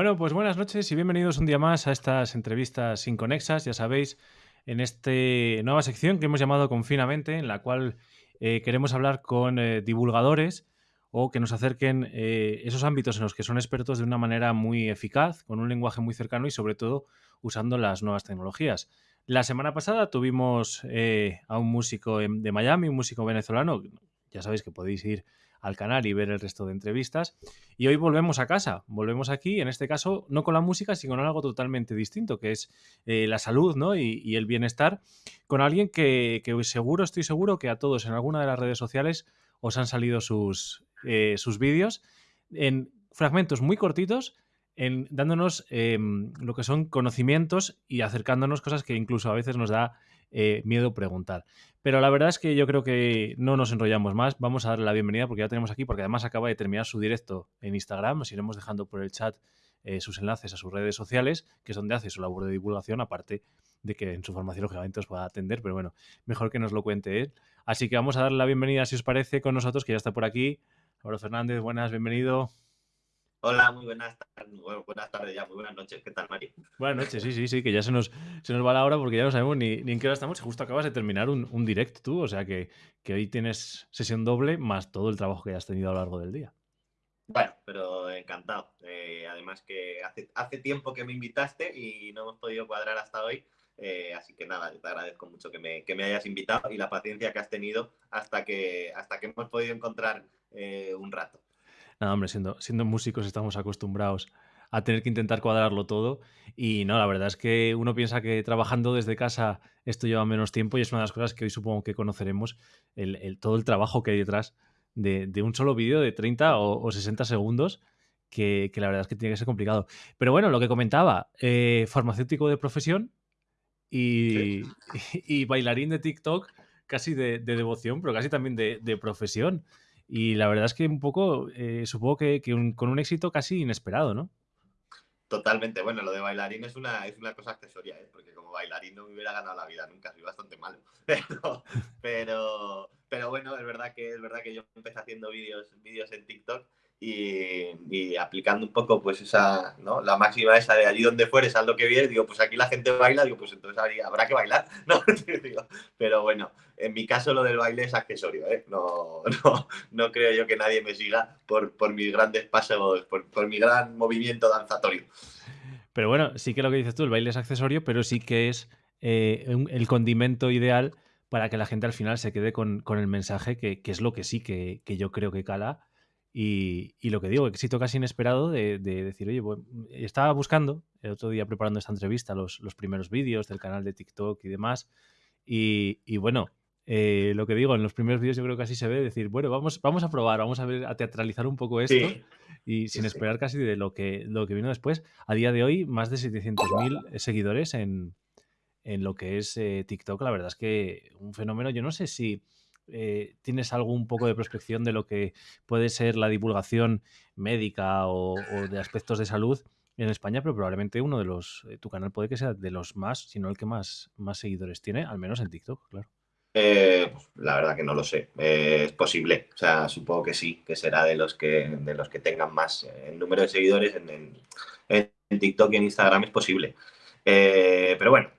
Bueno, pues buenas noches y bienvenidos un día más a estas entrevistas inconexas, ya sabéis, en esta nueva sección que hemos llamado Confinamente, en la cual eh, queremos hablar con eh, divulgadores o que nos acerquen eh, esos ámbitos en los que son expertos de una manera muy eficaz, con un lenguaje muy cercano y sobre todo usando las nuevas tecnologías. La semana pasada tuvimos a un músico de Miami, un músico venezolano, ya sabéis que podéis ir al canal y ver el resto de entrevistas. Y hoy volvemos a casa, volvemos aquí, en este caso, no con la música, sino con algo totalmente distinto, que es eh, la salud ¿no? y, el bienestar, con alguien que, seguro, estoy seguro que a todos en alguna de las redes sociales os han salido sus, eh, sus vídeos en fragmentos muy cortitos. En, dándonos em, lo que son conocimientos y acercándonos cosas que incluso a veces nos da eh, miedo preguntar. Pero la verdad es que yo creo que no nos enrollamos más. Vamos a darle la bienvenida porque ya tenemos aquí, porque además acaba de terminar su directo en Instagram. Os iremos dejando por el chat eh, sus enlaces a sus redes sociales, que es donde hace su labor de divulgación, aparte de que en su formación lógicamente os pueda atender, pero bueno, mejor que nos lo cuente él. Así que vamos a darle la bienvenida, si os parece, con nosotros, que ya está por aquí. Álvaro Fernández, buenas, bienvenido. Hola, muy buenas tardes, buenas tardes ya, muy buenas noches. ¿Qué tal, Mari? Buenas noches, sí, sí, sí, que ya se nos, se nos va la hora porque ya no sabemos ni, en qué hora estamos. Justo acabas de terminar un, un direct tú, o sea que, que, hoy tienes sesión doble más todo el trabajo que has tenido a lo largo del día. Bueno, pero encantado. Eh, además que hace, hace tiempo que me invitaste y no hemos podido cuadrar hasta hoy. Eh, así que nada, te agradezco mucho que me, que me, hayas invitado y la paciencia que has tenido hasta que, hasta que hemos podido encontrar eh, un rato. Nada, hombre, siendo, siendo músicos estamos acostumbrados a tener que intentar cuadrarlo todo. Y no, la verdad es que uno piensa que trabajando desde casa esto lleva menos tiempo y es una de las cosas que hoy supongo que conoceremos, el, todo el trabajo que hay detrás de, un solo vídeo de 30 o, 60 segundos, que, la verdad es que tiene que ser complicado. Pero bueno, lo que comentaba, eh, farmacéutico de profesión y, y, bailarín de TikTok, casi de, devoción, pero casi también de, de profesión. Y la verdad es que un poco, eh, supongo que, con un éxito casi inesperado, ¿no? Totalmente. Bueno, lo de bailarín es una, es una cosa accesoria, ¿eh? porque como bailarín no me hubiera ganado la vida nunca, soy bastante malo. Pero, pero, pero bueno, es verdad que es verdad que yo empecé haciendo vídeos, vídeos en TikTok y, aplicando un poco pues esa, ¿no? La máxima esa de allí donde fueres, haz lo que vienes, digo, pues aquí la gente baila, digo, pues entonces habrá que bailar, ¿no? pero bueno, en mi caso lo del baile es accesorio, ¿eh? No, no, no creo yo que nadie me siga por, por mis grandes pasos, por, por mi gran movimiento danzatorio. Pero bueno, sí que lo que dices tú, el baile es accesorio, pero sí que es eh, el condimento ideal para que la gente al final se quede con, con el mensaje, que, que, es lo que sí que, que yo creo que cala y, lo que digo, éxito casi inesperado de, decir, oye, estaba buscando el otro día preparando esta entrevista los, los primeros vídeos del canal de TikTok y demás. Y, bueno, eh, lo que digo, en los primeros vídeos yo creo que así se ve, decir, bueno, vamos, vamos a probar, vamos a ver, a teatralizar un poco esto. Y sin esperar casi de lo que, lo que vino después. A día de hoy, más de 700.000 seguidores en, en, lo que es eh, TikTok. La verdad es que un fenómeno, yo no sé si eh, tienes algún poco de prospección de lo que puede ser la divulgación médica o, de aspectos de salud en España, pero probablemente uno de los, eh, tu canal puede que sea de los más, si no el que más, seguidores tiene, al menos en TikTok, claro. Eh, la verdad que no lo sé. es posible. O sea, supongo que sí, que será de los que, de los que tengan más. El número de seguidores en, TikTok y en Instagram es posible. pero bueno,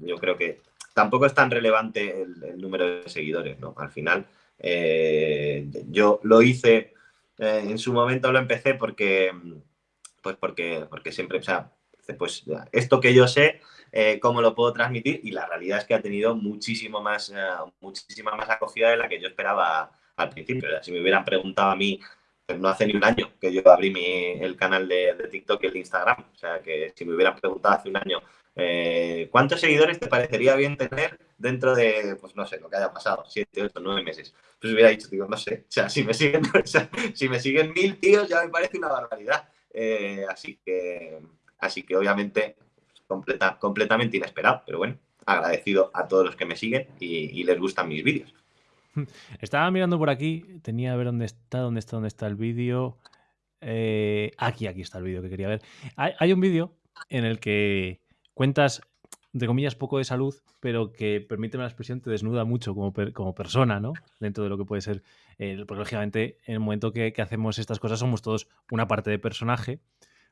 yo creo que tampoco es tan relevante el, número de seguidores, ¿no? Al final, eh, yo lo hice, eh, en su momento lo empecé porque, pues porque, porque siempre, o sea, pues esto que yo sé, eh, cómo lo puedo transmitir y la realidad es que ha tenido muchísimo más, muchísima más acogida de la que yo esperaba al principio. si me hubieran preguntado a mí, pues no hace ni un año que yo abrí mi, el canal de, de, TikTok y el Instagram. O sea, que si me hubieran preguntado hace un año eh, ¿Cuántos seguidores te parecería bien tener dentro de, pues no sé, lo que haya pasado, siete, ocho, nueve meses? Pues hubiera dicho, digo, no sé, o sea, si me siguen, si me siguen mil tíos ya me parece una barbaridad. Eh, así que, así que obviamente completa, completamente inesperado, pero bueno, agradecido a todos los que me siguen y, les gustan mis vídeos. Estaba mirando por aquí, tenía a ver dónde está, dónde está, dónde está el vídeo. Eh, aquí, aquí está el vídeo que quería ver. hay un vídeo en el que cuentas, de comillas, poco de salud, pero que, permíteme la expresión, te desnuda mucho como, como persona, ¿no? Dentro de lo que puede ser, porque lógicamente en el momento que, hacemos estas cosas somos todos una parte de personaje,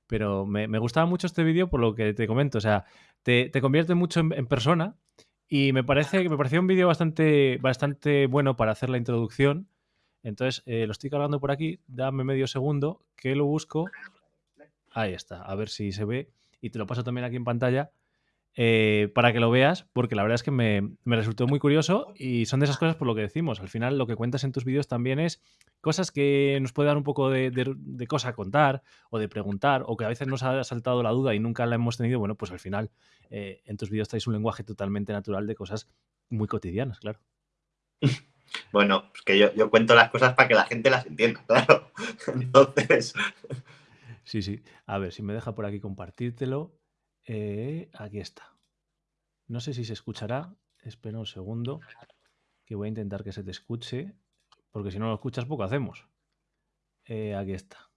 Pero me, gustaba mucho este vídeo por lo que te comento. O sea, te, convierte mucho en, persona y me parece que me pareció un vídeo bastante, bastante bueno para hacer la introducción. Entonces, eh, lo estoy cargando por aquí. Dame medio segundo que lo busco. Ahí está. A ver si se ve. Y te lo paso también aquí en pantalla. Eh, para que lo veas, porque la verdad es que me, resultó muy curioso y son de esas cosas por lo que decimos. Al final lo que cuentas en tus vídeos también es cosas que nos puede dar un poco de, cosa a contar o de preguntar o que a veces nos ha saltado la duda y nunca la hemos tenido. Bueno, pues al final eh, en tus vídeos traes un lenguaje totalmente natural de cosas muy cotidianas, claro. Bueno, pues que yo, yo cuento las cosas para que la gente las entienda, claro. Entonces... Sí, sí. A ver, si me deja por aquí compartírtelo. Eh, aquí está. No sé si se escuchará. Espera un segundo. Que voy a intentar que se te escuche. Porque si no lo escuchas, poco hacemos. Eh, aquí está.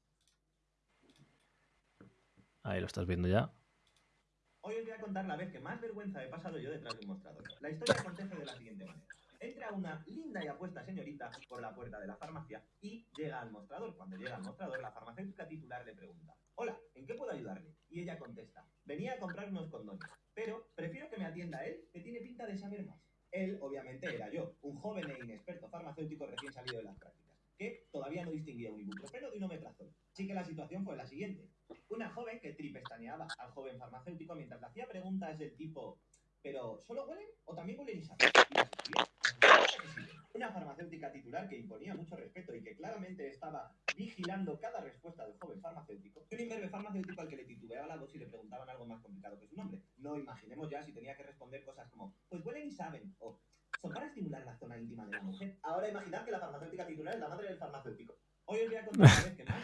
Ahí lo estás viendo ya. Hoy os voy a contar la vez que más vergüenza he pasado yo detrás de un mostrador. La historia acontece de la siguiente manera. Entra una linda y apuesta señorita por la puerta de la farmacia y llega al mostrador. Cuando llega al mostrador, la farmacéutica titular le pregunta, hola, ¿en qué puedo ayudarle? Y ella contesta, venía a comprar unos condones, pero prefiero que me atienda él, que tiene pinta de saber más. Él, obviamente, era yo, un joven e inexperto farmacéutico recién salido de las prácticas, que todavía no distinguía un ibuprofeno de un omeprazol. Así que la situación fue la siguiente. Una joven que tripestaneaba al joven farmacéutico mientras le hacía preguntas del tipo, ¿pero solo huelen o también huelen y saben? Una farmacéutica titular que imponía mucho respeto y que claramente estaba vigilando cada respuesta del joven farmacéutico. Y un imberbe farmacéutico al que le titubeaba la voz y le preguntaban algo más complicado que su nombre. No imaginemos ya si tenía que responder cosas como, pues huelen y saben, o son para estimular la zona íntima de la mujer. Ahora imaginad que la farmacéutica titular es la madre del farmacéutico. Hoy os voy a contar una vez que más.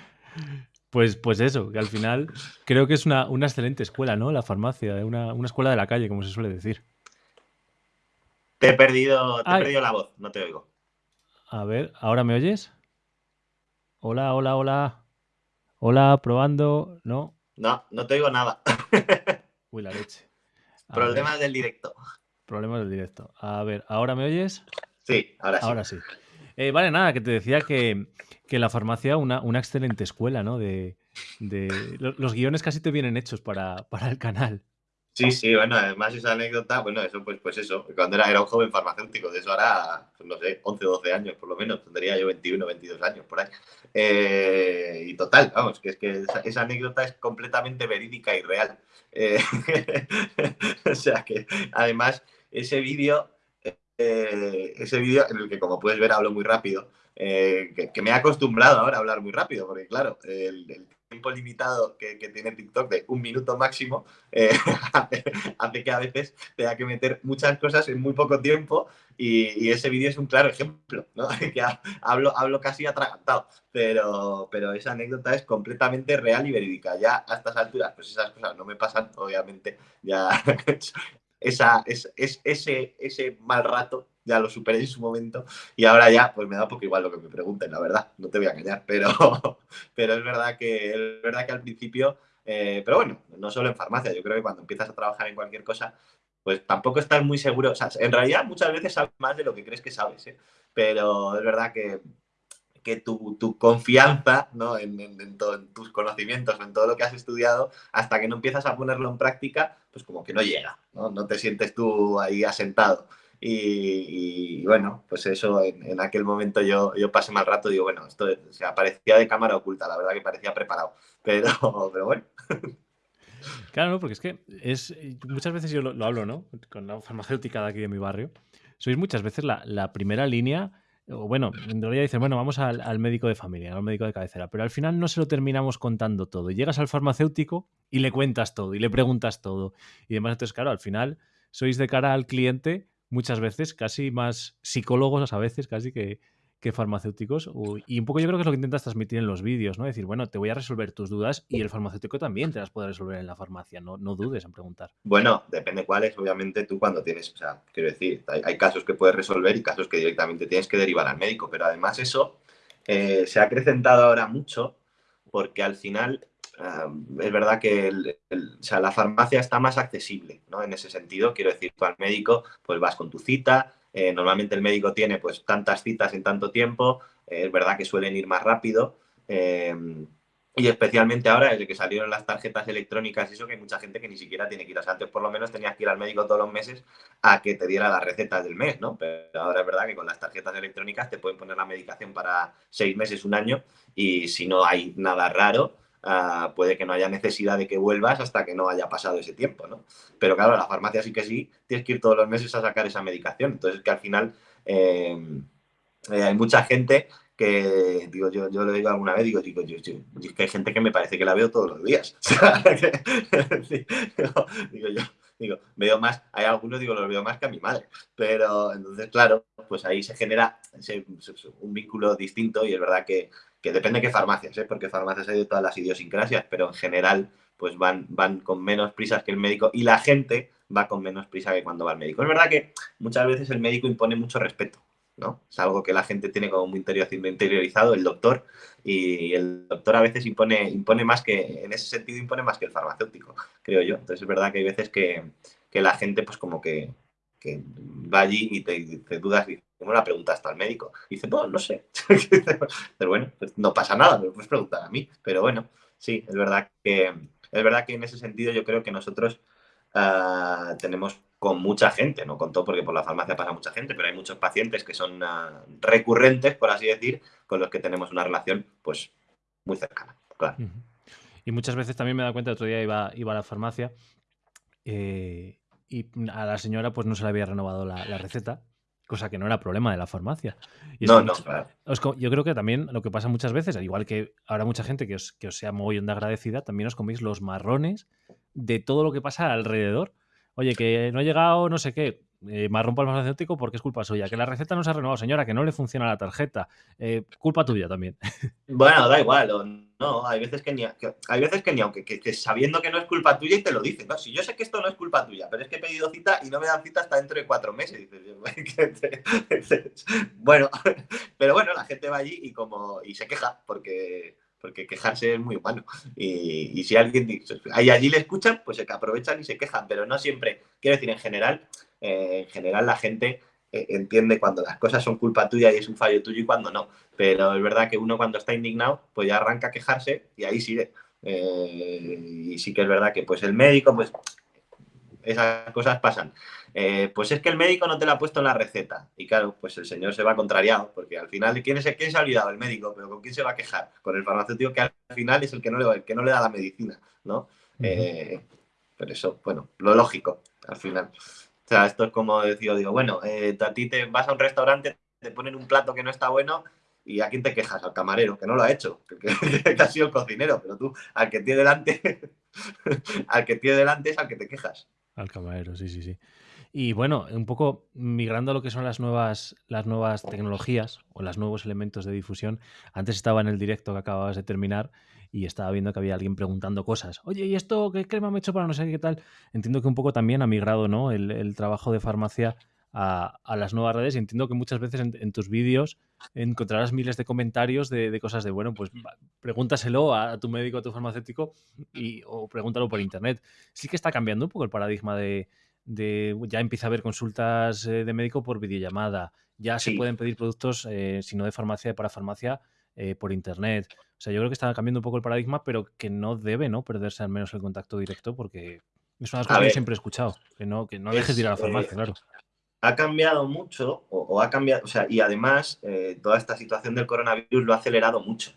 Pues, pues eso, que al final creo que es una, excelente escuela, ¿no? La farmacia, una, una escuela de la calle, como se suele decir. Te he perdido, te he perdido la voz, no te oigo. A ver, ¿ahora me oyes? Hola, hola, hola. Hola, probando. ¿No? No, no te oigo nada. Uy, la leche. Problemas del directo. Problemas del directo. A ver, ¿ahora me oyes? Sí, ahora sí. Ahora sí. Eh, vale, nada, que te decía que, la farmacia, una, una excelente escuela, ¿no? De, los guiones casi te vienen hechos para, para el canal. Sí, sí, bueno, además esa anécdota, bueno, eso pues, pues eso, cuando era, era un joven farmacéutico, de eso ahora, pues no sé, 11, 12 años por lo menos, tendría yo 21, 22 años por ahí. Eh, y total, vamos, que es que esa, anécdota es completamente verídica y real. Eh, o sea que además ese vídeo, eh, ese vídeo en el que como puedes ver hablo muy rápido, que, me he acostumbrado ahora a hablar muy rápido, porque claro, el tiempo limitado que, tiene TikTok de un minuto máximo eh, hace que a veces tenga que meter muchas cosas en muy poco tiempo y, ese vídeo es un claro ejemplo, ¿no? que hablo, hablo casi atragantado, pero, pero esa anécdota es completamente real y verídica. Ya a estas alturas, pues esas cosas no me pasan, obviamente, ya esa, es, ese, ese mal rato ya lo superé en su momento y ahora ya pues me da poco igual lo que me pregunten, la verdad, no te voy a engañar, pero, pero es, verdad que, es verdad que al principio, eh, pero bueno, no solo en farmacia, yo creo que cuando empiezas a trabajar en cualquier cosa, pues tampoco estás muy seguro, o sea, en realidad muchas veces sabes más de lo que crees que sabes, ¿eh? pero es verdad que, que tu, tu confianza ¿no? en, en, tus conocimientos, en todo lo que has estudiado, hasta que no empiezas a ponerlo en práctica, pues como que no llega, no, no te sientes tú ahí asentado. Y, bueno, pues eso, en, aquel momento yo, yo pasé mal rato, digo, bueno, esto o parecía de cámara oculta, la verdad que parecía preparado, pero, pero bueno. Claro, porque es que es muchas veces yo lo, hablo, ¿no? Con la farmacéutica de aquí de mi barrio. Sois muchas veces la, primera línea, o bueno, en realidad dicen, bueno, vamos al, al, médico de familia, al médico de cabecera, pero al final no se lo terminamos contando todo. Llegas al farmacéutico y le cuentas todo, y le preguntas todo. Y demás, entonces, claro, al final sois de cara al cliente muchas veces, casi más psicólogos a veces, casi que, farmacéuticos. Y un poco yo creo que es lo que intentas transmitir en los vídeos, ¿no? Decir, bueno, te voy a resolver tus dudas y el farmacéutico también te las puede resolver en la farmacia, no, no dudes en preguntar. Bueno, depende cuáles, obviamente tú cuando tienes, o sea, quiero decir, hay, casos que puedes resolver y casos que directamente tienes que derivar al médico, pero además eso eh, se ha acrecentado ahora mucho porque al final es verdad que la farmacia está más accesible, ¿no? En ese sentido, quiero decir, tú al médico, pues vas con tu cita, eh, normalmente el médico tiene pues tantas citas en tanto tiempo, eh, es verdad que suelen ir más rápido, eh, Y especialmente ahora, desde que salieron las tarjetas electrónicas eso, que hay mucha gente que ni siquiera tiene que ir. O antes por lo menos tenías que ir al médico todos los meses a que te diera las recetas del mes, ¿no? Pero ahora es verdad que con las tarjetas electrónicas te pueden poner la medicación para seis meses, un año, y si no hay nada raro, uh, puede que no haya necesidad de que vuelvas hasta que no haya pasado ese tiempo, ¿no? Pero claro, la farmacia sí que sí, tienes que ir todos los meses a sacar esa medicación. Entonces, que al final eh, eh, hay mucha gente que, digo, yo, yo lo digo alguna vez, digo, digo, yo, es que hay gente que me parece que la veo todos los días. digo, yo, digo, veo más, hay algunos, digo, los veo más que a mi madre. Pero entonces, claro, pues ahí se genera ese, un vínculo distinto y es verdad que, que depende de qué farmacias, ¿eh? porque farmacias hay de todas las idiosincrasias, pero en general, pues van, van con menos prisas que el médico y la gente va con menos prisa que cuando va al médico. Es verdad que muchas veces el médico impone mucho respeto es algo que la gente tiene como muy interiorizado, el doctor, y el doctor a veces impone, impone más que, en ese sentido impone más que el farmacéutico, creo yo. Entonces es verdad que hay veces que, la gente pues como que, va allí y te, dudas y ¿cómo la preguntaste al médico? Dice, no, no sé. Pero bueno, pues no pasa nada, me puedes preguntar a mí. Pero bueno, sí, es verdad que, es verdad que en ese sentido yo creo que nosotros uh, tenemos con mucha gente, no con todo porque por la farmacia pasa mucha gente, pero hay muchos pacientes que son uh, recurrentes, por así decir, con los que tenemos una relación pues muy cercana, claro. Y muchas veces también me da cuenta, otro día iba, iba a la farmacia eh, y a la señora pues no se le había renovado la, la receta, cosa que no era problema de la farmacia. Y no, no, claro. Yo creo que también lo que pasa muchas veces, al igual que habrá mucha gente que os, que os sea muy de agradecida, también os coméis los marrones de todo lo que pasa alrededor Oye, que no ha llegado no sé qué, eh, marrón para el farmacéutico porque es culpa suya. Que la receta no se ha renovado, señora, que no le funciona la tarjeta. Eh, culpa tuya también. Bueno, da igual. no, hay veces que ni, hay veces que ni aunque que, sabiendo que no es culpa tuya y te lo dicen. No, si yo sé que esto no es culpa tuya, pero es que he pedido cita y no me dan cita hasta dentro de cuatro meses. bueno, pero bueno, la gente va allí y como y se queja porque porque quejarse es muy humano. Y, si alguien dice, ahí allí le escuchan, pues se aprovechan y se quejan, pero no siempre. Quiero decir, en general, eh, en general la gente eh, entiende cuando las cosas son culpa tuya y es un fallo tuyo y cuando no. Pero es verdad que uno cuando está indignado, pues ya arranca a quejarse y ahí sigue. Eh, y sí que es verdad que pues el médico, pues esas cosas pasan. Eh, pues es que el médico no te lo ha puesto en la receta. Y claro, pues el señor se va contrariado, porque al final, ¿quién, es, quién se ha olvidado? El médico, pero ¿con quién se va a quejar? Con el farmacéutico que al final es el que no le, que no le da la medicina, ¿no? Eh, pero eso, bueno, lo lógico, al final. O sea, esto es como decir, digo, bueno, eh, a ti te vas a un restaurante, te ponen un plato que no está bueno ¿Y a quién te quejas? Al camarero, que no lo ha hecho, que, ha sido el cocinero, pero tú, al que tiene delante, al que tiene delante es al que te quejas. Al camarero, sí, sí, sí. Y bueno, un poco migrando a lo que son las nuevas, las nuevas tecnologías o los nuevos elementos de difusión. Antes estaba en el directo que acababas de terminar y estaba viendo que había alguien preguntando cosas. Oye, ¿y esto qué crema me he hecho para no sé qué tal? Entiendo que un poco también ha migrado ¿no? el, trabajo de farmacia a, las nuevas redes y entiendo que muchas veces en, tus vídeos encontrarás miles de comentarios de, cosas de, bueno, pues pregúntaselo a, tu médico, a tu farmacéutico y, o pregúntalo por internet. Sí que está cambiando un poco el paradigma de, de ya empieza a haber consultas eh, de médico por videollamada, ya se pueden pedir productos, eh, si no de farmacia, para farmacia, eh, por internet. O sea, yo creo que está cambiando un poco el paradigma, pero que no debe ¿no? perderse al menos el contacto directo porque es una cosa que yo siempre he escuchado, que no, que no dejes de ir a la farmacia, claro. Ha cambiado mucho, o, ha cambiado, o sea, y además toda esta situación del coronavirus lo ha acelerado mucho.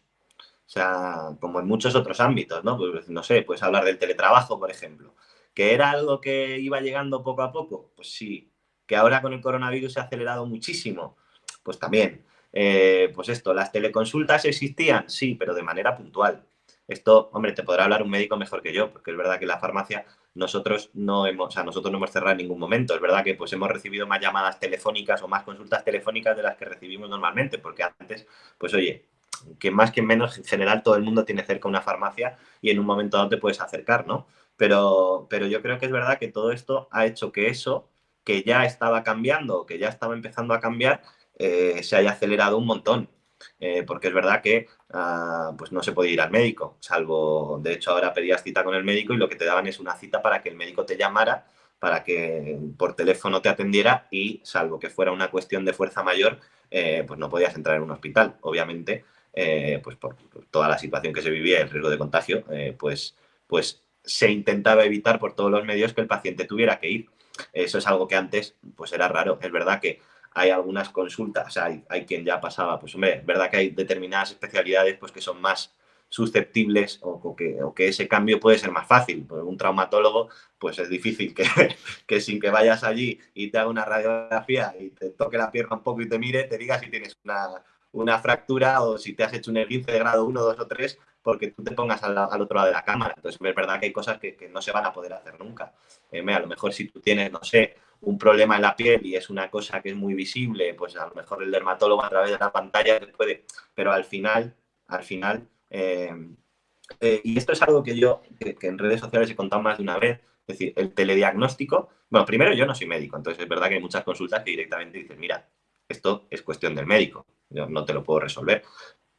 O sea, como en muchos otros ámbitos, ¿no? Pues, no sé, puedes hablar del teletrabajo, por ejemplo. ¿Que era algo que iba llegando poco a poco? Pues sí. ¿Que ahora con el coronavirus se ha acelerado muchísimo? Pues también. Eh, pues esto, ¿las teleconsultas existían? Sí, pero de manera puntual. Esto, hombre, te podrá hablar un médico mejor que yo, porque es verdad que la farmacia nosotros no hemos, o sea, nosotros no hemos cerrado en ningún momento. Es verdad que pues hemos recibido más llamadas telefónicas o más consultas telefónicas de las que recibimos normalmente, porque antes, pues oye, que más que menos, en general todo el mundo tiene cerca una farmacia y en un momento dado te puedes acercar, ¿no? Pero, pero yo creo que es verdad que todo esto ha hecho que eso, que ya estaba cambiando, que ya estaba empezando a cambiar, eh, se haya acelerado un montón. Eh, porque es verdad que ah, pues no se puede ir al médico, salvo, de hecho ahora pedías cita con el médico y lo que te daban es una cita para que el médico te llamara, para que por teléfono te atendiera y salvo que fuera una cuestión de fuerza mayor, eh, pues no podías entrar en un hospital, obviamente. eh, pues por toda la situación que se vivía, el riesgo de contagio, eh, pues, pues se intentaba evitar por todos los medios que el paciente tuviera que ir. Eso es algo que antes pues era raro. Es verdad que hay algunas consultas, hay, hay quien ya pasaba, pues hombre, verdad que hay determinadas especialidades pues que son más susceptibles o, que, que, ese cambio puede ser más fácil. Por un traumatólogo, pues es difícil que, que, sin que vayas allí y te haga una radiografía y te toque la pierna un poco y te mire, te diga si tienes una, una fractura o si te has hecho un esguince de grado 1, 2 o 3 porque tú te pongas al, otro lado de la cámara. Entonces, es verdad que hay cosas que, no se van a poder hacer nunca. Eh, a lo mejor si tú tienes, no sé, un problema en la piel y es una cosa que es muy visible, pues a lo mejor el dermatólogo a través de la pantalla puede... Pero al final, al final... Eh, eh, y esto es algo que yo, que, en redes sociales he contado más de una vez, es decir, el telediagnóstico... Bueno, primero yo no soy médico, entonces es verdad que hay muchas consultas que directamente dicen, mira, esto es cuestión del médico, yo no te lo puedo resolver.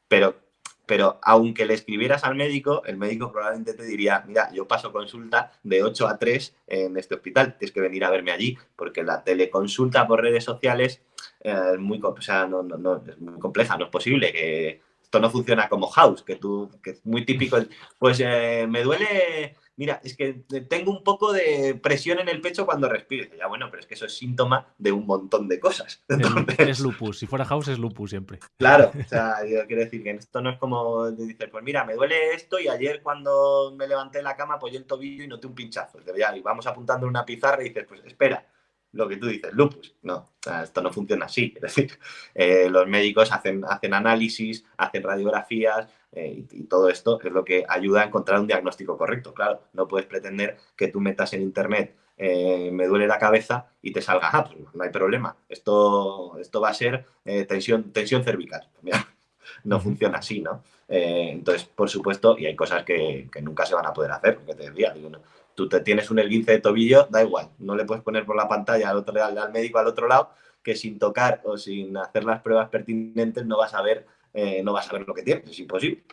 Pero pero aunque le escribieras al médico, el médico probablemente te diría, mira, yo paso consulta de 8 a 3 en este hospital, tienes que venir a verme allí, porque la teleconsulta por redes sociales eh, es, muy, o no, es muy compleja, no es posible que esto no funciona como House, que tú, que es muy típico, pues eh, me duele mira, es que tengo un poco de presión en el pecho cuando respiro. ya bueno, pero es que eso es síntoma de un montón de cosas. Es lupus, si fuera house es lupus siempre. Claro, o sea, yo quiero decir que esto no es como dices, pues mira, me duele esto y ayer cuando me levanté de la cama apoyé el tobillo y noté un pinchazo. Y vamos apuntando en una pizarra y dices, pues espera, lo que tú dices, lupus. No, esto no funciona así. Es decir, eh, los médicos hacen, hacen análisis, hacen radiografías eh, y, todo esto es lo que ayuda a encontrar un diagnóstico correcto. Claro, no puedes pretender que tú metas en internet eh, me duele la cabeza y te salga, ah, pues no hay problema. Esto, esto va a ser tensión, tensión cervical. no funciona así, ¿no? entonces, por supuesto, y hay cosas que, nunca se van a poder hacer, porque te decía, digo, no, tú te tienes un esguince de tobillo, da igual, no le puedes poner por la pantalla al, otro, al, médico al otro lado que sin tocar o sin hacer las pruebas pertinentes no vas a ver, eh, no vas a ver lo que tienes, es imposible.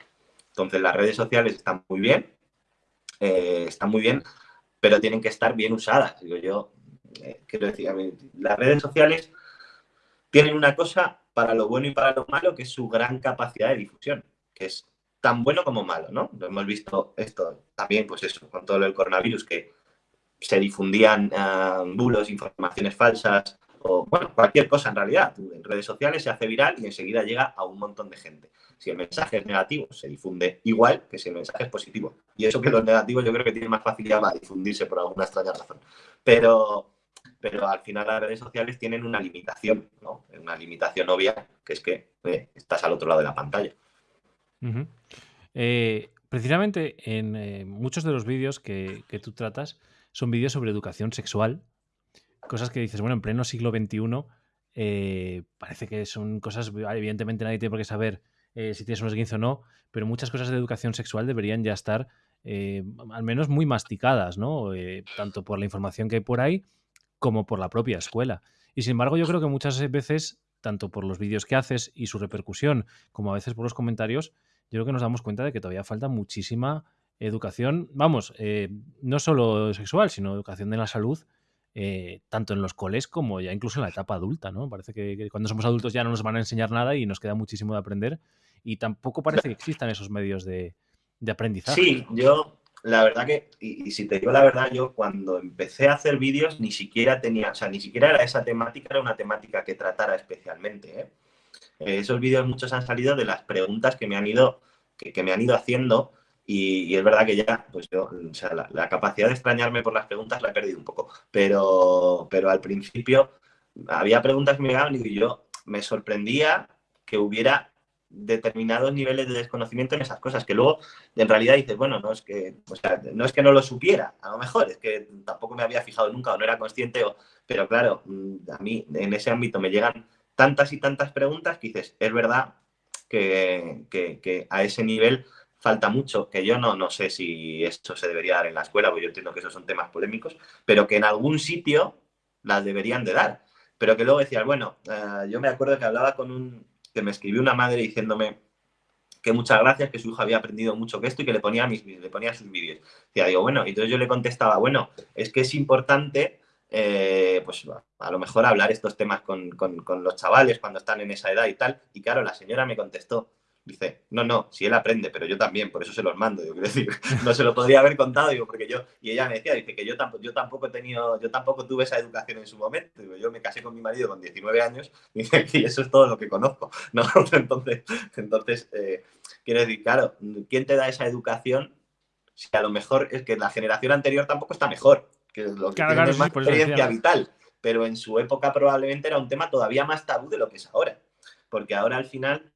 Entonces las redes sociales están muy bien, eh, están muy bien, pero tienen que estar bien usadas. Digo yo, eh, quiero decir, las redes sociales tienen una cosa para lo bueno y para lo malo, que es su gran capacidad de difusión, que es tan bueno como malo, ¿no? Lo hemos visto esto también, pues eso, con todo el coronavirus, que se difundían uh, bulos, informaciones falsas, o bueno, cualquier cosa en realidad. En redes sociales se hace viral y enseguida llega a un montón de gente. Si el mensaje es negativo, se difunde igual que si el mensaje es positivo. Y eso que los negativos yo creo que tienen más facilidad para difundirse por alguna extraña razón. Pero, pero al final las redes sociales tienen una limitación, ¿no? Una limitación obvia, que es que eh, estás al otro lado de la pantalla. Eh, precisamente en eh, muchos de los vídeos que, tú tratas son vídeos sobre educación sexual, cosas que dices, bueno, en pleno siglo XXI eh, parece que son cosas, evidentemente nadie tiene por qué saber si tienes un esguince o no, pero muchas cosas de educación sexual deberían ya estar al menos muy masticadas, ¿no? tanto por la información que hay por ahí como por la propia escuela. Y sin embargo, yo creo que muchas veces, tanto por los vídeos que haces y su repercusión, como a veces por los comentarios, yo creo que nos damos cuenta de que todavía falta muchísima educación, vamos, eh, no solo sexual, sino educación de la salud, eh, tanto en los coles como ya incluso en la etapa adulta, ¿no? Parece que, cuando somos adultos ya no nos van a enseñar nada y nos queda muchísimo de aprender y tampoco parece que existan esos medios de, aprendizaje. Sí, yo la verdad que, y, si te digo la verdad, yo cuando empecé a hacer vídeos ni siquiera tenía, o sea, ni siquiera era esa temática, era una temática que tratara especialmente, ¿eh? Eh, esos vídeos muchos han salido de las preguntas que me han ido, que, me han ido haciendo y, es verdad que ya, pues yo, o sea, la, capacidad de extrañarme por las preguntas la he perdido un poco, pero, pero al principio había preguntas que me llegaban y yo me sorprendía que hubiera determinados niveles de desconocimiento en esas cosas, que luego en realidad dices, bueno, no es que, o sea, no es que no lo supiera, a lo mejor es que tampoco me había fijado nunca o no era consciente, o, pero claro, mm, a mí en ese ámbito me llegan tantas y tantas preguntas que dices, es verdad que, a ese nivel falta mucho, que yo no, no sé si esto se debería dar en la escuela, porque yo entiendo que esos son temas polémicos, pero que en algún sitio las deberían de dar. Pero que luego decías, bueno, eh, yo me acuerdo que hablaba con un, que me escribió una madre diciéndome que muchas gracias, que su hijo había aprendido mucho que esto y que le ponía, mis, le ponía sus vídeos. Decía, digo, bueno, y entonces yo le contestaba, bueno, es que es importante eh, pues a lo mejor hablar estos temas con, los chavales cuando están en esa edad y tal. Y claro, la señora me contestó, Dice, no, no, si él aprende, pero yo también, por eso se los mando. Yo quiero decir, no se lo podría haber contado, digo, porque yo, y ella me decía, dice que yo tampoco, yo tampoco he tenido, yo tampoco tuve esa educación en su momento. Digo, yo me casé con mi marido con 19 años, dice, y eso es todo lo que conozco. ¿no? Entonces, entonces eh, quiero decir, claro, ¿quién te da esa educación? Si a lo mejor es que la generación anterior tampoco está mejor, que lo que tiene más experiencia vital, pero en su época probablemente era un tema todavía más tabú de lo que es ahora. Porque ahora al final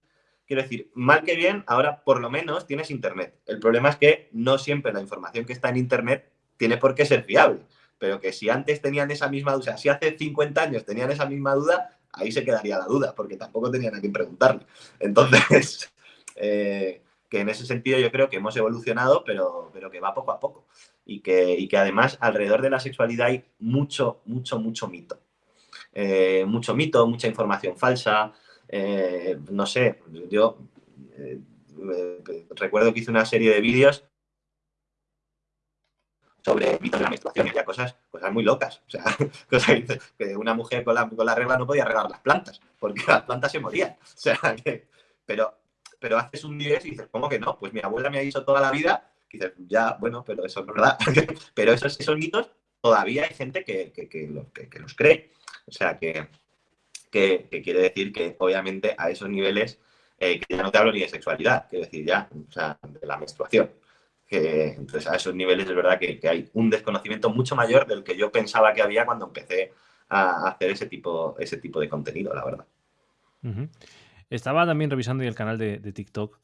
Quiero decir, mal que bien, ahora por lo menos tienes Internet. El problema es que no siempre la información que está en Internet tiene por qué ser fiable. Pero que si antes tenían esa misma duda, o sea, si hace 50 años tenían esa misma duda, ahí se quedaría la duda, porque tampoco tenían a quien preguntarle. Entonces, eh, que en ese sentido yo creo que hemos evolucionado, pero, pero que va poco a poco. Y que, y que además alrededor de la sexualidad hay mucho, mucho, mucho mito. Eh, mucho mito, mucha información falsa, eh, no sé, yo eh, recuerdo que hice una serie de vídeos sobre mito de la menstruación y cosas, cosas muy locas. O sea, cosas que una mujer con la, con la regla no podía regar las plantas, porque las plantas se morían. O sea, pero, pero haces un día y dices, ¿cómo que no? Pues mi abuela me ha dicho toda la vida, y dices, ya, bueno, pero eso es verdad. pero esos, esos mitos todavía hay gente que, que los cree. O sea, que, que, quiere decir que obviamente a esos niveles, eh, que ya no te hablo ni de sexualidad, quiero decir ya, o sea, de la menstruación. Que, entonces a esos niveles es verdad que, hay un desconocimiento mucho mayor del que yo pensaba que había cuando empecé a hacer ese tipo, ese tipo de contenido, la verdad. Estaba también revisando el canal de, TikTok,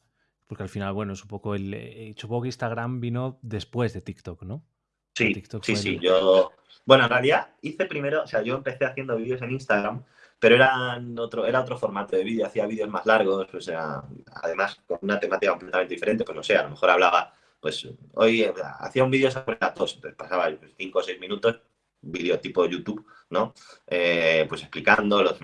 porque al final, bueno, es un poco el. Eh, supongo que Instagram vino después de TikTok, ¿no? Sí, sí, sí. Yo. Bueno, en realidad hice primero, o sea, yo empecé haciendo vídeos en Instagram pero era otro, era otro formato de vídeo, hacía vídeos más largos, o sea, además con una temática completamente diferente, pues no sé, a lo mejor hablaba, pues hoy hacía un vídeo sobre la tos, entonces pasaba 5 o 6 minutos, vídeo tipo YouTube, ¿no? Eh, pues explicando los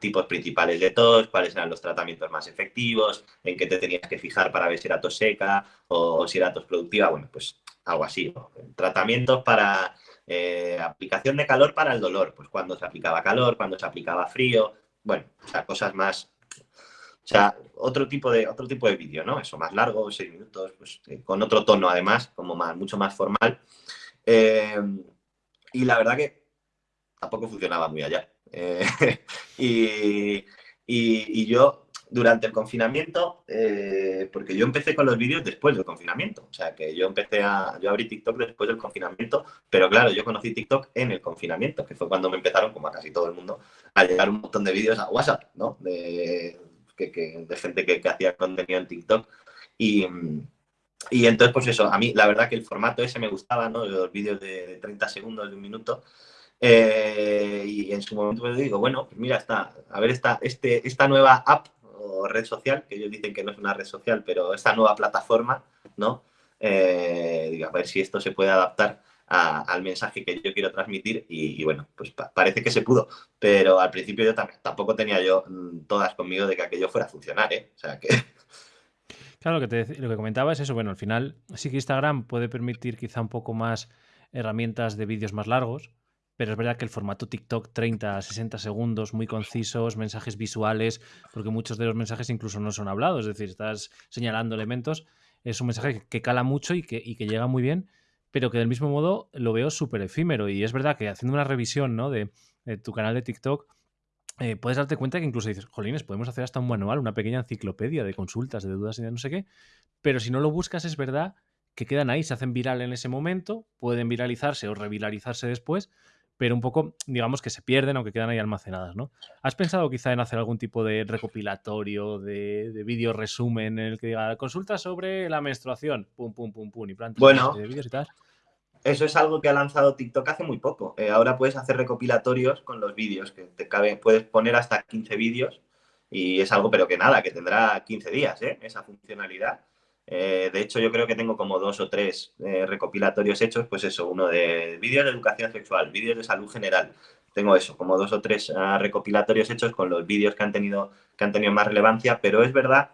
tipos principales de tos, cuáles eran los tratamientos más efectivos, en qué te tenías que fijar para ver si era tos seca o si era tos productiva, bueno, pues algo así, tratamientos para eh, aplicación de calor para el dolor, pues cuando se aplicaba calor, cuando se aplicaba frío, bueno, o sea, cosas más, o sea, otro tipo de, otro tipo de vídeo, ¿no? Eso, más largo, seis minutos, pues eh, con otro tono además, como más, mucho más formal. Eh, y la verdad que tampoco funcionaba muy allá. y, y, yo durante el confinamiento, eh, porque yo empecé con los vídeos después del confinamiento, o sea que yo empecé a, yo abrí TikTok después del confinamiento, pero claro, yo conocí TikTok en el confinamiento, que fue cuando me empezaron, como casi todo el mundo, a llegar un montón de vídeos a WhatsApp, ¿no? De, de gente que, hacía contenido en TikTok. Y, y entonces, pues eso, a mí la verdad que el formato ese me gustaba, ¿no? Los vídeos de, 30 segundos, de un minuto. Eh, y en su momento pues digo, bueno, pues mira, está, a ver esta, este, esta nueva app red social, que ellos dicen que no es una red social, pero esta nueva plataforma, ¿no? Eh, a ver si esto se puede adaptar al mensaje que yo quiero transmitir y, bueno, pues parece que se pudo, pero al principio yo tampoco tenía yo mm, todas conmigo de que aquello fuera a funcionar, ¿eh? O sea que... Claro, lo que, te, lo que comentaba es eso, bueno, al final sí que Instagram puede permitir quizá un poco más herramientas de vídeos más largos, pero es verdad que el formato TikTok 30 a 60 segundos, muy concisos, mensajes visuales, porque muchos de los mensajes incluso no son hablados, es decir, estás señalando elementos, es un mensaje que, cala mucho y que, llega muy bien, pero que del mismo modo lo veo súper efímero. Y es verdad que haciendo una revisión ¿no? de, tu canal de TikTok, eh, puedes darte cuenta que incluso dices, jolines, podemos hacer hasta un manual, una pequeña enciclopedia de consultas, de dudas y de no sé qué, pero si no lo buscas es verdad que quedan ahí, se hacen viral en ese momento, pueden viralizarse o reviralizarse después, pero un poco, digamos que se pierden aunque quedan ahí almacenadas, ¿no? ¿Has pensado quizá en hacer algún tipo de recopilatorio, de, de vídeo resumen en el que diga consulta sobre la menstruación, pum, pum, pum, pum, y plantas bueno, de vídeos y tal? Eso es algo que ha lanzado TikTok hace muy poco. Eh, ahora puedes hacer recopilatorios con los vídeos, que te cabe, puedes poner hasta 15 vídeos y es algo, pero que nada, que tendrá 15 días, ¿eh? Esa funcionalidad. Eh, de hecho, yo creo que tengo como dos o tres eh, recopilatorios hechos, pues eso, uno de vídeos de educación sexual, vídeos de salud general. Tengo eso, como dos o tres ah, recopilatorios hechos con los vídeos que han tenido que han tenido más relevancia, pero es verdad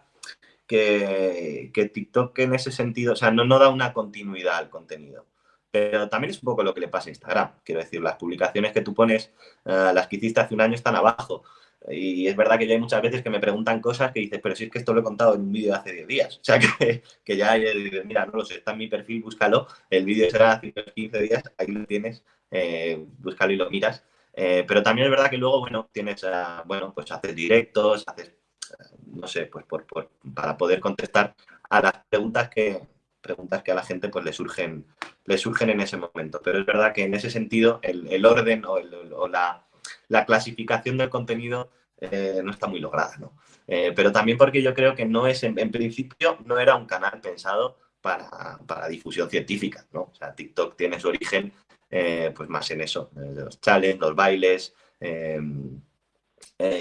que, TikTok en ese sentido, o sea, no, da una continuidad al contenido. Pero también es un poco lo que le pasa a Instagram. Quiero decir, las publicaciones que tú pones, ah, las que hiciste hace un año están abajo. Y es verdad que ya hay muchas veces que me preguntan cosas que dices, pero si es que esto lo he contado en un vídeo de hace 10 días. O sea, que, que ya, mira, no lo sé, está en mi perfil, búscalo. El vídeo será hace 15 días, ahí lo tienes, eh, búscalo y lo miras. Eh, pero también es verdad que luego, bueno, tienes, bueno, pues haces directos, haces, no sé, pues por, por, para poder contestar a las preguntas que, preguntas que a la gente pues le surgen, le surgen en ese momento. Pero es verdad que en ese sentido el, orden o la, la clasificación del contenido eh, no está muy lograda, ¿no? Eh, pero también porque yo creo que no es, en, principio, no era un canal pensado para, para, difusión científica, ¿no? O sea, TikTok tiene su origen eh, pues más en eso, los challenges, los bailes,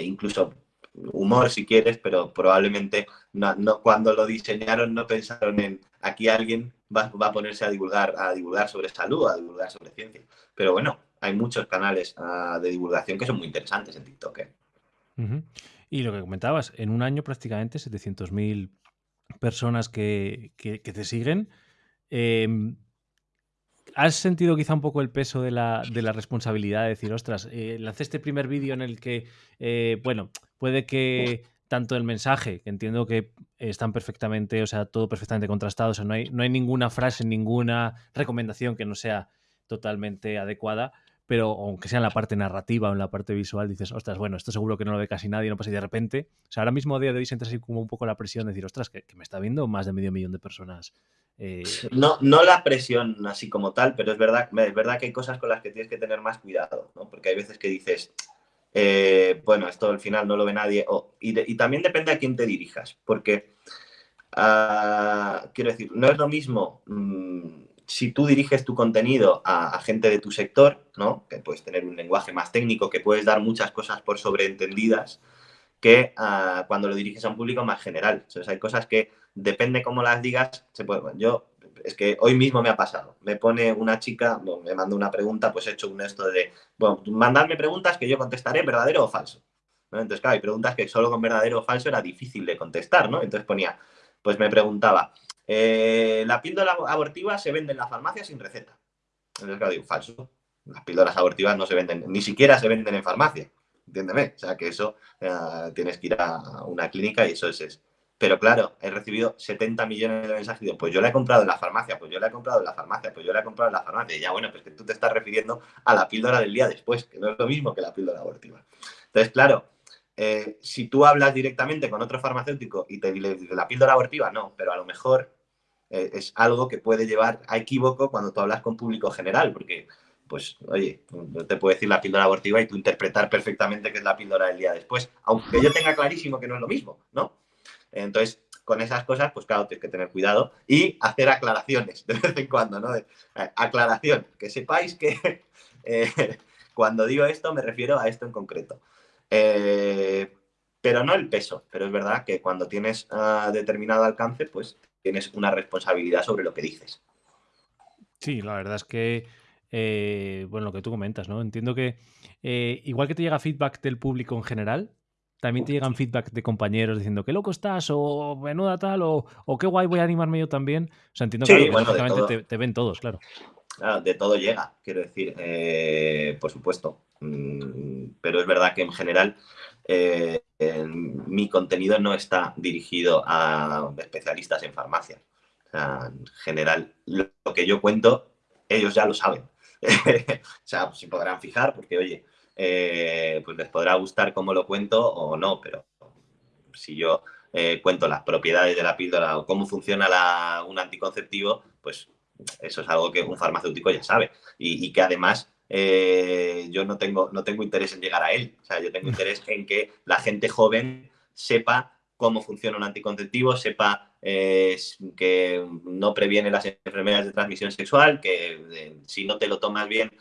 incluso humor si quieres, pero probablemente no, no, cuando lo diseñaron no pensaron en aquí alguien va, va, a ponerse a divulgar, a divulgar sobre salud, a divulgar sobre ciencia. Pero bueno, hay muchos canales uh, de divulgación que son muy interesantes en TikTok. ¿eh? Y lo que comentabas, en un año prácticamente 700.000 personas que, te siguen. Eh, ¿Has sentido quizá un poco el peso de la, de la responsabilidad de decir, ostras, eh, lancé este primer vídeo en el que, eh, bueno, puede que tanto el mensaje, que entiendo que están perfectamente, o sea, todo perfectamente contrastado, o sea, no hay, no hay ninguna frase, ninguna recomendación que no sea totalmente adecuada, pero aunque sea en la parte narrativa o en la parte visual, dices, ostras, bueno, esto seguro que no lo ve casi nadie, no pasa y de repente, o sea, ahora mismo a día de hoy sientes así como un poco la presión de decir, ostras, que, me está viendo más de medio millón de personas. Eh... No, no la presión así como tal, pero es verdad, es verdad que hay cosas con las que tienes que tener más cuidado, ¿no? Porque hay veces que dices, eh, bueno, esto al final no lo ve nadie, y, también depende a quién te dirijas, porque, uh, quiero decir, no es lo mismo... Mmm, si tú diriges tu contenido a, gente de tu sector, ¿no? que puedes tener un lenguaje más técnico, que puedes dar muchas cosas por sobreentendidas, que uh, cuando lo diriges a un público más general. Entonces hay cosas que, depende cómo las digas, yo, es que hoy mismo me ha pasado. Me pone una chica, me manda una pregunta, pues he hecho un esto de, bueno, mandadme preguntas que yo contestaré verdadero o falso. Entonces, claro, hay preguntas que solo con verdadero o falso era difícil de contestar, ¿no? Entonces ponía, pues me preguntaba, eh, la píldora abortiva se vende en la farmacia sin receta. Entonces, claro, digo, falso. Las píldoras abortivas no se venden, ni siquiera se venden en farmacia. Entiéndeme. O sea, que eso uh, tienes que ir a una clínica y eso es, es. Pero claro, he recibido 70 millones de mensajes pues yo la he comprado en la farmacia, pues yo la he comprado en la farmacia, pues yo la he comprado en la farmacia. Y ya, bueno, pues que tú te estás refiriendo a la píldora del día después, que no es lo mismo que la píldora abortiva. Entonces, claro, eh, si tú hablas directamente con otro farmacéutico y te dice la píldora abortiva, no, pero a lo mejor eh, es algo que puede llevar a equívoco cuando tú hablas con público general, porque, pues, oye, te puedo decir la píldora abortiva y tú interpretar perfectamente que es la píldora del día después, aunque yo tenga clarísimo que no es lo mismo, ¿no? Entonces, con esas cosas, pues claro, tienes que tener cuidado y hacer aclaraciones de vez en cuando, ¿no? Eh, aclaración, que sepáis que cuando digo esto me refiero a esto en concreto. Eh, pero no el peso, pero es verdad que cuando tienes uh, determinado alcance, pues tienes una responsabilidad sobre lo que dices. Sí, la verdad es que, eh, bueno, lo que tú comentas, ¿no? Entiendo que eh, igual que te llega feedback del público en general, también te llegan feedback de compañeros diciendo qué loco estás o menuda tal o, o qué guay voy a animarme yo también. O sea, entiendo sí, que bueno, te, te, ven todos, claro. Claro, de todo llega, quiero decir, eh, por supuesto. Mm, pero es verdad que en general eh, mi contenido no está dirigido a especialistas en farmacia. En general, lo, que yo cuento, ellos ya lo saben. o sea, pues, se podrán fijar porque, oye, eh, pues les podrá gustar cómo lo cuento o no, pero si yo eh, cuento las propiedades de la píldora o cómo funciona un anticonceptivo, pues eso es algo que un farmacéutico ya sabe y que además eh, yo no tengo, no tengo interés en llegar a él. O sea, yo tengo interés en que la gente joven sepa cómo funciona un anticonceptivo, sepa eh, que no previene las enfermedades de transmisión sexual, que eh, si no te lo tomas bien,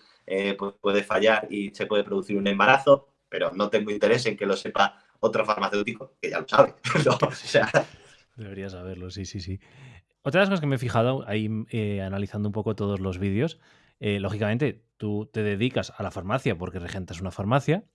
pues puede fallar y se puede producir un embarazo, pero no tengo interés en que lo sepa otro farmacéutico, que ya lo sabe. ¿no? o sea... Debería saberlo, sí, sí, sí. Otra de las cosas que me he fijado ahí analizando un poco todos los vídeos, eh, lógicamente tú te dedicas a la farmacia porque regentas una farmacia,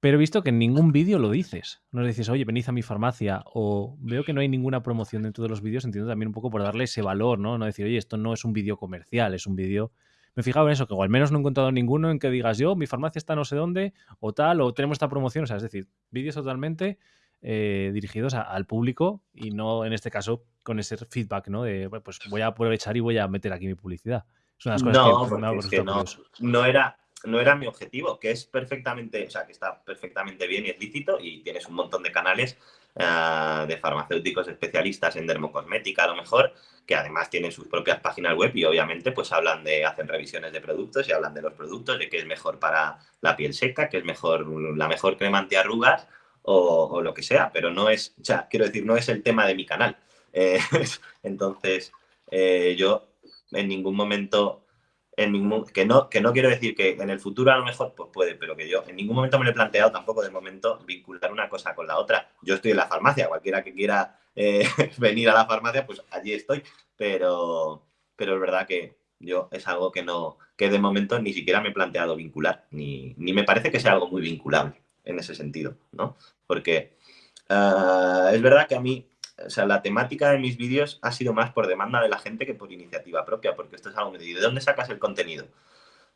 pero he visto que en ningún vídeo lo dices. No dices, oye, venid a mi farmacia, o veo que no hay ninguna promoción dentro de los vídeos, entiendo también un poco por darle ese valor, ¿no? No decir, oye, esto no es un vídeo comercial, es un vídeo me he fijado en eso, que o al menos no he encontrado ninguno en que digas yo, mi farmacia está no sé dónde, o tal, o tenemos esta promoción, o sea, es decir, vídeos totalmente eh, dirigidos al público y no en este caso con ese feedback, ¿no? De, pues voy a aprovechar y voy a meter aquí mi publicidad. Es una de las cosas que, no, no, era, no era mi objetivo, que es perfectamente, o sea, que está perfectamente bien y es lícito y tienes un montón de canales eh, de farmacéuticos especialistas en dermocosmética a lo mejor, que además tienen sus propias páginas web y obviamente pues hablan de, hacen revisiones de productos y hablan de los productos, de qué es mejor para la piel seca, qué es mejor, la mejor crema antiarrugas o, lo que sea, pero no es, o sea, quiero decir, no es el tema de mi canal. Eh, entonces, eh, yo en ningún momento, en ningún, que, no, que no quiero decir que en el futuro a lo mejor pues puede, pero que yo en ningún momento me lo he planteado tampoco de momento vincular una cosa con la otra. Yo estoy en la farmacia, cualquiera que quiera eh, venir a la farmacia, pues allí estoy, pero, pero es verdad que yo es algo que no, que de momento ni siquiera me he planteado vincular, ni, ni me parece que sea algo muy vinculable en ese sentido, ¿no? Porque ah, es verdad que a mí, o sea, la temática de mis vídeos ha sido más por demanda de la gente que por iniciativa propia, porque esto es algo que ¿de dónde sacas el contenido?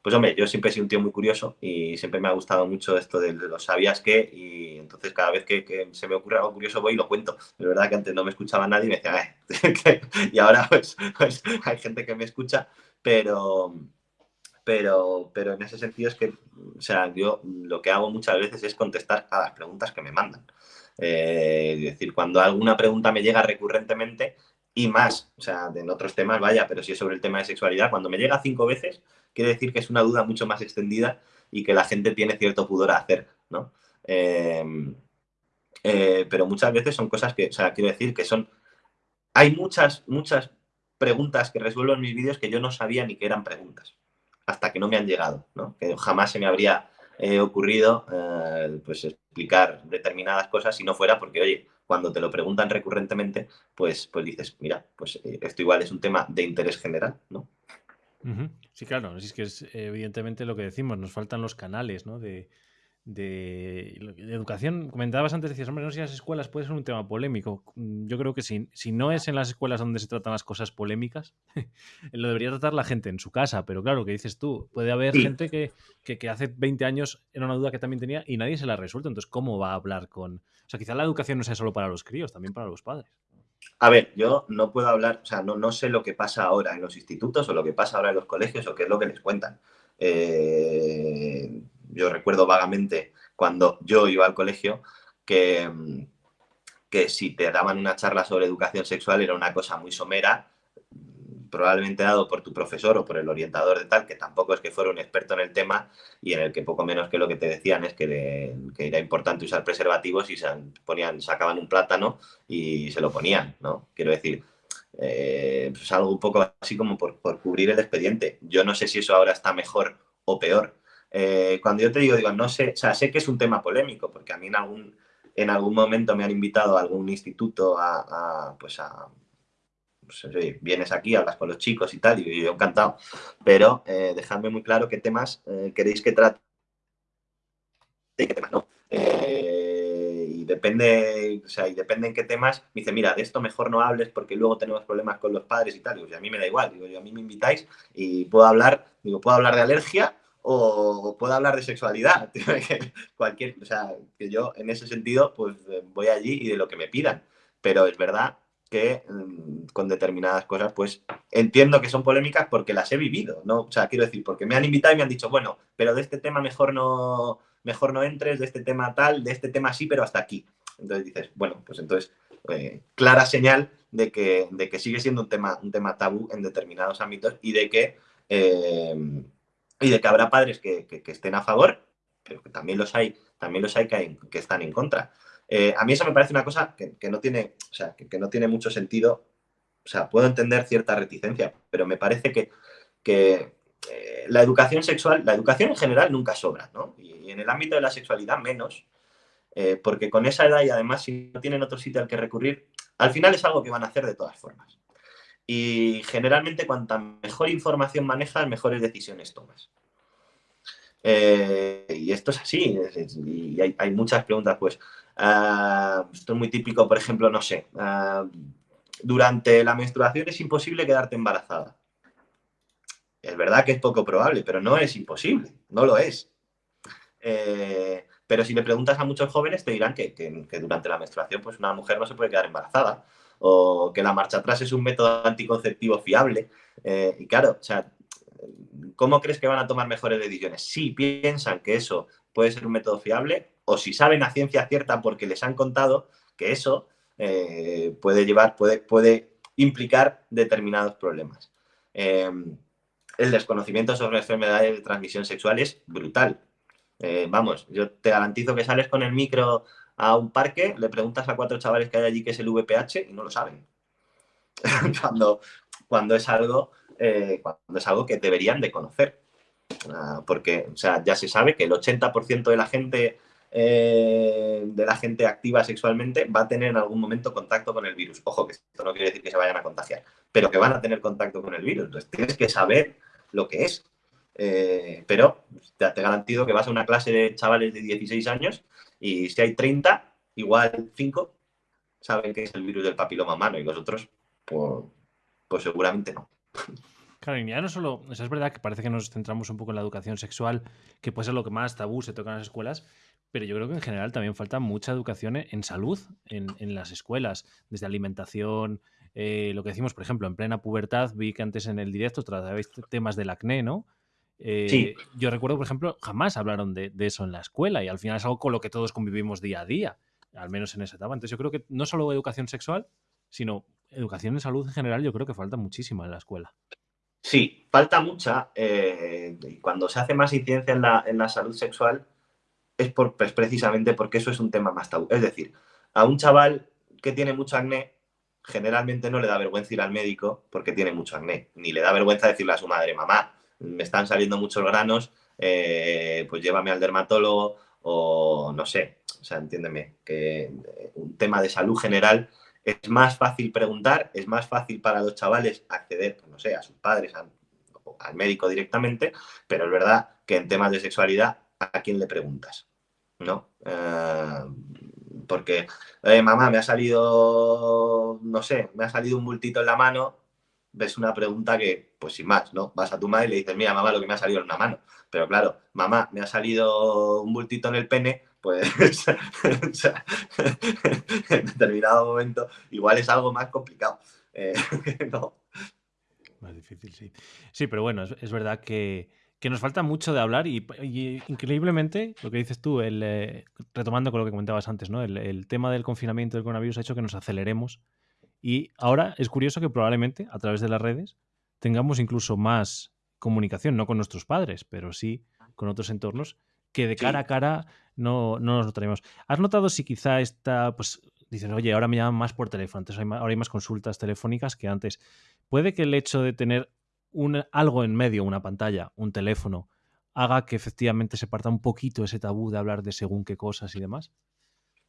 Pues hombre, yo siempre he sido un tío muy curioso y siempre me ha gustado mucho esto de los sabías qué y entonces cada vez que, se me ocurre algo curioso voy y lo cuento. Es verdad que antes no me escuchaba nadie y me decía, eh", y ahora pues, pues, hay gente que me escucha, pero, pero, pero en ese sentido es que, o sea, yo lo que hago muchas veces es contestar a las preguntas que me mandan. Eh, es decir, cuando alguna pregunta me llega recurrentemente y más, o sea, en otros temas, vaya, pero si es sobre el tema de sexualidad, cuando me llega cinco veces, quiere decir que es una duda mucho más extendida y que la gente tiene cierto pudor a hacer, ¿no? Em, eh, pero muchas veces son cosas que, o sea, quiero decir que son... Hay muchas, muchas preguntas que resuelvo en mis vídeos que yo no sabía ni que eran preguntas hasta que no me han llegado, ¿no? que jamás se me habría eh, ocurrido pues explicar determinadas cosas si no fuera porque, oye, cuando te lo preguntan recurrentemente, pues, pues dices, mira, pues eh, esto igual es un tema de interés general, ¿no? Sí, claro, es que es evidentemente lo que decimos, nos faltan los canales, ¿no? De, de, educación, comentabas antes, decías, hombre, no sé si las escuelas puede ser un tema polémico. Mm, yo creo que si, si no es en las escuelas donde se tratan las cosas polémicas, lo debería tratar la gente en su casa, pero claro, que dices tú, puede haber gente que, que, hace 20 años era una duda que también tenía y nadie se la ha resuelto, entonces, ¿cómo va a hablar con...? O sea, quizá la educación no sea solo para los críos, también para los padres. A ver, yo no puedo hablar, o sea, no, no sé lo que pasa ahora en los institutos o lo que pasa ahora en los colegios o qué es lo que les cuentan. Eh, yo recuerdo vagamente cuando yo iba al colegio que, que si te daban una charla sobre educación sexual era una cosa muy somera, probablemente dado por tu profesor o por el orientador de tal, que tampoco es que fuera un experto en el tema y en el que poco menos que lo que te decían es que, era importante usar preservativos y se ponían, sacaban un plátano y se lo ponían, ¿no? Quiero decir, eh, pues algo un poco así como por, por, cubrir el expediente. Yo no sé si eso ahora está mejor o peor, eh, cuando yo te digo, digo, no sé, o sea, sé que es un tema polémico, porque a mí en algún, en algún momento me han invitado a algún instituto a, pues a, pues, vienes aquí, hablas con los chicos y tal, y yo encantado, pero eh, dejadme muy claro qué temas eh, queréis que trate. Y qué temas no. y depende, o sea, y depende en qué temas, me dice, mira, de esto mejor no hables porque luego tenemos problemas con los padres y tal, y a mí me da igual, digo, yo, a mí me invitáis y puedo hablar, digo, puedo hablar de alergia o puedo hablar de sexualidad. Cualquier, o sea, que yo en ese sentido pues eh, voy allí y de lo que me pidan. Pero es verdad que mm, con determinadas cosas pues entiendo que son polémicas porque las he vivido, ¿no? O sea, quiero decir, porque me han invitado y me han dicho, bueno, pero de este tema mejor no, mejor no entres, de este tema tal, de este tema sí, pero hasta aquí. Entonces dices, bueno, pues entonces, eh, clara señal de que, de que sigue siendo un tema, un tema tabú en determinados ámbitos y de que eh, y de que habrá padres que, estén a favor, pero que también los hay, también los hay que, están en contra. Eh, a mí eso me parece una cosa que, no tiene, o sea, que, no tiene mucho sentido. O sea, puedo entender cierta reticencia, pero me parece que, que eh, la educación sexual, la educación en general nunca sobra, ¿no? Y, en el ámbito de la sexualidad menos, eh, porque con esa edad y además si no tienen otro sitio al que recurrir, al final es algo que van a hacer de todas formas. Y generalmente cuanta mejor información manejas, mejores decisiones tomas. Eh, y esto es así, y hay, muchas preguntas, pues, ah, esto es muy típico, por ejemplo, no sé, ah, durante la menstruación es imposible quedarte embarazada. Es verdad que es poco probable, pero no es imposible, no lo es. Eh, pero si le preguntas a muchos jóvenes, te dirán que, durante la menstruación pues una mujer no se puede quedar embarazada o que la marcha atrás es un método anticonceptivo fiable. Eh, y claro, o sea, ¿cómo crees que van a tomar mejores decisiones? Si piensan que eso puede ser un método fiable o si saben a ciencia cierta porque les han contado que eso eh, puede llevar, puede, puede implicar determinados problemas. Em, el desconocimiento sobre enfermedades de transmisión sexual es brutal. Eh, vamos, yo te garantizo que sales con el micro a un parque, le preguntas a cuatro chavales que hay allí qué es el VPH y no lo saben. cuando, cuando, es algo, eh, cuando es algo que deberían de conocer. Ah, porque, o sea, ya se sabe que el 80% de la gente eh, de la gente activa sexualmente va a tener en algún momento contacto con el virus. Ojo, que esto no quiere decir que se vayan a contagiar, pero que van a tener contacto con el virus. Entonces tienes que saber lo que es. Eh, pero te, te, garantizo que vas a una clase de chavales de 16 años y si hay 30, igual 5 saben que es el virus del papiloma humano y los otros, pues, pues seguramente no. Claro, y ya no solo, es verdad que parece que nos centramos un poco en la educación sexual, que puede ser lo que más tabú se toca en las escuelas, pero yo creo que en general también falta mucha educación en salud en, las escuelas, desde alimentación, eh, lo que decimos, por ejemplo, en plena pubertad, vi que antes en el directo tratabais temas del acné, ¿no? Eh, sí. Yo recuerdo, por ejemplo, jamás hablaron de, eso en la escuela y al final es algo con lo que todos convivimos día a día, al menos en esa etapa. Entonces yo creo que no solo educación sexual, sino educación en salud en general, yo creo que falta muchísima en la escuela. Sí, falta mucha. Eh, cuando se hace más incidencia en la, en la salud sexual es, por, pues precisamente porque eso es un tema más tabú. Es decir, a un chaval que tiene mucho acné, generalmente no le da vergüenza ir al médico porque tiene mucho acné, ni le da vergüenza decirle a su madre, mamá, me están saliendo muchos granos, eh, pues llévame al dermatólogo o no sé, o sea, entiéndeme, que un tema de salud general es más fácil preguntar, es más fácil para los chavales acceder, pues no sé, a sus padres, al médico directamente, pero es verdad que en temas de sexualidad, ¿a quién le preguntas? ¿No? Eh, porque, mamá, me ha salido, no sé, me ha salido un bultito en la mano, ves una pregunta que, pues sin más, ¿no? Vas a tu madre y le dices, mira, mamá, lo que me ha salido en una mano. Pero claro, mamá, me ha salido un bultito en el pene, pues en determinado momento igual es algo más complicado. Eh, más difícil, sí. Sí, pero bueno, es, verdad que, nos falta mucho de hablar y, increíblemente, lo que dices tú, el, eh, retomando con lo que comentabas antes, ¿no? El, tema del confinamiento del coronavirus ha hecho que nos aceleremos y ahora es curioso que probablemente a través de las redes tengamos incluso más comunicación, no con nuestros padres, pero sí con otros entornos que de cara a cara no, no nos notaremos. ¿Has notado si quizá esta, pues dices, oye, ahora me llaman más por teléfono, antes ahora hay más consultas telefónicas que antes? ¿Puede que el hecho de tener un, algo en medio, una pantalla, un teléfono, haga que efectivamente se parta un poquito ese tabú de hablar de según qué cosas y demás?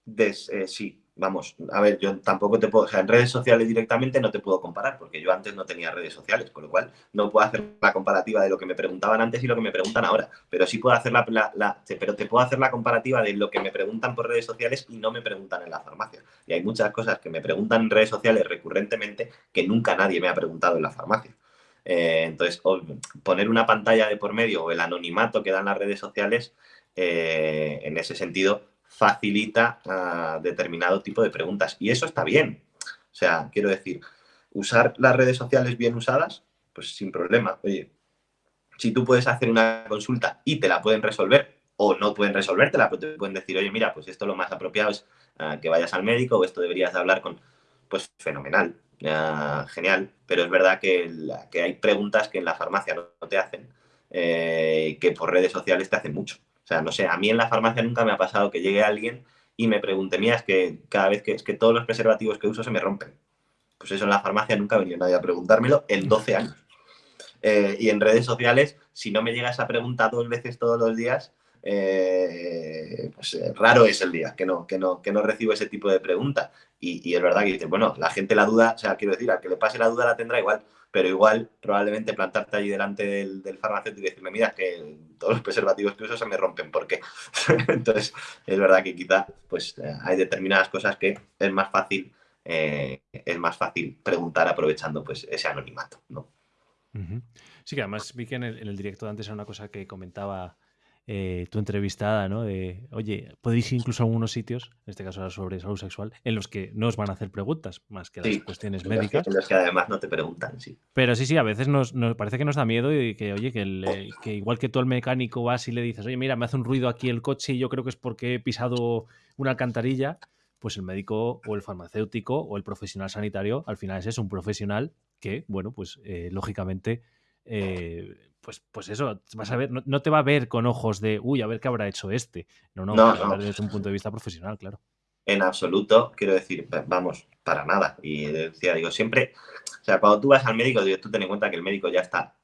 Eh, sí, vamos, a ver, yo tampoco te puedo, o sea, en redes sociales directamente no te puedo comparar, porque yo antes no tenía redes sociales, con lo cual no puedo hacer la comparativa de lo que me preguntaban antes y lo que me preguntan ahora, pero sí puedo hacer la, pero te puedo hacer la comparativa de lo que me preguntan por redes sociales y no me preguntan en la farmacia. Y hay muchas cosas que me preguntan en redes sociales recurrentemente que nunca nadie me ha preguntado en la farmacia. Eh, entonces, poner una pantalla de por medio o el anonimato que dan las redes sociales, eh, en ese sentido, facilita uh, determinado tipo de preguntas. Y eso está bien. O sea, quiero decir, usar las redes sociales bien usadas, pues sin problema. Oye, si tú puedes hacer una consulta y te la pueden resolver o no pueden resolvértela, pero te pueden decir, oye, mira, pues esto lo más apropiado es uh, que vayas al médico o esto deberías de hablar con, pues fenomenal, uh, genial. Pero es verdad que, que, hay preguntas que en la farmacia no te hacen, eh, que por redes sociales te hacen mucho. O sea, no sé, a mí en la farmacia nunca me ha pasado que llegue alguien y me pregunte, mira, es que cada vez que es que todos los preservativos que uso se me rompen. Pues eso en la farmacia nunca ha venido nadie a preguntármelo en 12 años. Eh, y en redes sociales, si no me llega esa pregunta dos veces todos los días, eh, pues eh, raro es el día que no, que, no, que no recibo ese tipo de pregunta. Y, y es verdad que dice, bueno, la gente la duda, o sea, quiero decir, al que le pase la duda la tendrá igual, pero igual probablemente plantarte allí delante del, farmacéutico y decirme, mira, que todos los preservativos que uso se me rompen, ¿por qué? Entonces, es verdad que quizá pues, eh, hay determinadas cosas que es más fácil, eh, es más fácil preguntar aprovechando pues, ese anonimato, ¿no? Sí, que además vi que en el, directo de antes era una cosa que comentaba eh, tu entrevistada, ¿no? De, oye, podéis ir incluso a algunos sitios, en este caso era sobre salud sexual, en los que no os van a hacer preguntas, más que las cuestiones médicas. En los que además no te preguntan, sí. Pero sí, sí, a veces nos, parece que nos da miedo y que, oye, que, que igual que tú al mecánico vas y le dices, oye, mira, me hace un ruido aquí el coche y yo creo que es porque he pisado una alcantarilla, pues el médico o el farmacéutico o el profesional sanitario al final es un profesional que, bueno, pues eh, lógicamente, eh, pues, pues eso, vas a ver, no, te va a ver con ojos de, uy, a ver qué habrá hecho este. No, no, no, desde un punto de vista profesional, claro. En absoluto, quiero decir, vamos, para nada. Y decía, digo, siempre, o sea, cuando tú vas al médico, tú ten en cuenta que el médico ya está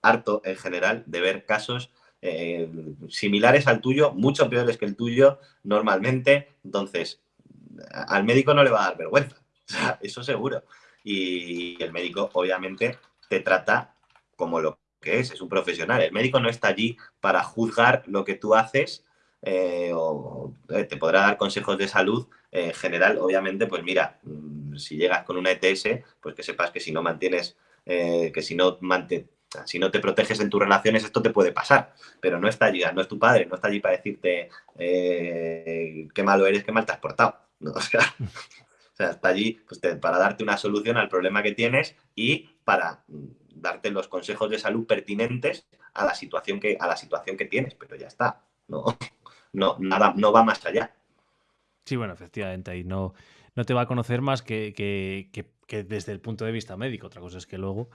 harto en general de ver casos eh, similares al tuyo, mucho peores que el tuyo normalmente. Entonces, al médico no le va a dar vergüenza, eso seguro. Y el médico, obviamente, te trata como lo que es, es un profesional. El médico no está allí para juzgar lo que tú haces eh, o eh, te podrá dar consejos de salud en general. Obviamente, pues mira, mm, si llegas con una ETS, pues que sepas que si no mantienes, eh, que si no si no te proteges en tus relaciones, esto te puede pasar, pero no está allí, no es tu padre, no está allí para decirte qué malo eres, qué mal te has portado. O sea, o sea, está allí pues, para darte una solución al problema que tienes y para mm, darte los consejos de salud pertinentes a la situación que, a la situación que tienes, pero ya está. No, no, nada, no va más allá. Sí, bueno, efectivamente, ahí no, no te va a conocer más que, que, desde el punto de vista médico. Otra cosa es que luego.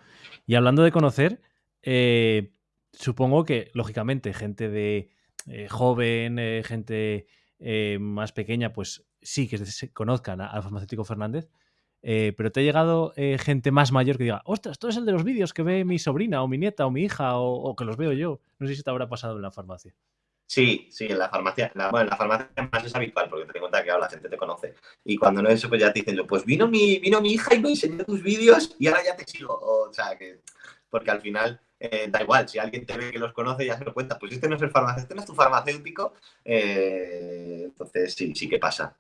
Y hablando de conocer, eh, supongo que, lógicamente, gente de eh, joven, eh, gente más pequeña, pues sí que se conozcan al farmacéutico Fernández, eh, pero te ha llegado eh, gente más mayor que diga, ostras, esto es el de los vídeos que ve mi sobrina o mi nieta o mi hija o, que los veo yo. No sé si te habrá pasado en la farmacia. Sí, sí, en la farmacia. bueno, en la farmacia más es habitual porque te cuenta que ahora la gente te conoce. Y cuando no es eso, pues ya te dicen, pues vino mi, vino mi hija y me enseñó tus vídeos y ahora ya te sigo. O, sea, que. Porque al final eh, da igual, si alguien te ve que los conoce, ya se lo cuenta. Pues este no es el farmacéutico, este no es tu farmacéutico. entonces, sí, sí que pasa.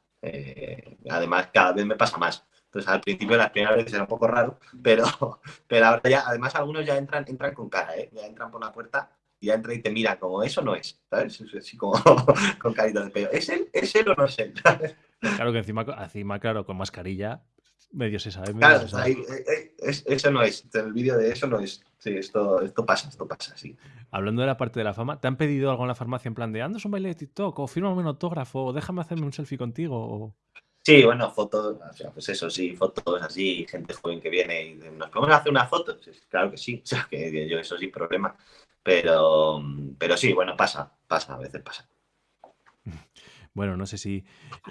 además, cada vez me pasa más. Entonces, al principio, las primeras veces era un poco raro, pero, pero ahora ya, además, algunos ya entran, entran con cara, ¿eh? Ya entran por la puerta y ya entran y te miran como eso no es, ¿sabes? Así como con carita de pelo. ¿Es él? ¿Es él o no es él? Claro que encima, encima, claro, con mascarilla, medio se sabe. claro, eh, eh, eso no es. El vídeo de eso no es. Sí, esto, esto pasa, esto pasa, sí. Hablando de la parte de la fama, ¿te han pedido algo en la farmacia en plan de andas un baile de TikTok o firma un autógrafo o déjame hacerme un selfie contigo? O... Sí, bueno, fotos, o sea, pues eso sí, fotos así, gente joven que viene y nos podemos hacer una foto. Claro que sí, o sea, que yo eso sin problema. Pero, pero sí, bueno, pasa, pasa, a veces pasa. Bueno, no sé si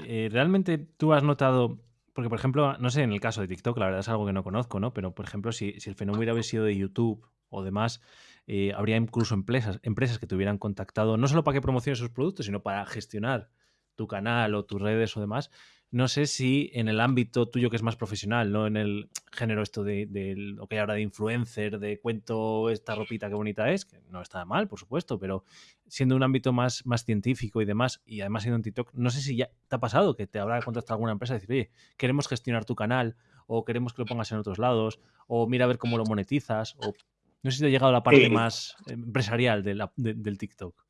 eh, realmente tú has notado, porque por ejemplo, no sé, en el caso de TikTok, la verdad es algo que no conozco, ¿no? Pero por ejemplo, si, el fenómeno hubiera sido de YouTube o demás, eh, habría incluso empresas, empresas que te hubieran contactado, no solo para que promociones sus productos, sino para gestionar tu canal o tus redes o demás. No sé si en el ámbito tuyo que es más profesional, no en el género esto de, lo que hay ahora de influencer, de cuento esta ropita que bonita es, que no está mal, por supuesto, pero siendo un ámbito más, más científico y demás, y además siendo un TikTok, no sé si ya te ha pasado que te habrá contactado alguna empresa y decir, oye, queremos gestionar tu canal, o queremos que lo pongas en otros lados, o mira a ver cómo lo monetizas, o no sé si te ha llegado la parte más empresarial del TikTok.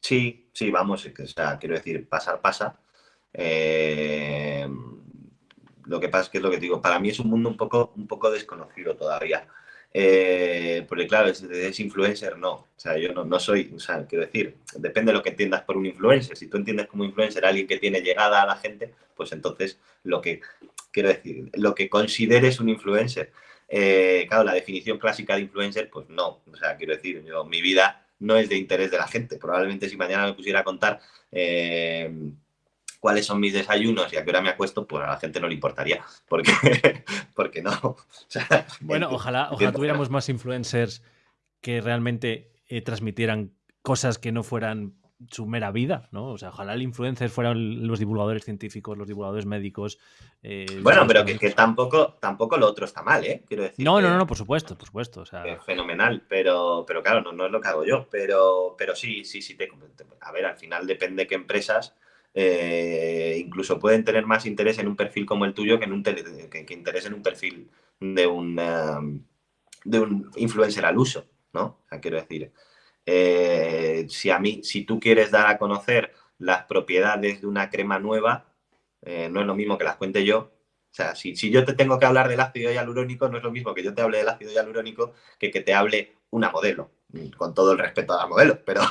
Sí, sí, vamos, o sea, quiero decir, pasar pasa eh, lo que pasa es que es lo que digo, para mí es un mundo un poco, un poco desconocido todavía. Eh, porque claro, es, influencer, no. O sea, yo no, soy, o sea, quiero decir, depende de lo que entiendas por un influencer. Si tú entiendes como influencer a alguien que tiene llegada a la gente, pues entonces lo que, quiero decir, lo que consideres un influencer. Eh, claro, la definición clásica de influencer, pues no. O sea, quiero decir, yo, mi vida no es de interés de la gente. Probablemente si mañana me pusiera a contar cuáles son mis desayunos y a qué hora me acuesto, pues a la gente no le importaría, porque, porque no. bueno, ojalá, ojalá tuviéramos más influencers que realmente eh, transmitieran cosas que no fueran su mera vida, ¿no? O sea, ojalá el influencer fueran los divulgadores científicos, los divulgadores médicos. Eh, bueno, pero que, tampoco, tampoco lo otro está mal, ¿eh? Quiero decir. No, no, no, por supuesto, por supuesto. O sea... fenomenal, pero, pero claro, no, no, es lo que hago yo. Pero, pero sí, sí, sí, te, a ver, al final depende qué empresas eh, incluso pueden tener más interés en un perfil como el tuyo que, en un que, interés en un perfil de un, de un influencer al uso, ¿no? O sea, quiero decir, eh, si a mí, si tú quieres dar a conocer las propiedades de una crema nueva, eh, no es lo mismo que las cuente yo. O sea, si, si, yo te tengo que hablar del ácido hialurónico, no es lo mismo que yo te hable del ácido hialurónico que que te hable una modelo, con todo el respeto a la modelo, pero,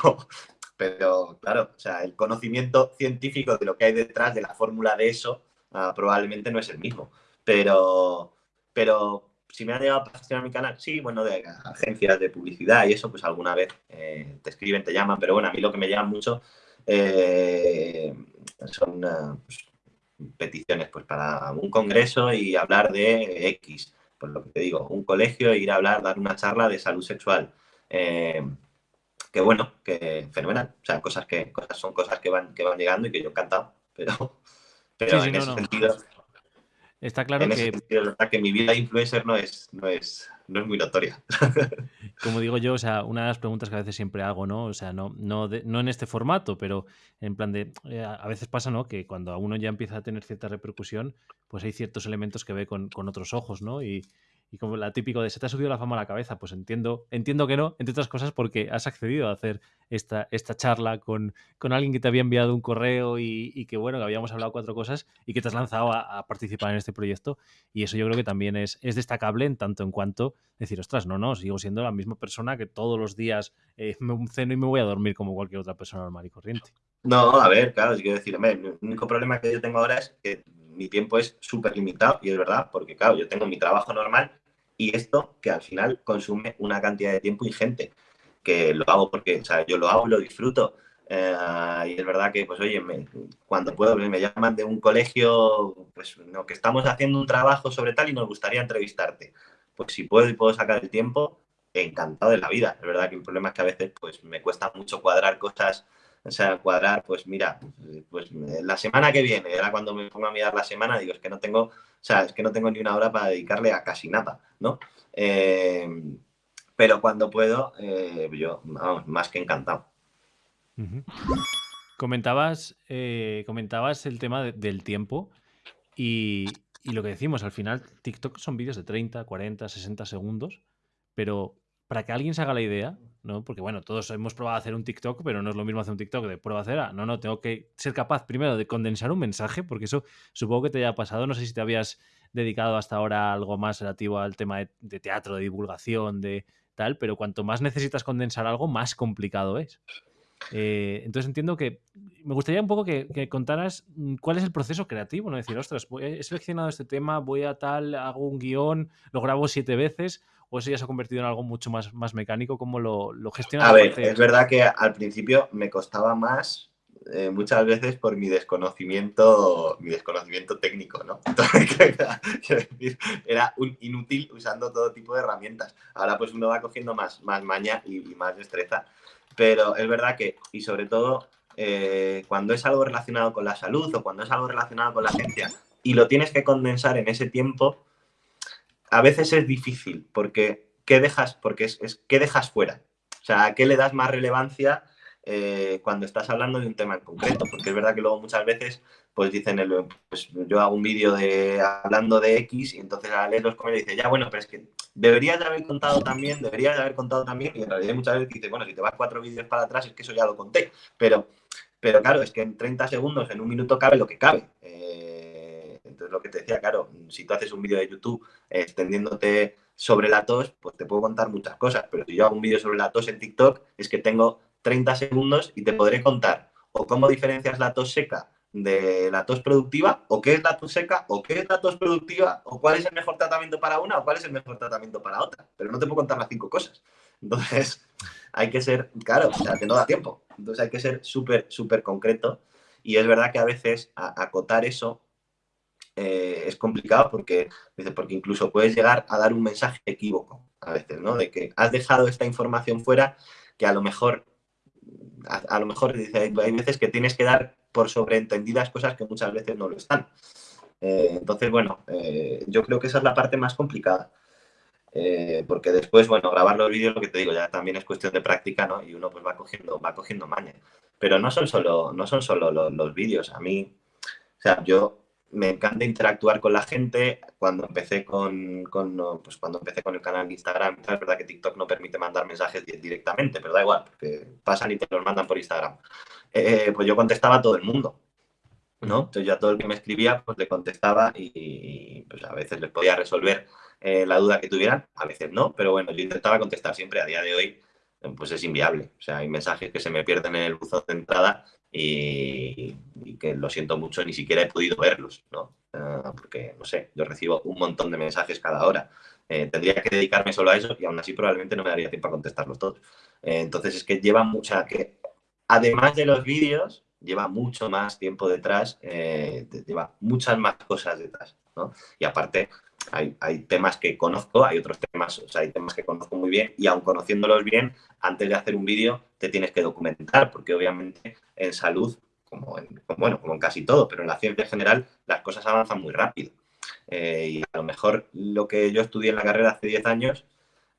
pero claro, o sea, el conocimiento científico de lo que hay detrás de la fórmula de eso ah, probablemente no es el mismo. Pero, pero si me han llegado a patrocinar mi canal, sí, bueno, de agencias de publicidad y eso, pues alguna vez eh, te escriben, te llaman, pero bueno, a mí lo que me llama mucho eh, son pues, peticiones pues, para un congreso y hablar de X, pues lo que te digo, un colegio, ir a hablar, dar una charla de salud sexual. Eh, que bueno, que fenomenal. O sea, cosas que cosas son cosas que van, que van llegando y que yo he encantado. Pero, pero en ese sentido. Está claro que. que mi vida de influencer no es, no es, no es muy notoria. Como digo yo, o sea, una de las preguntas que a veces siempre hago, ¿no? O sea, no, no, no en este formato, pero en plan de. Eh, a veces pasa, ¿no? Que cuando a uno ya empieza a tener cierta repercusión, pues hay ciertos elementos que ve con, con otros ojos, ¿no? Y, y como la típico de se te ha subido la fama a la cabeza, pues entiendo, entiendo que no, entre otras cosas porque has accedido a hacer esta, esta charla con, con alguien que te había enviado un correo y, que bueno, que habíamos hablado cuatro cosas y que te has lanzado a, participar en este proyecto. Y eso yo creo que también es, es destacable en tanto en cuanto decir, ostras, no, no, sigo siendo la misma persona que todos los días eh, me ceno y me voy a dormir como cualquier otra persona normal y corriente. No, a ver, claro, quiero decir, el único problema que yo tengo ahora es que mi tiempo es súper limitado y es verdad, porque claro, yo tengo mi trabajo normal y esto que al final consume una cantidad de tiempo ingente, que lo hago porque, o sea, yo lo hago, lo disfruto. Eh, y es verdad que, pues, oye, cuando puedo, me llaman de un colegio, pues, no, que estamos haciendo un trabajo sobre tal y nos gustaría entrevistarte. Pues si puedo y puedo sacar el tiempo, encantado de la vida. Es verdad que el problema es que a veces, pues, me cuesta mucho cuadrar cosas o sea, cuadrar, pues mira, pues la semana que viene, era cuando me pongo a mirar la semana, digo, es que no tengo, sea, es que no tengo ni una hora para dedicarle a casi nada, ¿no? Eh, pero cuando puedo, eh, yo, vamos, más que encantado. Comentabas, eh, comentabas el tema del tiempo y, y, lo que decimos, al final TikTok son vídeos de 30, 40, 60 segundos, pero para que alguien se haga la idea, ¿no? Porque bueno, todos hemos probado a hacer un TikTok, pero no es lo mismo hacer un TikTok de prueba a hacer. No, no, tengo que ser capaz primero de condensar un mensaje, porque eso supongo que te haya pasado. No sé si te habías dedicado hasta ahora a algo más relativo al tema de, teatro, de divulgación, de tal, pero cuanto más necesitas condensar algo, más complicado es. Eh, entonces entiendo que me gustaría un poco que, que, contaras mm, cuál es el proceso creativo, ¿no? Decir, ostras, he seleccionado este tema, voy a tal, hago un guion, lo grabo siete veces, o eso ya se ha convertido en algo mucho más, más mecánico? ¿Cómo lo, lo gestionas? A ver, es verdad que al principio me costaba más eh, muchas veces por mi desconocimiento, mi desconocimiento técnico, ¿no? era un inútil usando todo tipo de herramientas. Ahora pues uno va cogiendo más, más maña y, más destreza. Pero es verdad que, y sobre todo, eh, cuando es algo relacionado con la salud o cuando es algo relacionado con la agencia y lo tienes que condensar en ese tiempo, a veces es difícil porque ¿qué dejas, porque es, ¿qué dejas fuera? O sea, ¿a qué le das más relevancia eh, cuando estás hablando de un tema en concreto? Porque es verdad que luego muchas veces pues dicen, el, pues yo hago un vídeo de hablando de X y entonces a leer los comentarios dice, ya bueno, pero es que deberías de haber contado también, deberías de haber contado también y en realidad muchas veces dice, bueno, si te vas cuatro vídeos para atrás es que eso ya lo conté, pero, pero claro, es que en 30 segundos, en un minuto cabe lo que cabe. Eh, entonces, lo que te decía, claro, si tú haces un vídeo de YouTube eh, extendiéndote sobre la tos, pues te puedo contar muchas cosas, pero si yo hago un vídeo sobre la tos en TikTok, es que tengo 30 segundos y te podré contar o cómo diferencias la tos seca de la tos productiva, o qué es la tos seca, o qué es la tos productiva, o cuál es el mejor tratamiento para una, o cuál es el mejor tratamiento para otra. Pero no te puedo contar las cinco cosas. Entonces, hay que ser, claro, o sea, que no da tiempo. Entonces, hay que ser súper, súper concreto. Y es verdad que a veces acotar eso eh, es complicado porque, porque incluso puedes llegar a dar un mensaje equívoco a veces, ¿no? De que has dejado esta información fuera que a lo mejor, a, lo mejor dice, hay veces que tienes que dar por sobreentendidas cosas que muchas veces no lo están. Eh, entonces, bueno, eh, yo creo que esa es la parte más complicada. porque después, bueno, grabar los vídeos, lo que te digo, ya también es cuestión de práctica, ¿no? Y uno pues va cogiendo, va cogiendo maña. Pero no son solo, no son solo los vídeos. A mí, o sea, yo me encanta interactuar con la gente. Cuando empecé con, pues cuando empecé con el canal de Instagram, es verdad que TikTok no permite mandar mensajes directamente, pero da igual, porque pasan y te los mandan por Instagram. Eh, pues yo contestaba a todo el mundo. ¿no? Entonces yo a todo el que me escribía, pues le contestaba y, pues a veces les podía resolver eh, la duda que tuvieran, a veces no, pero bueno, yo intentaba contestar siempre. A día de hoy, pues es inviable. O sea, hay mensajes que se me pierden en el buzón de entrada y, que lo siento mucho, ni siquiera he podido verlos, ¿no? Ah, porque, no sé, yo recibo un montón de mensajes cada hora. Eh, tendría que dedicarme solo a eso y aún así probablemente no me daría tiempo a contestarlos todos. Eh, entonces es que lleva mucha, que además de los vídeos, lleva mucho más tiempo detrás, eh, lleva muchas más cosas detrás, ¿no? Y aparte, hay, temas que conozco, hay otros temas, o sea, hay temas que conozco muy bien y aun conociéndolos bien, antes de hacer un vídeo te tienes que documentar, porque obviamente en salud, como en, bueno, como en casi todo, pero en la ciencia en general, las cosas avanzan muy rápido. Eh, y a lo mejor lo que yo estudié en la carrera hace 10 años,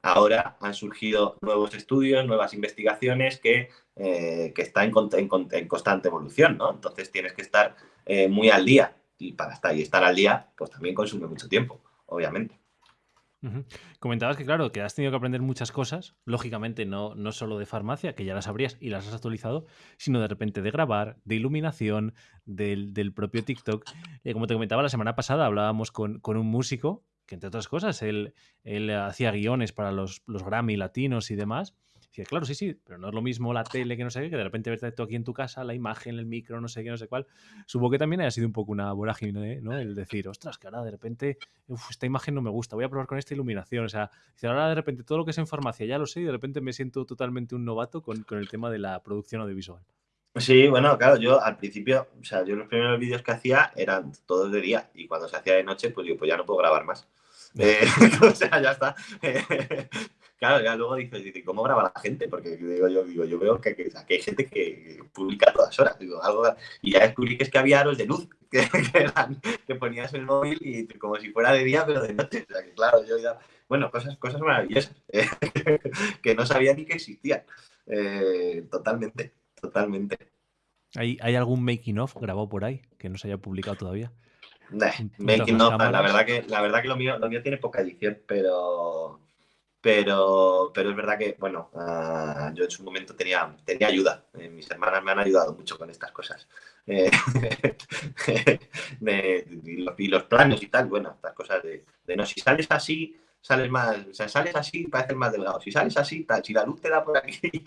ahora han surgido nuevos estudios, nuevas investigaciones que, eh, que están en, en, constante evolución, ¿no? Entonces tienes que estar eh, muy al día y para estar, y estar al día, pues también consume mucho tiempo, obviamente. Comentabas que, claro, que has tenido que aprender muchas cosas, lógicamente no, no solo de farmacia, que ya las sabrías y las has actualizado, sino de repente de grabar, de iluminación, del, propio TikTok. Eh, como te comentaba la semana pasada, hablábamos con, con un músico que, entre otras cosas, él, él hacía guiones para los, los Grammy latinos y demás claro, sí, sí, pero no es lo mismo la tele que no sé qué, que de repente verte tú aquí en tu casa, la imagen, el micro, no sé qué, no sé cuál. Supongo que también haya sido un poco una vorágine, ¿no? El decir, ostras, que ahora de repente, esta imagen no me gusta, voy a probar con esta iluminación. O sea, ahora de repente todo lo que es en farmacia ya lo sé y de repente me siento totalmente un novato con, con el tema de la producción audiovisual. Sí, bueno, claro, yo al principio, o sea, yo los primeros vídeos que hacía eran todos de día y cuando se hacía de noche, pues digo, pues ya no puedo grabar más. Eh, o sea, ya está. Claro, ya luego dices, ¿cómo graba la gente? Porque digo, yo, digo, yo veo que, hay gente que publica a todas horas. Digo, algo, y ya descubrí que es que había aros de luz que, que, ponías el móvil y como si fuera de día, pero de noche. O sea, que claro, yo ya. Bueno, cosas, cosas maravillosas que no sabía ni que existían. Eh, totalmente, totalmente. ¿Hay, ¿Hay algún making of grabado por ahí que no se haya publicado todavía? making of, la verdad que, la verdad que lo mío, lo mío tiene poca edición, pero pero, pero es verdad que, bueno, ah, yo en su momento tenía, tenía ayuda. Eh, mis hermanas me han ayudado mucho con estas cosas. Eh, y, los, planos y tal, bueno, estas cosas de, no, si sales así, sales más, o sea, sales así, pareces más delgado. Si sales así, tal, si la luz te da por aquí.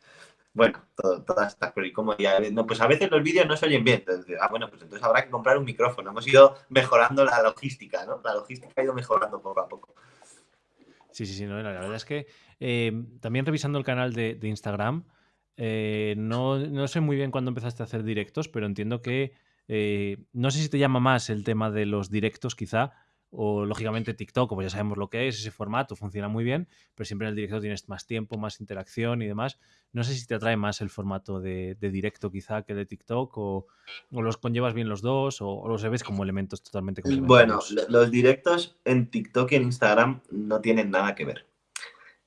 bueno, todas estas cosas. Y como ya, no, pues a veces los vídeos no se oyen bien. Entonces, ah, bueno, pues entonces habrá que comprar un micrófono. Hemos ido mejorando la logística, ¿no? La logística ha ido mejorando poco a poco. Sí, sí, sí, no, la verdad es que em, también revisando el canal de, Instagram, eh, no, no, sé muy bien cuándo empezaste a hacer directos, pero entiendo que eh, no sé si te llama más el tema de los directos quizá, o lógicamente TikTok, como ya sabemos lo que es, ese formato funciona muy bien, pero siempre en el directo tienes más tiempo, más interacción y demás. No sé si te atrae más el formato de, directo quizá que de TikTok o, los conllevas bien los dos o, los ves como elementos totalmente Bueno, los directos en TikTok y en Instagram no tienen nada que ver.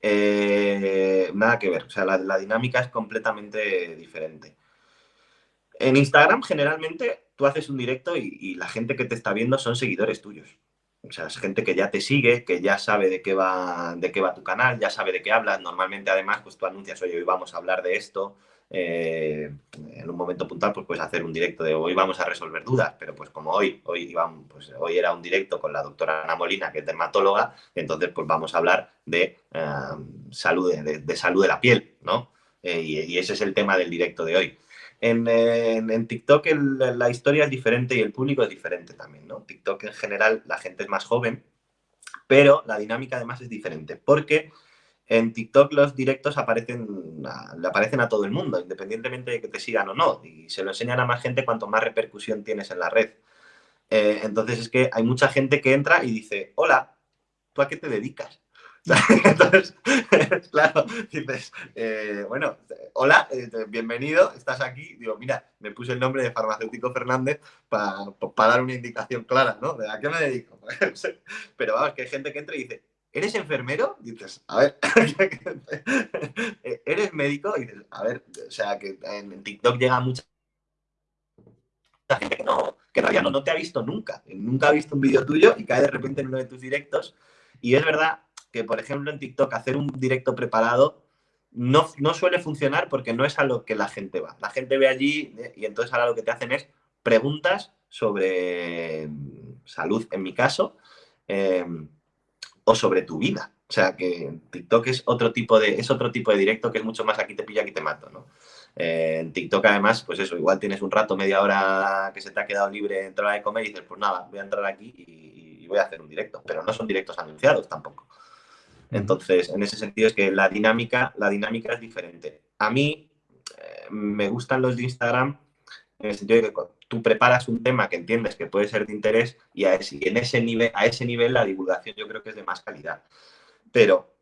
Eh, nada que ver, o sea, la, dinámica es completamente diferente. En Instagram generalmente tú haces un directo y la gente que te está viendo son seguidores tuyos. O sea, es gente que ya te sigue, que ya sabe de qué va, de qué va tu canal, ya sabe de qué hablas. Normalmente, además, pues tú anuncias, oye, hoy vamos a hablar de esto. Eh, en un momento puntual, pues puedes hacer un directo de hoy vamos a resolver dudas, pero pues como hoy, hoy, pues, hoy era un directo con la doctora Ana Molina, que es dermatóloga, entonces pues vamos a hablar de, eh, salud, de, salud de la piel, ¿no? Eh, y ese es el tema del directo de hoy. En, TikTok la historia es diferente y el público es diferente también, ¿no? TikTok en general la gente es más joven, pero la dinámica además es diferente, porque en TikTok los directos aparecen le aparecen a todo el mundo, independientemente de que te sigan o no, y se lo enseñan a más gente cuanto más repercusión tienes en la red. Eh, entonces es que hay mucha gente que entra y dice, hola, ¿tú a qué te dedicas? Entonces, claro, dices, eh, bueno, hola, eh, bienvenido, estás aquí. Digo, mira, me puse el nombre de farmacéutico Fernández para dar una indicación clara, ¿no? ¿De a qué me dedico? Pero vamos, que hay gente que entra y dice, ¿eres enfermero? dices, a ver, ¿eres médico? dices, a ver, o sea, que en TikTok llega mucha gente que no, que realidad no, no te ha visto nunca. Nunca ha visto un vídeo tuyo y cae de repente en uno de tus directos. Y es verdad que, por ejemplo, en TikTok hacer un directo preparado no, no suele funcionar porque no es a lo que la gente va. La gente ve allí eh, y entonces ahora lo que te hacen es preguntas sobre salud, en mi caso, eh, o sobre tu vida. O sea que TikTok es otro tipo de, es otro tipo de directo que es mucho más aquí te pillo, aquí te mato, ¿no? Eh, en TikTok además, pues eso, igual tienes un rato, media hora que se te ha quedado libre en hora de comer y dices, pues nada, voy a entrar aquí y, voy a hacer un directo, pero no son directos anunciados tampoco. Entonces, en ese sentido es que la dinámica, la dinámica es diferente. A mí eh, me gustan los de Instagram en el sentido de que tú preparas un tema que entiendes que puede ser de interés y, a ese, en ese nivel, a ese nivel la divulgación yo creo que es de más calidad. Pero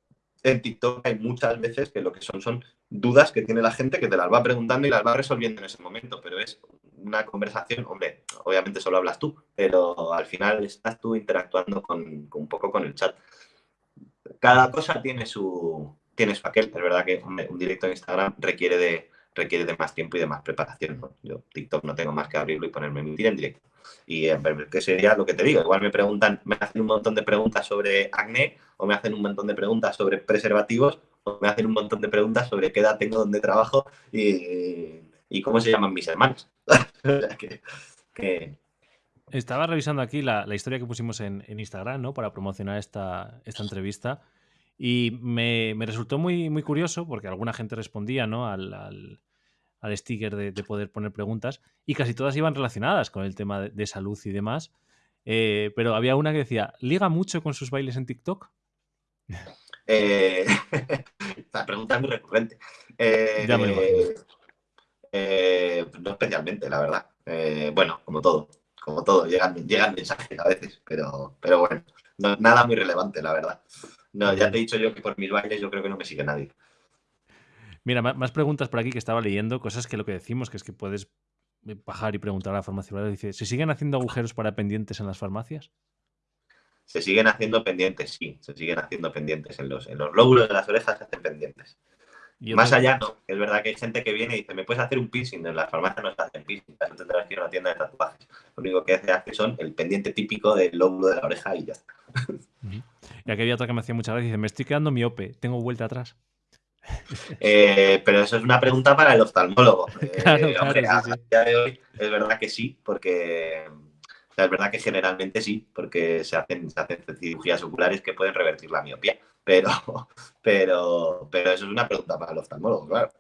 en TikTok hay muchas veces que lo que son son dudas que tiene la gente que te las va preguntando y las va resolviendo en ese momento, pero es una conversación, hombre, obviamente solo hablas tú, pero al final estás tú interactuando con, un poco con el chat. Cada cosa tiene su, tiene su aquel, es verdad que un directo en Instagram requiere de, requiere de más tiempo y de más preparación. Yo TikTok no tengo más que abrirlo y ponerme a emitir en directo. Y eh, qué sería lo que te digo. Igual me preguntan, me hacen un montón de preguntas sobre acné, o me hacen un montón de preguntas sobre preservativos, o me hacen un montón de preguntas sobre qué edad tengo, dónde trabajo y, cómo se llaman mis hermanos. Estaba revisando aquí la, historia que pusimos en, Instagram, ¿no? Para promocionar esta, esta entrevista. Y me, resultó muy, muy curioso porque alguna gente respondía ¿no? al, al, sticker de, poder poner preguntas y casi todas iban relacionadas con el tema de, salud y demás. Eh, pero había una que decía, ¿liga mucho con sus bailes en TikTok? Eh, la pregunta es muy recurrente. Eh, eh, no especialmente, la verdad. bueno, como todo, como todo, llegan, llegan mensajes a veces, pero, pero bueno, nada muy relevante, la verdad. No, ya te he dicho yo que por mis bailes yo creo que no me sigue nadie. Mira, más preguntas por aquí que estaba leyendo, cosas que lo que decimos, que es que puedes bajar y preguntar a la farmacia. Dice, ¿se siguen haciendo agujeros para pendientes en las farmacias? Se siguen haciendo pendientes, sí, se siguen haciendo pendientes. En los, en los lóbulos de las orejas se hacen pendientes. Más allá, no. Es verdad que hay gente que viene y dice, ¿me puedes hacer un piercing? En las farmacias no se hacen piercing, eso tendrás que ir a una tienda de tatuajes. Lo único que se hace son el pendiente típico del lóbulo de la oreja y ya está. Y aquí había otra que me hacía muchas veces, dice, me estoy quedando miope, tengo vuelta atrás. Eh, pero eso es una pregunta para el oftalmólogo. Claro, eh, a, día de hoy es verdad que sí, porque es verdad que generalmente sí, porque se hacen, se hacen cirugías oculares que pueden revertir la miopía. Pero, pero, pero eso es una pregunta para el oftalmólogo, claro.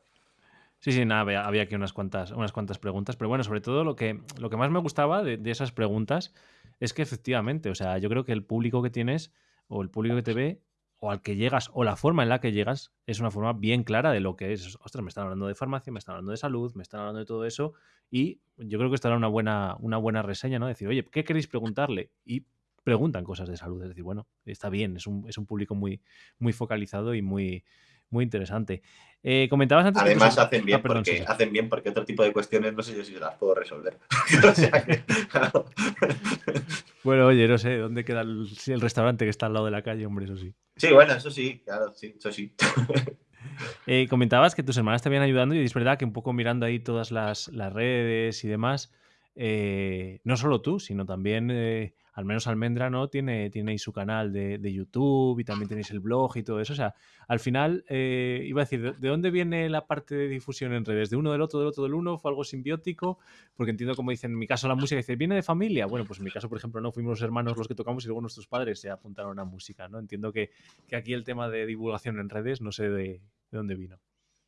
Sí, sí, nada, había, aquí unas cuantas, unas cuantas preguntas, pero bueno, sobre todo lo que, lo que más me gustaba de, de esas preguntas es que efectivamente, o sea, yo creo que el público que tienes o el público que te ve o al que llegas o la forma en la que llegas es una forma bien clara de lo que es. Ostras, me están hablando de farmacia, me están hablando de salud, me están hablando de todo eso y yo creo que estará una buena, una buena reseña, ¿no? Decir, oye, ¿qué queréis preguntarle? Y preguntan cosas de salud. Es decir, bueno, está bien, es un, es un público muy, muy focalizado y muy, muy interesante. Eh, comentabas antes. Además, hacen, bien ah, porque, hacen bien porque otro tipo de cuestiones no sé yo si las puedo resolver. bueno, oye, no sé, ¿dónde queda el, restaurante que está al lado de la calle? Hombre, eso sí. Sí, bueno, eso sí, claro, sí, eso sí. Eh, comentabas que tus hermanas te habían ayudando y es verdad que un poco mirando ahí todas las, redes y demás, eh, no solo tú, sino también al menos Almendra, ¿no? Tiene, ahí su canal de, YouTube y también tenéis el blog y todo eso. O sea, al final, eh, iba a decir, ¿de, dónde viene la parte de difusión en redes? ¿De uno del otro, del otro del uno? ¿Fue algo simbiótico? Porque entiendo, como dicen, en mi caso la música dice, ¿viene de familia? Bueno, pues en mi caso, por ejemplo, no fuimos los hermanos los que tocamos y luego nuestros padres se apuntaron a música, ¿no? Entiendo que, aquí el tema de divulgación en redes, no sé de dónde vino.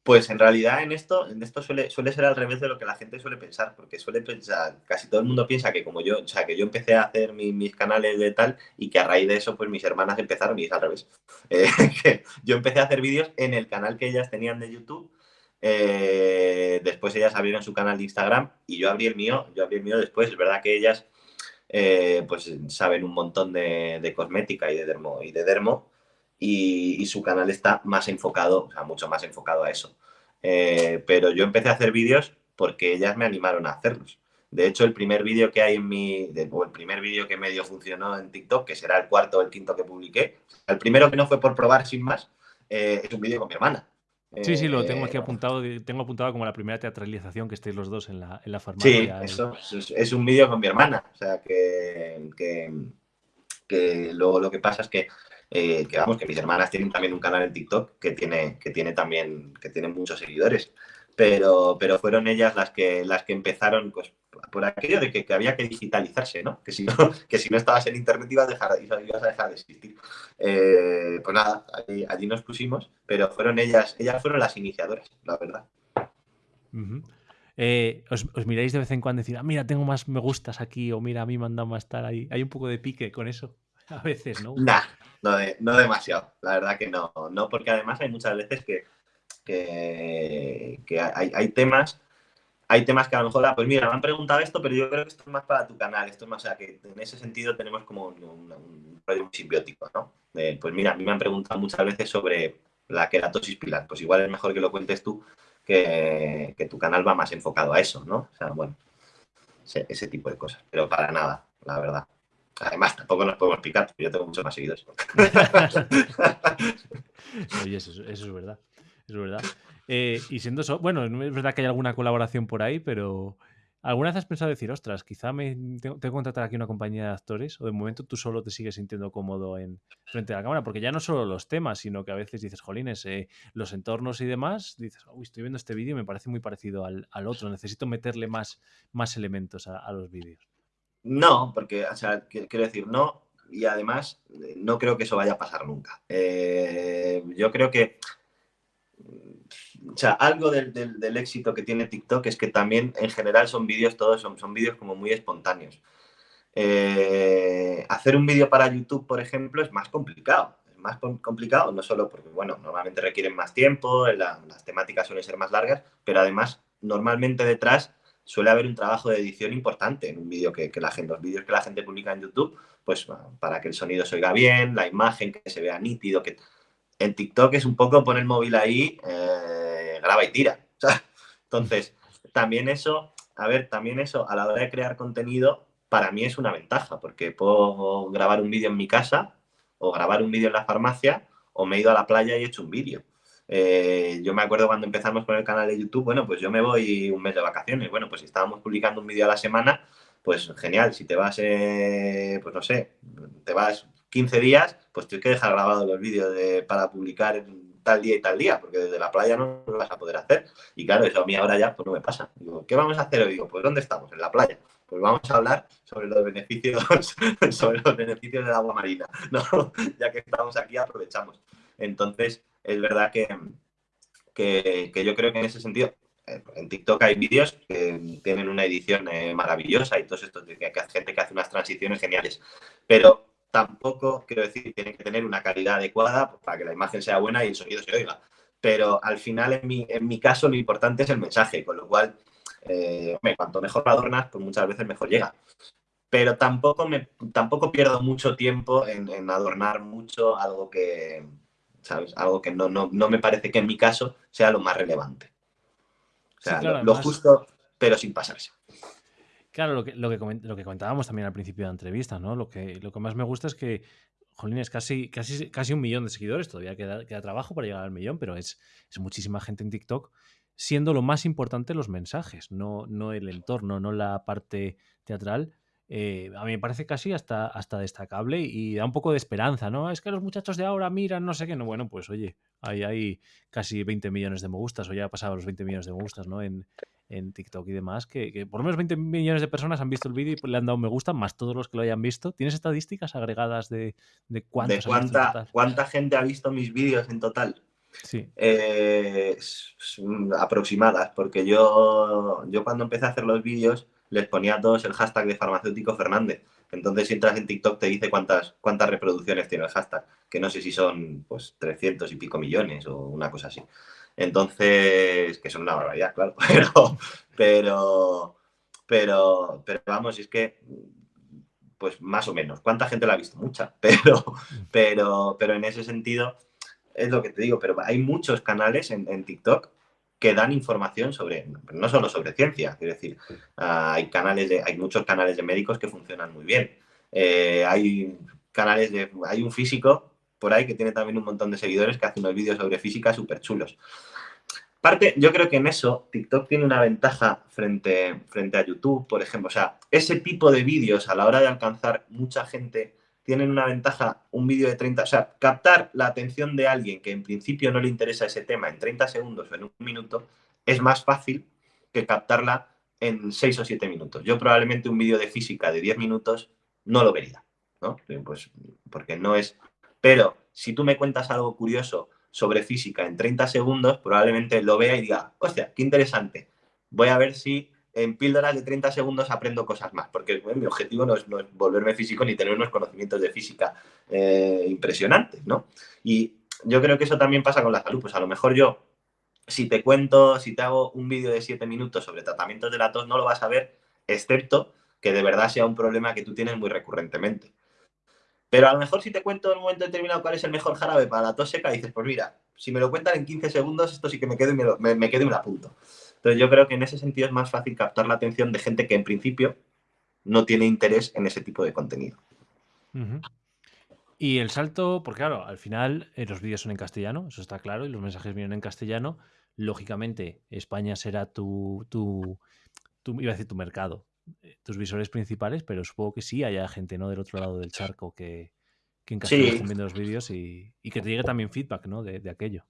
Pues en realidad en esto, en esto suele, suele ser al revés de lo que la gente suele pensar, porque suele pensar, casi todo el mundo piensa que como yo, o sea, que yo empecé a hacer mis canales de tal y que a raíz de eso, pues mis hermanas empezaron y es al revés. Eh, yo empecé a hacer vídeos en el canal que ellas tenían de YouTube, eh, después ellas abrieron su canal de Instagram y yo abrí el mío, yo abrí el mío después, es verdad que ellas eh, pues saben un montón de, de, cosmética y de dermo, y de dermo y, su canal está más enfocado, o sea, mucho más enfocado a eso. Eh, pero yo empecé a hacer vídeos porque ellas me animaron a hacerlos. De hecho, el primer vídeo que hay en mi, o el primer vídeo que medio funcionó en TikTok, que será el cuarto o el quinto que publiqué, el primero que no fue por probar sin más, eh, es un vídeo con mi hermana. Sí, sí, lo tengo aquí apuntado. Tengo apuntado como la primera teatralización que estéis los dos en la, en la farmacia. Sí, eso es, un vídeo con mi hermana. O sea, que, que, luego lo que pasa es que, eh, que, vamos, que mis hermanas tienen también un canal en TikTok que tiene, que tiene también, que tiene muchos seguidores. Pero, pero fueron ellas las que, las que empezaron, pues, por aquello de que, había que digitalizarse, ¿no? Que si no, que si no estabas en internet ibas a dejar, de existir. Eh, pues nada, allí, nos pusimos, pero fueron ellas, ellas fueron las iniciadoras, la verdad. Eh, os, miráis de vez en cuando y decir, ah, mira, tengo más me gustas aquí, o mira, a mí me han dado más tal ahí. Hay un poco de pique con eso, a veces, ¿no? Nah, no, demasiado, la verdad que no, no, porque además hay muchas veces que, que, hay, hay temas hay temas que a lo mejor, ah, pues mira, me han preguntado esto, pero yo creo que esto es más para tu canal, esto es más, o sea, que en ese sentido tenemos como un, rollo simbiótico, ¿no? pues mira, a mí me han preguntado muchas veces sobre la queratosis pilar, pues igual es mejor que lo cuentes tú, que, tu canal va más enfocado a eso, ¿no? O sea, bueno, ese, tipo de cosas, pero para nada, la verdad. Además, tampoco nos podemos porque yo tengo muchos más seguidores. Oye, eso, es verdad, es verdad. Eh, y siendo eso, bueno, es verdad que hay alguna colaboración por ahí, pero ¿alguna vez has pensado decir, ostras, quizá me tengo, que contratar aquí una compañía de actores? ¿O de momento tú solo te sigues sintiendo cómodo en frente a la cámara? Porque ya no solo los temas, sino que a veces dices, jolines, eh, los entornos y demás, dices, uy, estoy viendo este vídeo y me parece muy parecido al, otro, necesito meterle más, más elementos a, los vídeos. No, porque, o sea, quiero decir, no, y además eh, no creo que eso vaya a pasar nunca. yo creo que o sea, algo del, éxito que tiene TikTok es que también en general son vídeos, todos son, son vídeos como muy espontáneos. Eh, hacer un vídeo para YouTube, por ejemplo, es más complicado. Es más complicado, no solo porque, bueno, normalmente requieren más tiempo, las temáticas suelen ser más largas, pero además, normalmente detrás suele haber un trabajo de edición importante en un vídeo que, la gente, los vídeos que la gente publica en YouTube, pues para que el sonido se oiga bien, la imagen que se vea nítido, que en TikTok es un poco poner el móvil ahí, eh, graba y tira. entonces, también eso, a ver, también eso a la hora de crear contenido, para mí es una ventaja, porque puedo grabar un vídeo en mi casa o grabar un vídeo en la farmacia o me he ido a la playa y he hecho un vídeo. Eh, yo me acuerdo cuando empezamos con el canal de YouTube, bueno, pues yo me voy un mes de vacaciones. Bueno, pues si estábamos publicando un vídeo a la semana, pues genial. Si te vas, eh, pues no sé, te vas 15 días, pues tienes que dejar grabados los vídeos para publicar en tal día y tal día, porque desde la playa no lo vas a poder hacer. Y claro, eso a mí ahora ya pues no me pasa. Digo, ¿qué vamos a hacer hoy? Digo, pues ¿dónde estamos? En la playa. Pues vamos a hablar sobre los beneficios, sobre los beneficios del agua marina. ¿no? ya que estamos aquí, aprovechamos. Entonces, es verdad que, que, yo creo que en ese sentido, eh, en TikTok hay vídeos que tienen una edición eh, maravillosa y todo esto, que, que gente que hace unas transiciones geniales. Pero tampoco, quiero decir, tiene que tener una calidad adecuada para que la imagen sea buena y el sonido se oiga. Pero al final, en mi, en mi caso, lo importante es el mensaje, con lo cual, eh, cuanto mejor lo adornas, pues muchas veces mejor llega. Pero tampoco, me, tampoco pierdo mucho tiempo en, adornar mucho algo que, ¿sabes? Algo que no, no, no, me parece que en mi caso sea lo más relevante. O sea, lo, justo, pero sin pasarse. Claro, lo que, lo que, lo que comentábamos también al principio de la entrevista, ¿no? Lo que, lo que más me gusta es que, jolín, es casi, casi, casi un millón de seguidores, todavía queda, queda trabajo para llegar al millón, pero es, es muchísima gente en TikTok, siendo lo más importante los mensajes, no, no el entorno, no la parte teatral. Eh, a mí me parece casi hasta, hasta destacable y da un poco de esperanza, ¿no? Es que los muchachos de ahora miran no sé qué, no, bueno, pues oye, ahí hay casi 20 millones de me gustas o ya ha pasado los 20 millones de me gustas, ¿no? En, en TikTok y demás, que, por lo menos 20 millones de personas han visto el vídeo y le han dado un me gusta, más todos los que lo hayan visto. ¿Tienes estadísticas agregadas de, de cuántos ¿De cuánta, cuánta gente ha visto mis vídeos en total? Sí. Eh, aproximadas, porque yo, yo cuando empecé a hacer los vídeos les ponía a todos el hashtag de farmacéutico Fernández. Entonces, si entras en TikTok, te dice cuántas, cuántas reproducciones tiene el hashtag, que no sé si son pues 300 y pico millones o una cosa así. Entonces, que son una barbaridad, claro, pero, pero, pero, pero vamos, es que, pues más o menos, ¿cuánta gente la ha visto? Mucha, pero, pero, pero en ese sentido, es lo que te digo, pero hay muchos canales en, TikTok que dan información sobre, no solo sobre ciencia, quiero decir, hay canales de, hay muchos canales de médicos que funcionan muy bien. Eh, hay canales de, hay un físico por ahí que tiene también un montón de seguidores que hace unos vídeos sobre física súper chulos. Parte, yo creo que en eso TikTok tiene una ventaja frente, frente a YouTube, por ejemplo. O sea, ese tipo de vídeos a la hora de alcanzar mucha gente tienen una ventaja, un vídeo de 30, o sea, captar la atención de alguien que en principio no le interesa ese tema en 30 segundos o en un minuto es más fácil que captarla en 6 o 7 minutos. Yo probablemente un vídeo de física de 10 minutos no lo vería, ¿no? Pues porque no es... Pero si tú me cuentas algo curioso sobre física en 30 segundos, probablemente lo vea y diga, hostia, qué interesante. Voy a ver si en píldoras de 30 segundos aprendo cosas más, porque mi objetivo no es, volverme físico ni tener unos conocimientos de física eh, impresionantes, ¿no? Y yo creo que eso también pasa con la salud. Pues a lo mejor yo, si te cuento, si te hago un vídeo de 7 minutos sobre tratamientos de la tos, no lo vas a ver, excepto que de verdad sea un problema que tú tienes muy recurrentemente. Pero a lo mejor si te cuento en un momento determinado cuál es el mejor jarabe para la tos seca, dices, pues mira, si me lo cuentan en 15 segundos, esto sí que me quedo y me, lo, me, quedo y me apunto. Entonces yo creo que en ese sentido es más fácil captar la atención de gente que en principio no tiene interés en ese tipo de contenido. Y el salto, porque claro, al final eh, los vídeos son en castellano, eso está claro, y los mensajes vienen en castellano. Lógicamente, España será tu, tu, tu iba a decir tu mercado, eh, tus visores principales, pero supongo que sí haya gente ¿no? del otro lado del charco que, que en castellano estén viendo los vídeos y, que te llegue también feedback ¿no? de, aquello.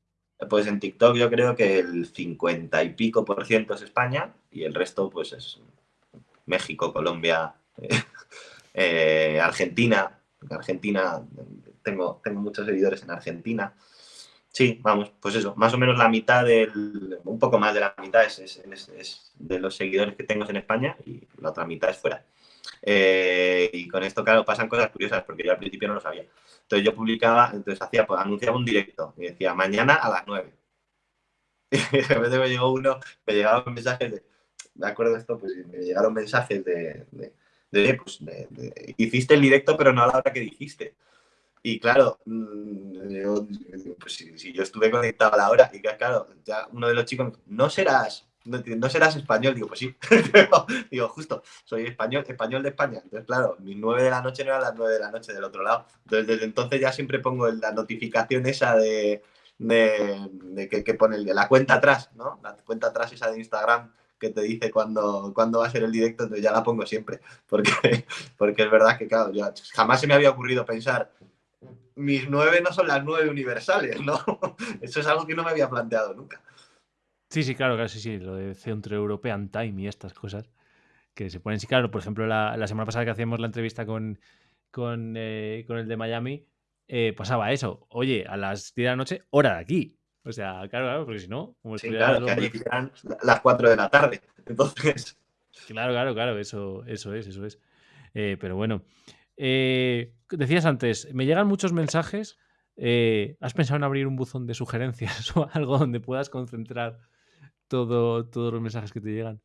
Pues en TikTok yo creo que el 50 y pico por ciento es España y el resto pues es México, Colombia, eh, Argentina. Argentina, tengo, tengo muchos seguidores en Argentina. Sí, vamos, pues eso, más o menos la mitad del, un poco más de la mitad es, de los seguidores que tengo en España y la otra mitad es fuera. Eh, y con esto, claro, pasan cosas curiosas porque yo al principio no lo sabía. Entonces yo publicaba, entonces hacía, pues anunciaba un directo y decía mañana a las 9. Y de repente me llegó uno, me llegaron mensajes de, me acuerdo de esto, pues me llegaron mensajes de, pues, hiciste el directo pero no a la hora que dijiste. Y claro, mm, pues si, yo estuve conectado a la hora, y claro, ya uno de los chicos, no serás, no, serás español, digo, pues sí, digo, justo, soy español, español de España. Entonces, claro, mis nueve de la noche no eran las nueve de la noche del otro lado. Entonces, desde entonces ya siempre pongo la notificación esa de, de, que, pone la cuenta atrás, ¿no? La cuenta atrás esa de Instagram que te dice cuándo, cuándo va a ser el directo, entonces ya la pongo siempre, porque, porque es verdad que, claro, jamás se me había ocurrido pensar mis nueve no son las nueve universales, ¿no? Eso es algo que no me había planteado nunca. Sí, sí, claro, sí, sí, lo de Centro European Time y estas cosas que se ponen, sí, claro, por ejemplo, la, semana pasada que hacíamos la entrevista con, con, eh, el de Miami, eh, pasaba eso, oye, a las 10 de la noche, hora de aquí. O sea, claro, claro, porque si no, como sí, claro, que allí las 4 de la tarde, entonces... Claro, claro, claro, eso, eso es, eso es. Eh, pero bueno, decías antes, me llegan muchos mensajes. ¿Has pensado en abrir un buzón de sugerencias o algo donde puedas concentrar todo, todos los mensajes que te llegan?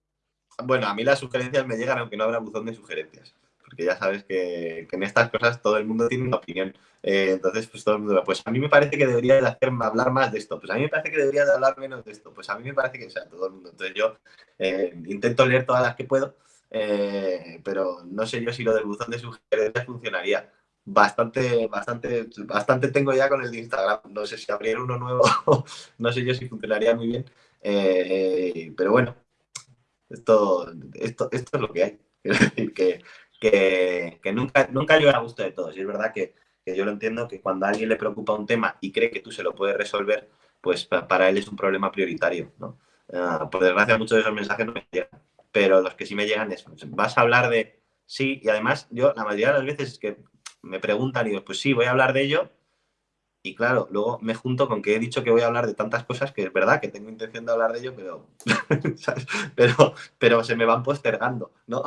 Bueno, a mí las sugerencias me llegan aunque no habrá buzón de sugerencias. Porque ya sabes que, en estas cosas todo el mundo tiene una opinión. Eh, entonces, pues todo el mundo, pues a mí me parece que debería de hacerme hablar más de esto. Pues a mí me parece que debería de hablar menos de esto. Pues a mí me parece que, sea, todo el mundo. Entonces yo intento leer todas las que puedo eh, pero no sé yo si lo del buzón de sugerencias funcionaría. Bastante, bastante, bastante tengo ya con el de Instagram. No sé si abrir uno nuevo, no sé yo si funcionaría muy bien. Eh, pero bueno, esto, esto, esto es lo que hay. Que, que, que nunca, nunca llega a gusto de todos. Y es verdad que, que, yo lo entiendo que cuando a alguien le preocupa un tema y cree que tú se lo puedes resolver, pues para él es un problema prioritario. ¿no? Ah, por desgracia, muchos de esos mensajes no me llegan pero los que sí me llegan es, vas a hablar de, sí, y además yo la mayoría de las veces es que me preguntan y digo, pues sí, voy a hablar de ello, y claro, luego me junto con que he dicho que voy a hablar de tantas cosas que es verdad que tengo intención de hablar de ello, pero, pero, pero se me van postergando, ¿no?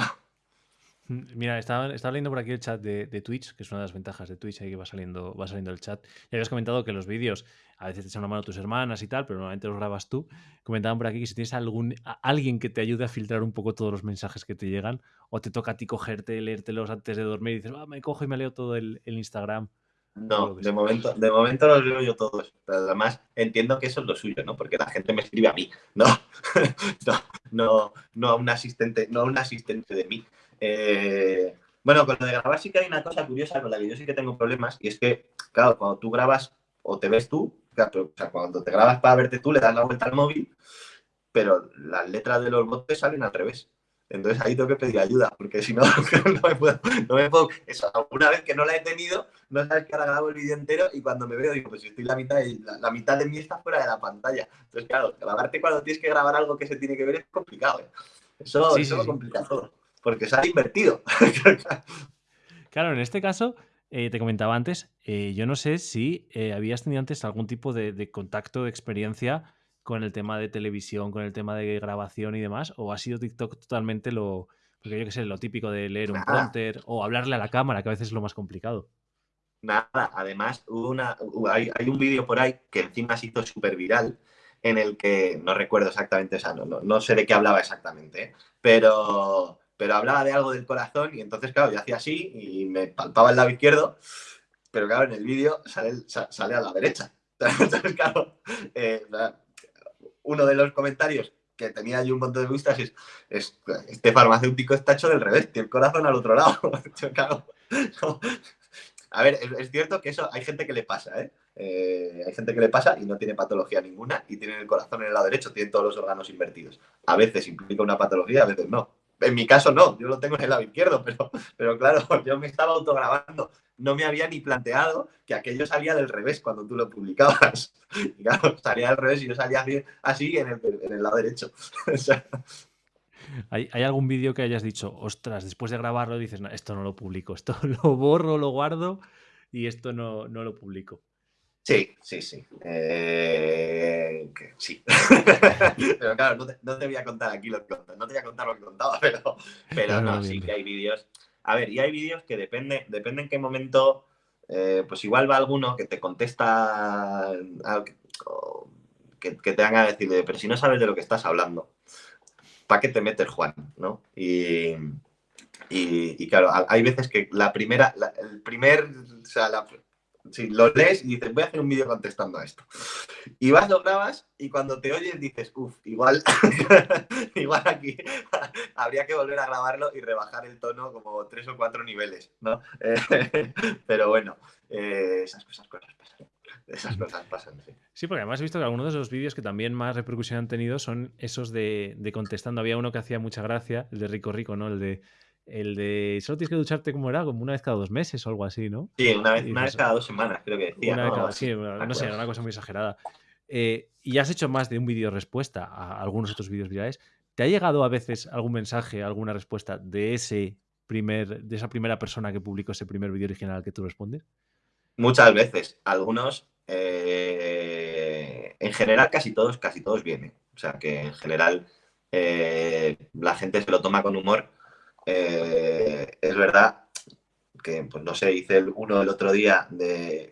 Mira, estaba, estaba, leyendo por aquí el chat de, Twitch, que es una de las ventajas de Twitch, ahí que va saliendo, va saliendo el chat. Ya habías comentado que los vídeos a veces te echan una mano tus hermanas y tal, pero normalmente los grabas tú. Comentaban por aquí que si tienes algún, alguien que te ayude a filtrar un poco todos los mensajes que te llegan, o te toca a ti cogerte, leértelos antes de dormir y dices, ah, me cojo y me leo todo el, Instagram. No, de momento, de momento los leo yo todos. Pero además entiendo que eso es lo suyo, ¿no? Porque la gente me escribe a mí, ¿no? no, no, no a un asistente, no a un asistente de mí. Eh, Bueno, con lo de grabar sí que hay una cosa curiosa con la que yo sí que tengo problemas y es que, claro, cuando tú grabas o te ves tú, o sea, cuando te grabas para verte tú le das la vuelta al móvil, pero las letras de los botes salen al revés. Entonces ahí tengo que pedir ayuda, porque si no, no me puedo, no me puedo. Eso, una vez que no la he tenido, no sabes que ahora grabo el vídeo entero y cuando me veo digo, pues estoy la mitad, la, la, mitad de mí está fuera de la pantalla. Entonces, claro, grabarte cuando tienes que grabar algo que se tiene que ver es complicado. ¿eh? Eso, eso lo complica todo, porque se ha invertido. claro, en este caso, eh, te comentaba antes, eh, yo no sé si habías tenido antes algún tipo de, de contacto, de experiencia con el tema de televisión, con el tema de grabación y demás? ¿O ha sido TikTok totalmente lo, porque yo que sé, lo típico de leer un prompter o hablarle a la cámara, que a veces es lo más complicado? Nada, además una, hay, hay un vídeo por ahí que encima se hizo súper viral, en el que no recuerdo exactamente, o sea, no, no, no sé de qué hablaba exactamente, ¿eh? pero, pero hablaba de algo del corazón y entonces, claro, yo hacía así y me palpaba el lado izquierdo, pero claro, en el vídeo sale, sale a la derecha. Entonces, claro, eh, uno de los comentarios que tenía allí un montón de vistas es, es este farmacéutico está hecho del revés, tiene el corazón al otro lado. A ver, es, es, cierto que eso hay gente que le pasa, ¿eh? ¿eh? Hay gente que le pasa y no tiene patología ninguna y tiene el corazón en el lado derecho, tiene todos los órganos invertidos. A veces implica una patología, a veces no. En mi caso no, yo lo tengo en el lado izquierdo, pero, pero claro, yo me estaba autograbando. No me había ni planteado que aquello salía del revés cuando tú lo publicabas. Y claro, salía del revés y yo salía así, en, el, en el lado derecho. ¿Hay, ¿Hay, algún vídeo que hayas dicho, ostras, después de grabarlo dices, no, esto no lo publico, esto lo borro, lo guardo y esto no, no lo publico? Sí, sí, sí. Eh, que, sí. pero claro, no te, no te, voy a contar aquí lo que no te voy a contar lo que contaba, pero, pero no, no sí que hay vídeos. A ver, y hay vídeos que depende, depende en qué momento, eh, pues igual va alguno que te contesta, que, que te haga decir, pero si no sabes de lo que estás hablando, ¿para qué te metes, Juan? ¿no? Y, y, y, claro, hay veces que la primera, la, el primer, o sea, la, si lo lees y dices, voy a hacer un vídeo contestando a esto. Y vas, lo grabas y cuando te oyes dices, uff, igual, igual aquí habría que volver a grabarlo y rebajar el tono como tres o cuatro niveles, ¿no? pero bueno, eh, esas cosas, cosas pasan. Esas cosas pasan, sí. Porque además he visto que algunos de esos vídeos que también más repercusión han tenido son esos de, de contestando. Había uno que hacía mucha gracia, el de Rico Rico, ¿no? El de el de solo tienes que ducharte como era, como una vez cada dos meses o algo así, ¿no? Sí, una vez, una vez cada dos semanas, creo que decía. Una ¿no? vez cada, sí, no sé, era una cosa muy exagerada. Eh, y has hecho más de un vídeo respuesta a algunos otros vídeos virales. ¿Te ha llegado a veces algún mensaje, alguna respuesta de ese primer, de esa primera persona que publicó ese primer vídeo original al que tú respondes? Muchas veces. Algunos, eh, en general, casi todos, casi todos vienen. O sea que en general eh, la gente se lo toma con humor eh, es verdad que, pues no sé, hice uno el otro día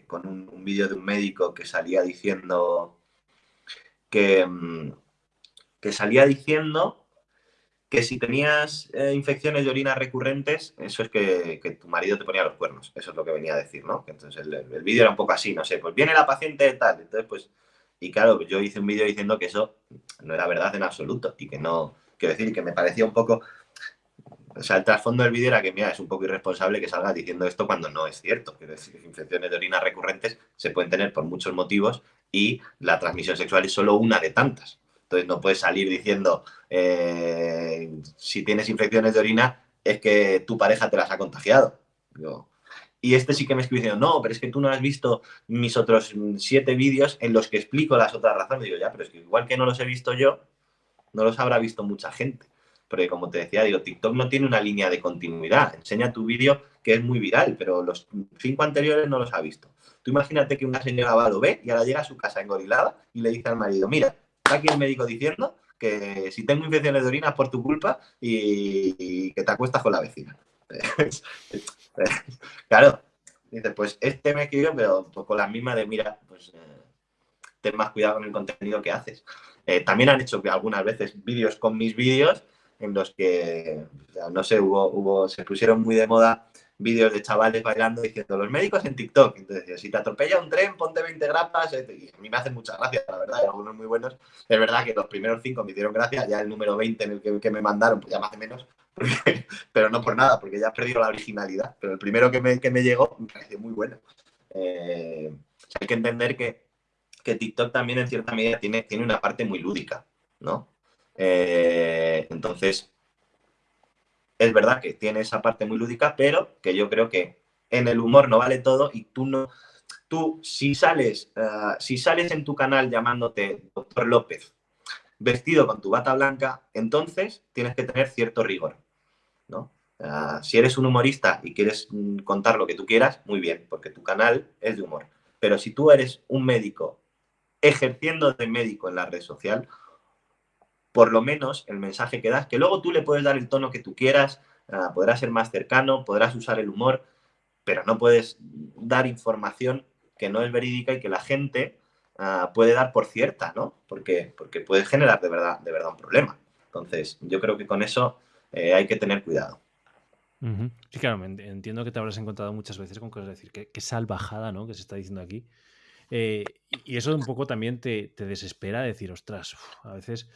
con un, vídeo de un médico que salía diciendo que, mm, que salía diciendo que si tenías eh, infecciones de orina recurrentes, eso es que, que, tu marido te ponía los cuernos. Eso es lo que venía a decir, ¿no? Entonces el, el vídeo era un poco así, no sé, pues viene la paciente tal, entonces pues... Y claro, yo hice un vídeo diciendo que eso no era verdad en absoluto y que no, quiero decir, que me parecía un poco o sea, el trasfondo del vídeo era que, mira, es un poco irresponsable que salgas diciendo esto cuando no es cierto. Decir, infecciones de orina recurrentes se pueden tener por muchos motivos y la transmisión sexual es solo una de tantas. Entonces no puedes salir diciendo, eh, si tienes infecciones de orina es que tu pareja te las ha contagiado. Y este sí que me escribió diciendo, no, pero es que tú no has visto mis otros siete vídeos en los que explico las otras razones. Digo, ya, pero es que igual que no los he visto yo, no los habrá visto mucha gente porque como te decía, digo, TikTok no tiene una línea de continuidad. Enseña tu vídeo que es muy viral, pero los cinco anteriores no los ha visto. Tú imagínate que una señora va, lo ve y ahora llega a su casa engorilada y le dice al marido, mira, está aquí el médico diciendo que si tengo infecciones de orina es por tu culpa y, que te acuestas con la vecina. claro, dice, pues este me escribió, pero pues con la misma de, mira, pues eh, ten más cuidado con el contenido que haces. Eh, también han hecho que algunas veces vídeos con mis vídeos en los que, no sé, hubo, hubo, se pusieron muy de moda vídeos de chavales bailando diciendo los médicos en TikTok. Entonces, si te atropella un tren, ponte 20 grapas. Y a mí me hacen mucha gracia, la verdad, hay algunos muy buenos. Es verdad que los primeros cinco me hicieron gracia, ya el número 20 en el que, me mandaron, pues ya me hace menos, pero no por nada, porque ya he perdido la originalidad. Pero el primero que me, que me llegó me pareció muy bueno. Eh, hay que entender que, que, TikTok también en cierta medida tiene, tiene una parte muy lúdica, ¿no? Eh, entonces, es verdad que tiene esa parte muy lúdica, pero que yo creo que en el humor no vale todo y tú no, tú si sales, uh, si sales en tu canal llamándote Doctor López, vestido con tu bata blanca, entonces tienes que tener cierto rigor, ¿no? Uh, si eres un humorista y quieres mm, contar lo que tú quieras, muy bien, porque tu canal es de humor. Pero si tú eres un médico ejerciendo de médico en la red social, por lo menos el mensaje que das, que luego tú le puedes dar el tono que tú quieras, uh, podrás ser más cercano, podrás usar el humor, pero no puedes dar información que no es verídica y que la gente uh, puede dar por cierta, ¿no? Porque, porque puede generar de verdad, de verdad un problema. Entonces, yo creo que con eso eh, hay que tener cuidado. Sí, claro, entiendo que te habrás encontrado muchas veces con cosas, decir, qué, salvajada, ¿no? Que se está diciendo aquí. Eh, y eso un poco también te, te desespera decir, ostras, a veces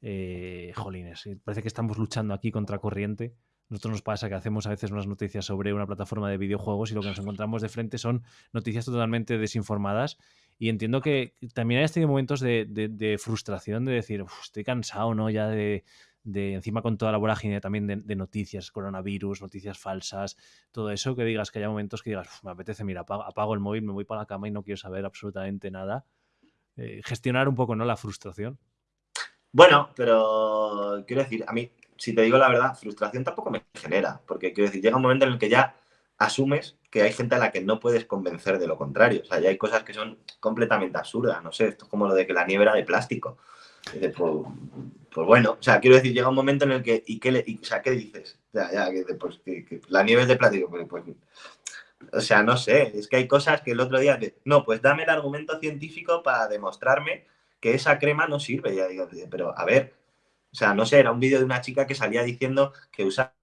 eh, jolines, parece que estamos luchando aquí contra corriente. Nosotros nos pasa que hacemos a veces unas noticias sobre una plataforma de videojuegos y lo que nos encontramos de frente son noticias totalmente desinformadas. Y entiendo que también hayas tenido momentos de, frustración, de decir, estoy cansado, ¿no? Ya de, encima con toda la vorágine también de, noticias, coronavirus, noticias falsas, todo eso, que digas que haya momentos que digas, me apetece, mira, apago, apago, el móvil, me voy para la cama y no quiero saber absolutamente nada. Eh, gestionar un poco, ¿no? La frustración. Bueno, pero quiero decir, a mí, si te digo la verdad, frustración tampoco me genera, porque quiero decir, llega un momento en el que ya asumes que hay gente a la que no puedes convencer de lo contrario. O sea, ya hay cosas que son completamente absurdas. No sé, esto es como lo de que la nieve era de plástico. Pues, pues, bueno, o sea, quiero decir, llega un momento en el que, ¿y qué, le, y, o sea, ¿qué dices? Ya, ya, que, pues, la nieve es de plástico. Pues, pues, o sea, no sé, es que hay cosas que el otro día, no, pues dame el argumento científico para demostrarme que esa crema no sirve. Ya digo, pero a ver, o sea, no sé, era un vídeo de una chica que salía diciendo que usara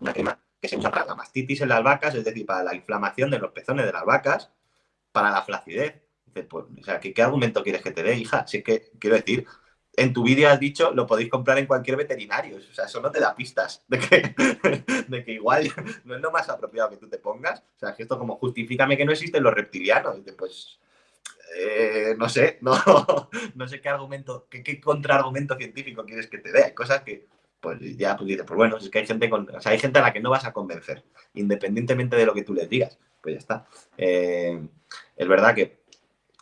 una crema que se usa para la mastitis en las vacas, es decir, para la inflamación de los pezones de las vacas, para la flacidez. Pues, o sea, ¿qué, ¿qué, argumento quieres que te dé, hija? Si es que, quiero decir, en tu vídeo has dicho, lo podéis comprar en cualquier veterinario. O sea, eso no te da pistas de que, de que igual no es lo más apropiado que tú te pongas. O sea, que esto como justifícame que no existen los reptilianos. Pues, eh, no sé, no, no sé qué argumento, qué, contraargumento científico quieres que te dé. Hay cosas que, pues ya pues dices, pues bueno, es que hay gente, con, o sea, hay gente a la que no vas a convencer, independientemente de lo que tú les digas. Pues ya está. Eh, es verdad que,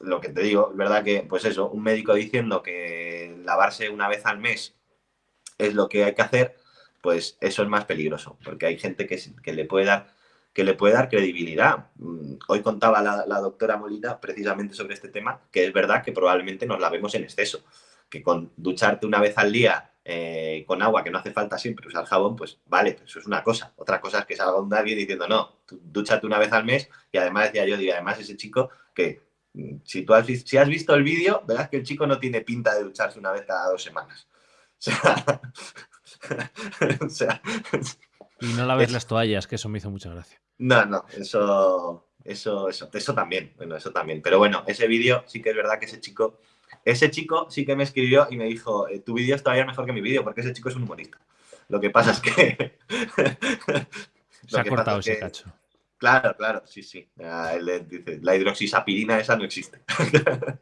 lo que te digo, es verdad que, pues eso, un médico diciendo que lavarse una vez al mes es lo que hay que hacer, pues eso es más peligroso, porque hay gente que, que le puede dar que le puede dar credibilidad. Mm, hoy contaba la, la, doctora Molina precisamente sobre este tema, que es verdad que probablemente nos lavemos en exceso, que con ducharte una vez al día eh, con agua, que no hace falta siempre usar jabón, pues vale, eso es una cosa. Otra cosa es que salga un alguien diciendo, no, tú, dúchate una vez al mes, y además decía yo, y además ese chico que mm, si tú has, si has visto el vídeo, verás que el chico no tiene pinta de ducharse una vez cada dos semanas. O sea, o sea y no laves es... las toallas, que eso me hizo mucha gracia. No, no, eso, eso, eso, eso también, bueno, eso también. Pero bueno, ese vídeo sí que es verdad que ese chico, ese chico sí que me escribió y me dijo, eh, tu vídeo es todavía mejor que mi vídeo, porque ese chico es un humorista. Lo que pasa es que... Se ha cortado ese que... cacho. Claro, claro, sí, sí. Él dice, la hidroxisapirina esa no existe.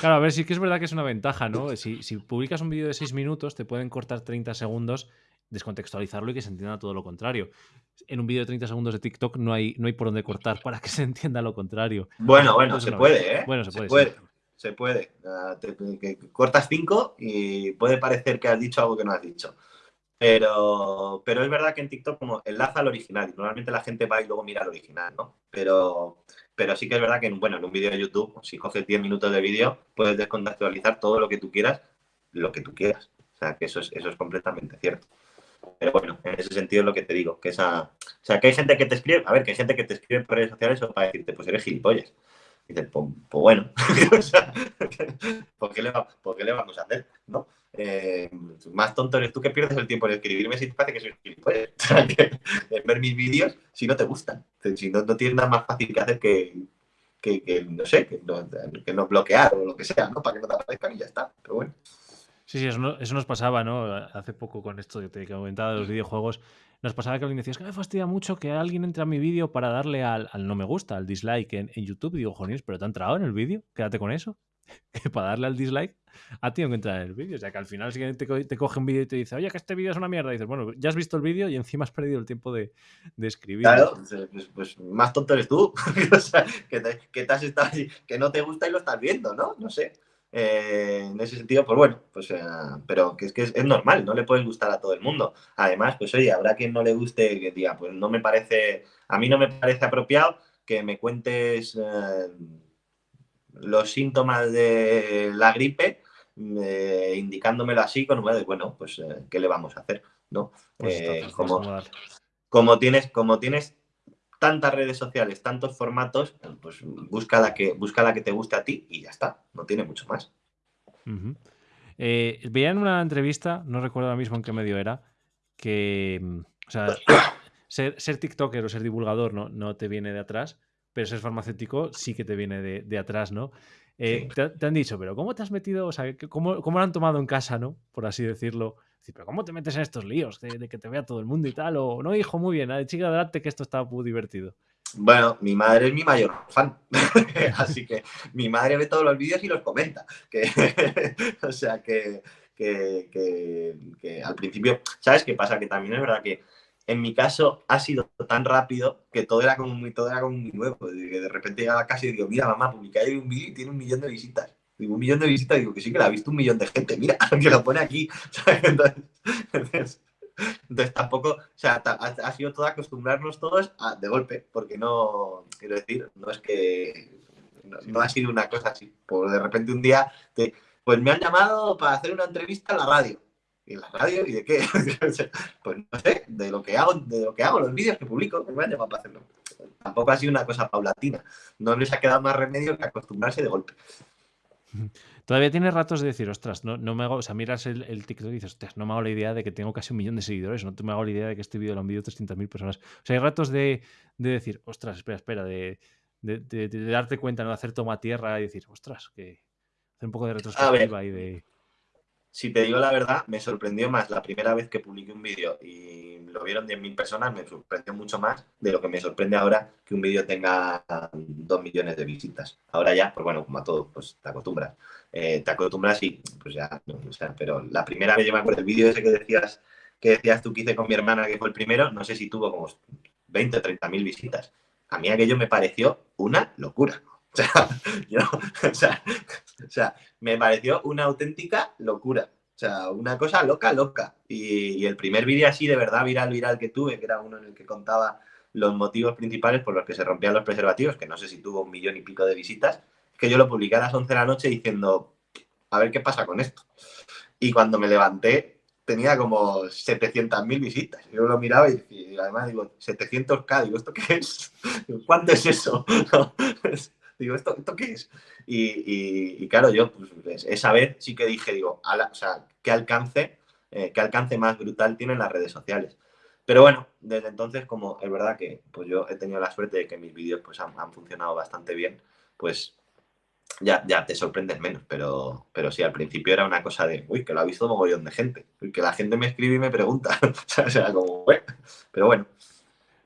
Claro, a ver, sí que es verdad que es una ventaja, ¿no? Si, si publicas un vídeo de 6 minutos, te pueden cortar 30 segundos descontextualizarlo y que se entienda todo lo contrario. En un vídeo de 30 segundos de TikTok no hay, no hay por dónde cortar para que se entienda lo contrario. Bueno, bueno, se puede, ¿eh? Bueno, se, se puede. puede. Sí. Se puede. Uh, te, te, cortas 5 y puede parecer que has dicho algo que no has dicho. Pero, pero es verdad que en TikTok como enlaza al original y normalmente la gente va y luego mira al original, ¿no? Pero, pero sí que es verdad que bueno, en un vídeo de YouTube, si coges 10 minutos de vídeo, puedes descontextualizar todo lo que tú quieras, lo que tú quieras. O sea, que eso es, eso es completamente cierto. Pero bueno, en ese sentido es lo que te digo, que esa... O sea, que hay gente que te escribe, a ver, que hay gente que te escribe por redes sociales o para decirte, pues eres gilipollas. Y dices, pues, bueno, o ¿por, qué le va, ¿por, qué le vamos a hacer? ¿No? eh, más tonto eres tú que pierdes el tiempo en escribirme si te parece que soy gilipollas. en ver mis vídeos si no te gustan. Si no, no tienes nada más fácil que hacer que, que, no sé, que no, que no, bloquear o lo que sea, ¿no? Para que no te aparezcan y ya está. Pero bueno. Sí, sí, eso, eso nos pasaba, ¿no? Hace poco con esto que te comentaba de los videojuegos, nos pasaba que alguien decía, es que me fastidia mucho que alguien entre a mi vídeo para darle al, no me gusta, al dislike en, YouTube. Y digo, joder, pero te ha entrado en el vídeo, quédate con eso. que para darle al dislike a ti que entrar en el vídeo. O sea, que al final si te, te coge un vídeo y te dice, oye, que este vídeo es una mierda. Y dices, bueno, ya has visto el vídeo y encima has perdido el tiempo de, de escribir. Claro, pues, pues, más tonto eres tú. o sea, que, te, que, te has estado, que no te gusta y lo estás viendo, ¿no? No sé. Eh, en ese sentido, pues bueno, pues, eh, pero que es que es, normal, no le puedes gustar a todo el mundo. Además, pues oye, habrá quien no le guste que diga, pues no me parece, a mí no me parece apropiado que me cuentes eh, los síntomas de la gripe, indicándomelo así con de, bueno, pues ¿qué le vamos a hacer? ¿no? Pues como, como, tienes, como tienes tantas redes sociales, tantos formatos, pues busca la que, busca la que te guste a ti y ya está, no tiene mucho más. Eh, veía en una entrevista, no recuerdo ahora mismo en qué medio era, que mm, o sea, ser, ser, TikToker o ser divulgador no, no te viene de atrás, pero ser farmacéutico sí que te viene de, atrás, ¿no? Eh, te, han dicho, pero ¿cómo te has metido? O sea, ¿cómo, ¿cómo, lo han tomado en casa, ¿no? Por así decirlo. Pero ¿cómo te metes en estos líos de, que te vea todo el mundo y tal? O no, hijo, muy bien, chica, adelante que esto está muy divertido. Bueno, mi madre es mi mayor fan, así que mi madre ve todos los vídeos y los comenta. Que, o sea que, que, que, al principio, ¿sabes qué pasa? Que también es verdad que en mi caso ha sido tan rápido que todo era como muy, todo era como muy nuevo. Que de repente llegaba a casa y digo, mira mamá, publica ahí un vídeo y tiene un millón de visitas. Digo, un millón de visitas, digo que sí que la ha visto un millón de gente, mira, que lo pone aquí. Entonces, entonces, tampoco, o sea, ha, sido todo acostumbrarnos todos a, de golpe, porque no, quiero decir, no es que no, ha sido una cosa así. Por de repente un día, pues me han llamado para hacer una entrevista en la radio. ¿Y en la radio? ¿Y de qué? pues no sé, de lo que hago, de lo que hago, los vídeos que publico, me han llamado para hacerlo. Tampoco ha sido una cosa paulatina. No les ha quedado más remedio que acostumbrarse de golpe. Todavía tienes ratos de decir, ostras, no, no me hago, o sea, miras el, el, TikTok y dices, ostras, no me hago la idea de que tengo casi un millón de seguidores, no me hago la idea de que este vídeo lo han visto 300.000 personas. O sea, hay ratos de, de decir, ostras, espera, espera, de, de, de, darte cuenta, no de hacer toma tierra y decir, ostras, que hacer un poco de retrospectiva y de si te digo la verdad, me sorprendió más la primera vez que publiqué un vídeo y lo vieron 10.000 personas, me sorprendió mucho más de lo que me sorprende ahora que un vídeo tenga 2 millones de visitas. Ahora ya, pues bueno, como a todo, pues te acostumbras. Eh, te acostumbras y pues ya, o sea, pero la primera vez yo me acuerdo el vídeo ese que decías, que decías tú que hice con mi hermana, que fue el primero, no sé si tuvo como 20 o 30 mil visitas. A mí aquello me pareció una locura. O sea, yo, me pareció una auténtica locura. O sea, una cosa loca, loca. Y, el primer vídeo así de verdad viral, viral que tuve, que era uno en el que contaba los motivos principales por los que se rompían los preservativos, que no sé si tuvo un millón y pico de visitas, que yo lo publiqué a las 11 de la noche diciendo, a ver qué pasa con esto. Y cuando me levanté, tenía como 700.000 visitas. Yo lo miraba y, además digo, 700k, digo, ¿esto qué es? ¿Cuánto es eso? Digo, ¿esto, ¿esto qué es? Y, claro, yo, pues, esa vez sí que dije, digo, o sea, ¿qué alcance, eh, qué alcance más brutal tienen las redes sociales? Pero bueno, desde entonces, como es verdad que pues yo he tenido la suerte de que mis vídeos pues, han, funcionado bastante bien, pues ya, ya te sorprendes menos. Pero, pero sí, al principio era una cosa de, uy, que lo ha visto un mogollón de gente. Que la gente me escribe y me pregunta. o sea, como, bueno, pero bueno.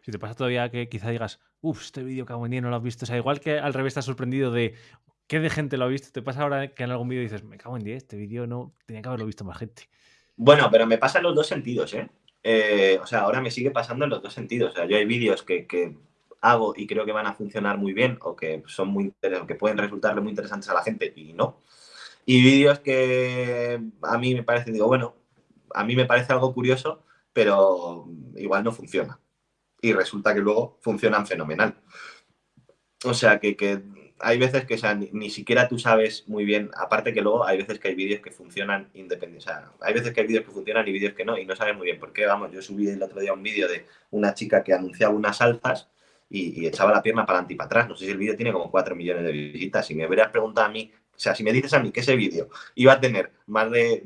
Si te pasa todavía que quizá digas, uff, este vídeo que en día no lo has visto. O sea, igual que al revés estás sorprendido de qué de gente lo ha visto. Te pasa ahora que en algún vídeo dices, me cago en 10, este vídeo no tenía que haberlo visto más gente. Bueno, pero me pasa en los dos sentidos, ¿eh? ¿eh? o sea, ahora me sigue pasando en los dos sentidos. O sea, yo hay vídeos que, que hago y creo que van a funcionar muy bien o que son muy que pueden resultarle muy interesantes a la gente y no. Y vídeos que a mí me parece, digo, bueno, a mí me parece algo curioso, pero igual no funciona y resulta que luego funcionan fenomenal. O sea, que, hay veces que ni, siquiera tú sabes muy bien, aparte que luego hay veces que hay vídeos que funcionan independientes, o sea, hay veces que hay vídeos que funcionan y vídeos que no, y no sabes muy bien por qué, vamos, yo subí el otro día un vídeo de una chica que anunciaba unas alzas y, echaba la pierna para adelante y para atrás, no sé si el vídeo tiene como 4 millones de visitas, si me hubieras preguntado a mí O sea, si me dices a mí que ese vídeo iba a tener más de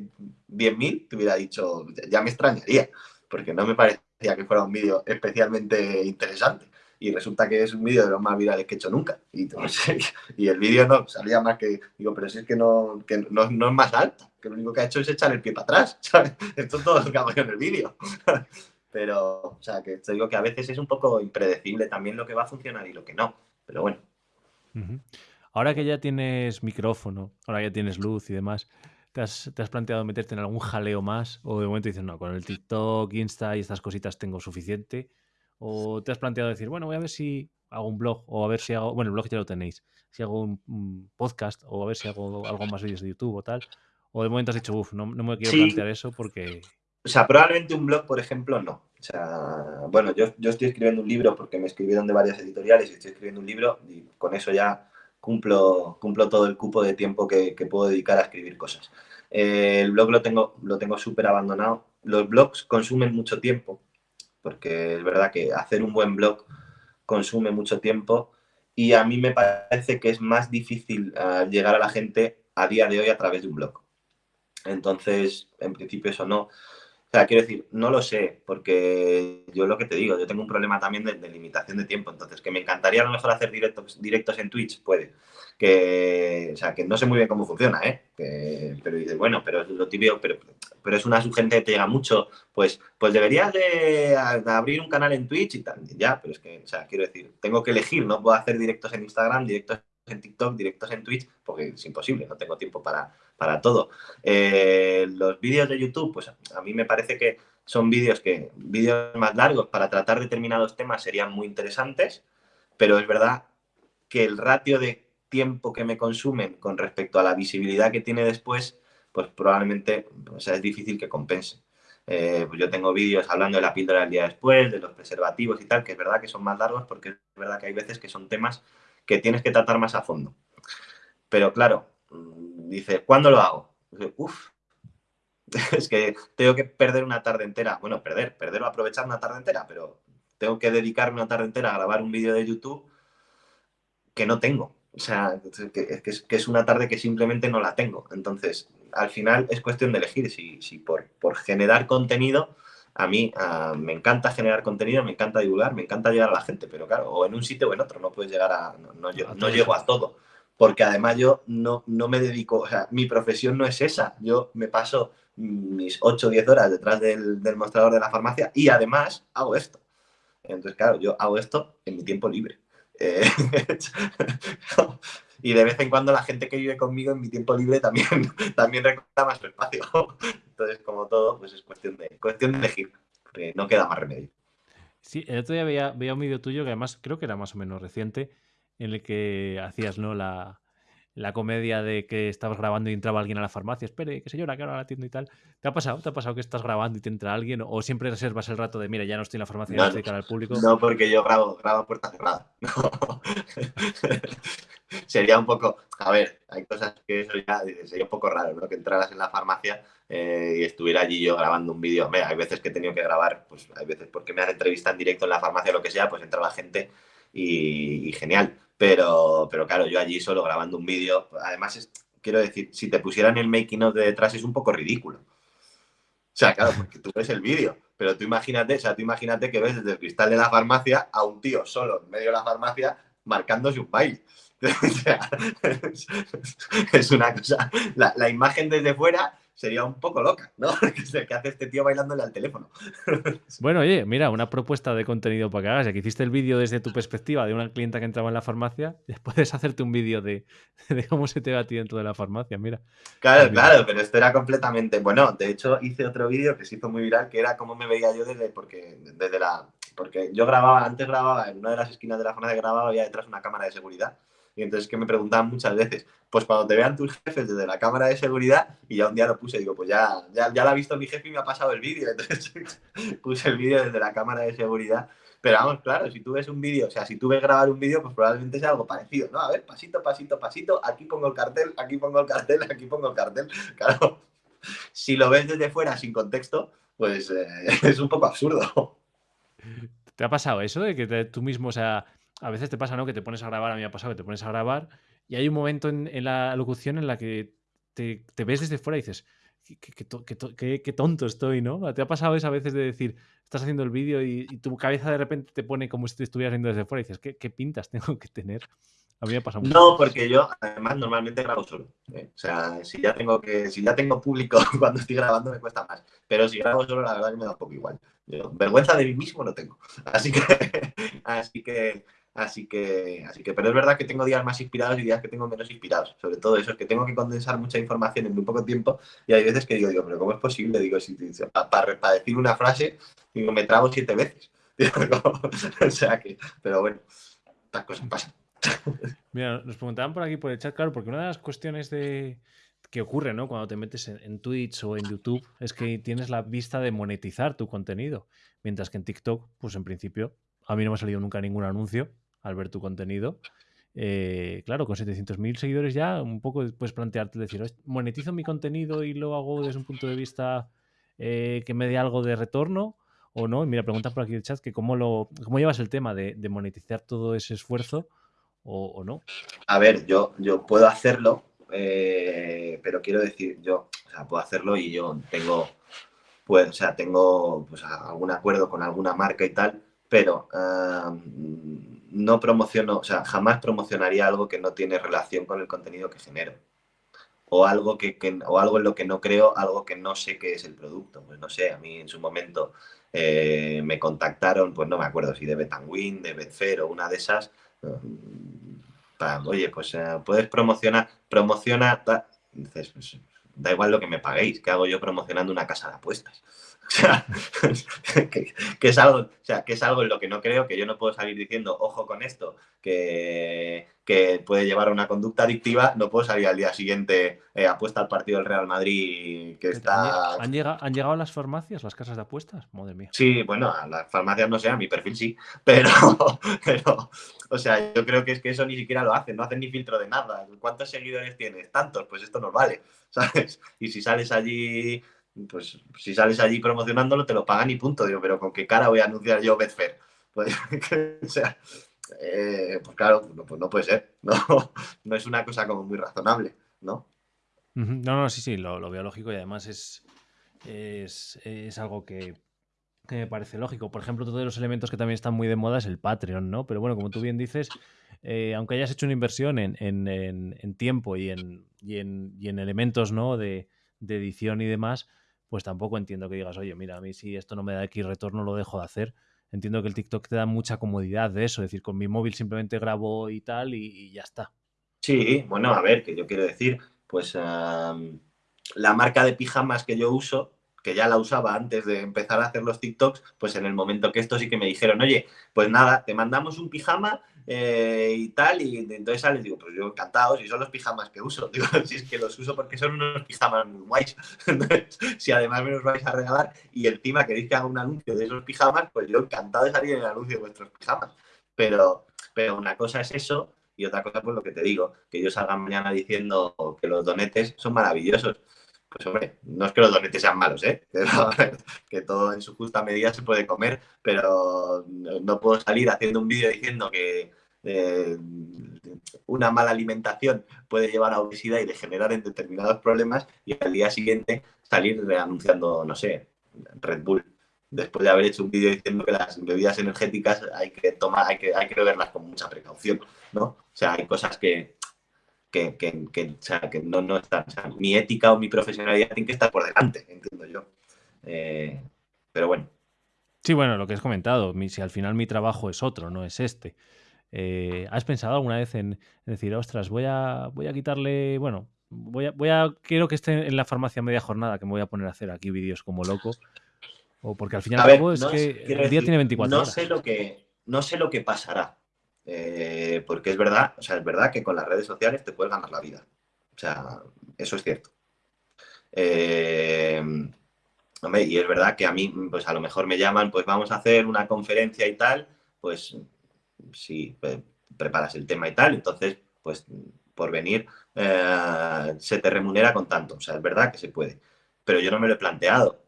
10.000, te hubiera dicho, ya me extrañaría, porque no me que fuera un vídeo especialmente interesante. Y resulta que es un vídeo de los más virales que he hecho nunca. Y, y el vídeo no salía más que, digo, pero si es que no, que no, es más alta, que lo único que ha hecho es echar el pie para atrás. Esto es todo lo que hago yo en el vídeo. Pero, o sea, que te digo que a veces es un poco impredecible también lo que va a funcionar y lo que no. Pero bueno. Ahora que ya tienes micrófono, ahora ya tienes luz y demás, ¿te has, planteado meterte en algún jaleo más? ¿O de momento dices, no, con el TikTok, Insta y estas cositas tengo suficiente? ¿O te has planteado decir, bueno, voy a ver si hago un blog o a ver si hago, bueno, el blog ya lo tenéis, si hago un, podcast o a ver si hago algo más vídeos de YouTube o tal? ¿O de momento has dicho, uff, no, me quiero plantear eso porque o sea, probablemente un blog, por ejemplo, no. O sea, bueno, yo, yo estoy escribiendo un libro porque me escribieron de varias editoriales y estoy escribiendo un libro y con eso ya cumplo, cumplo todo el cupo de tiempo que, puedo dedicar a escribir cosas. Eh, el blog lo tengo lo tengo súper abandonado. Los blogs consumen mucho tiempo, porque es verdad que hacer un buen blog consume mucho tiempo y a mí me parece que es más difícil eh, llegar a la gente a día de hoy a través de un blog. Entonces, en principio eso no. O sea, quiero decir, no lo sé, porque yo lo que te digo, yo tengo un problema también de, limitación de tiempo, entonces que me encantaría a lo mejor hacer directos, directos en Twitch, puede. Que, o sea, que no sé muy bien cómo funciona, ¿eh? pero dices, bueno, pero es lo típico, pero, pero es una sugerencia que te llega mucho, pues, pues deberías de abrir un canal en Twitch y tal, ya, pero es que, o sea, quiero decir, tengo que elegir, no puedo hacer directos en Instagram, directos en TikTok, directos en Twitch, porque es imposible, no tengo tiempo para, para todo. Eh, los vídeos de YouTube, pues a mí me parece que son vídeos que, vídeos más largos para tratar determinados temas serían muy interesantes, pero es verdad que el ratio de tiempo que me consumen con respecto a la visibilidad que tiene después, pues probablemente o sea, es difícil que compense. Eh, pues yo tengo vídeos hablando de la píldora del día después, de los preservativos y tal, que es verdad que son más largos porque es verdad que hay veces que son temas que tienes que tratar más a fondo. Pero claro, mm, dice, ¿cuándo lo hago? Uf, es que tengo que perder una tarde entera. Bueno, perder, perder o aprovechar una tarde entera, pero tengo que dedicarme una tarde entera a grabar un vídeo de YouTube que no tengo. O sea, que, es, una tarde que simplemente no la tengo. Entonces, al final es cuestión de elegir si, si por, por generar contenido a mí ah, me encanta generar contenido, me encanta divulgar, me encanta llegar a la gente, pero claro, o en un sitio o en otro, no puedes llegar a, no, no, llego a todo, porque además yo no, no me dedico, o sea, mi profesión no es esa, yo me paso mis 8 o 10 horas detrás del, del mostrador de la farmacia y además hago esto. Entonces, claro, yo hago esto en mi tiempo libre. Eh, y de vez en cuando la gente que vive conmigo en mi tiempo libre también, también reclama su espacio. Entonces, como todo, pues es cuestión de, cuestión de elegir, no queda más remedio. Sí, el otro día veía, veía un vídeo tuyo que además creo que era más o menos reciente, en el que hacías, ¿no? La, la comedia de que estabas grabando y entraba alguien a la farmacia, espere, que señora, que ahora la atiendo y tal. ¿Te ha pasado? ¿Te ha pasado que estás grabando y te entra alguien? ¿O siempre reservas el rato de, mira, ya no estoy en la farmacia, ya estoy cara al público? No, porque yo grabo, grabo puerta cerrada. sería un poco, a ver, hay cosas que eso ya sería un poco raro, ¿no? Que entraras en la farmacia eh, y estuviera allí yo grabando un vídeo. Hay veces que he tenido que grabar, pues hay veces porque me han entrevistado en directo en la farmacia o lo que sea, pues entra la gente y genial pero, pero claro, yo allí solo grabando un vídeo, además, quiero decir, si te pusieran el making of de detrás es un poco ridículo. O sea, claro, porque tú ves el vídeo, pero tú imagínate, o sea, tú imagínate que ves desde el cristal de la farmacia a un tío solo en medio de la farmacia marcándose un baile. o sea, es una cosa, la, la imagen desde fuera sería un poco loca, ¿no? ¿Qué hace este tío bailándole al teléfono? bueno, oye, mira, una propuesta de contenido para que hagas. Ya que hiciste el vídeo desde tu perspectiva de una clienta que entraba en la farmacia, puedes hacerte un vídeo de, cómo se te va a ti dentro de la farmacia, mira. Claro, claro, pero esto era completamente. Bueno, de hecho, hice otro vídeo que se hizo muy viral, que era cómo me veía yo desde, porque, desde la. Porque yo grababa, antes grababa, en una de las esquinas de la farmacia grababa, había detrás una cámara de seguridad. Y entonces que me preguntaban muchas veces, pues cuando te vean tus jefes desde la cámara de seguridad, y ya un día lo puse, digo, pues ya, ya, ya lo ha visto mi jefe y me ha pasado el vídeo. Entonces puse el vídeo desde la cámara de seguridad. Pero vamos, claro, si tú ves un vídeo, o sea, si tú ves grabar un vídeo, pues probablemente sea algo parecido, ¿no? A ver, pasito, pasito, pasito, aquí pongo el cartel, aquí pongo el cartel, aquí pongo el cartel. Claro, si lo ves desde fuera sin contexto, pues eh, es un poco absurdo. ¿Te ha pasado eso de que tú mismo, o sea, a veces te pasa, ¿no? Que te pones a grabar, a mí me ha pasado que te pones a grabar y hay un momento en, la locución en la que te, ves desde fuera y dices, qué, tonto estoy, ¿no? ¿Te ha pasado eso a veces de decir, estás haciendo el vídeo y, tu cabeza de repente te pone como si te estuvieras viendo desde fuera y dices, ¿qué, qué pintas tengo que tener? A mí me pasa mucho. No, porque yo además normalmente grabo solo. ¿eh? O sea, si ya tengo que, si ya tengo público cuando estoy grabando me cuesta más. Pero si grabo solo, la verdad que me da un poco igual. vergüenza de mí mismo no tengo. Así que, así que, así que, así que, pero es verdad que tengo días más inspirados y días que tengo menos inspirados. Sobre todo eso, es que tengo que condensar mucha información en muy poco tiempo y hay veces que digo, digo, pero ¿cómo es posible? Digo, si, para, para decir una frase, digo, me trago siete veces. o sea que, pero bueno, estas cosas pasan. Mira, nos preguntaban por aquí por el chat, claro, porque una de las cuestiones de que ocurre, ¿no? Cuando te metes en, Twitch o en YouTube es que tienes la vista de monetizar tu contenido, mientras que en TikTok, pues en principio, a mí no me ha salido nunca ningún anuncio al ver tu contenido. Eh, claro, con 700.000 seguidores ya, un poco puedes plantearte decir, monetizo mi contenido y lo hago desde un punto de vista eh, que me dé algo de retorno o no. mira, pregunta por aquí el chat que cómo, lo, cómo llevas el tema de monetizar todo ese esfuerzo o, no? A ver, yo, yo puedo hacerlo, eh, pero quiero decir, yo, puedo hacerlo y yo tengo, pues, o sea, tengo pues, algún acuerdo con alguna marca y tal, pero no promociono, o sea, jamás promocionaría algo que no tiene relación con el contenido que genero. O algo, que, o algo en lo que no creo, algo que no sé qué es el producto. Pues no sé, a mí en su momento eh, me contactaron, pues no me acuerdo si de Betanwin, de Betfair o una de esas, oye, pues eh, puedes promocionar, promociona, dices, pues, da igual lo que me paguéis, ¿qué hago yo promocionando una casa de apuestas? O sea, que, es algo, o sea, que es algo en lo que no creo, que yo no puedo salir diciendo, ojo con esto, que, que puede llevar a una conducta adictiva, no puedo salir al día siguiente, eh, apuesta al partido del Real Madrid que está... ¿Han llegado, ¿Han llegado a las farmacias, las casas de apuestas? Madre mía. Sí, bueno, a las farmacias no sé, a mi perfil sí, pero, pero, o sea, yo creo que es que eso ni siquiera lo hacen, no hacen ni filtro de nada. ¿Cuántos seguidores tienes? Tantos, pues esto nos vale, ¿sabes? Y si sales allí pues si sales allí promocionándolo te lo pagan y punto. Digo, pero ¿con qué cara voy a anunciar yo Betfair? Pues, o sea, eh, pues claro, no, pues no puede ser. No, no es una cosa como muy razonable, ¿no? No, no, sí, sí, lo, lo veo lógico y además es, es, algo que, me parece lógico. Por ejemplo, todos los elementos que también están muy de moda es el Patreon, ¿no? Pero bueno, como tú bien dices, eh, aunque hayas hecho una inversión en, en, tiempo y en, y en, elementos, ¿no? De, de edición y demás, pues tampoco entiendo que digas, oye, mira, a mí si esto no me da X retorno, lo dejo de hacer. Entiendo que el TikTok te da mucha comodidad de eso, es decir, con mi móvil simplemente grabo y tal y, ya está. Sí, bueno, a ver, que yo quiero decir, pues la marca de pijamas que yo uso, que ya la usaba antes de empezar a hacer los TikToks, pues en el momento que esto sí que me dijeron, oye, pues nada, te mandamos un pijama eh, y tal, y entonces sales, digo, pues yo encantado, si son los pijamas que uso, digo, si es que los uso porque son unos pijamas muy guays, si además me los vais a regalar y encima queréis que haga un anuncio de esos pijamas, pues yo encantado de salir en el anuncio de vuestros pijamas, pero, pero una cosa es eso y otra cosa pues lo que te digo, que yo salga mañana diciendo que los donetes son maravillosos, pues hombre, no es que los donetes sean malos, ¿eh? que todo en su justa medida se puede comer, pero no puedo salir haciendo un vídeo diciendo que eh, una mala alimentación puede llevar a obesidad y degenerar en determinados problemas y al día siguiente salir anunciando, no sé, Red Bull. Después de haber hecho un vídeo diciendo que las bebidas energéticas hay que tomar, hay que, hay que beberlas con mucha precaución, ¿no? O sea, hay cosas que, que, que, o sea, que no, no están. O sea, mi ética o mi profesionalidad tiene que estar por delante, entiendo yo. Eh, pero bueno. Sí, bueno, lo que has comentado, si al final mi trabajo es otro, no es este. Eh, ¿Has pensado alguna vez en, decir, ostras, voy a, voy a quitarle, bueno, voy a, voy a, quiero que esté en la farmacia media jornada, que me voy a poner a hacer aquí vídeos como loco? O porque al final es que el día tiene 24 no horas. Sé lo que, no sé lo que pasará, eh, porque es verdad, o sea, es verdad que con las redes sociales te puedes ganar la vida. O sea, eso es cierto. Eh, y es verdad que a mí, pues a lo mejor me llaman, pues vamos a hacer una conferencia y tal, pues si preparas el tema y tal, entonces, pues por venir eh, se te remunera con tanto. O sea, es verdad que se puede. Pero yo no me lo he planteado.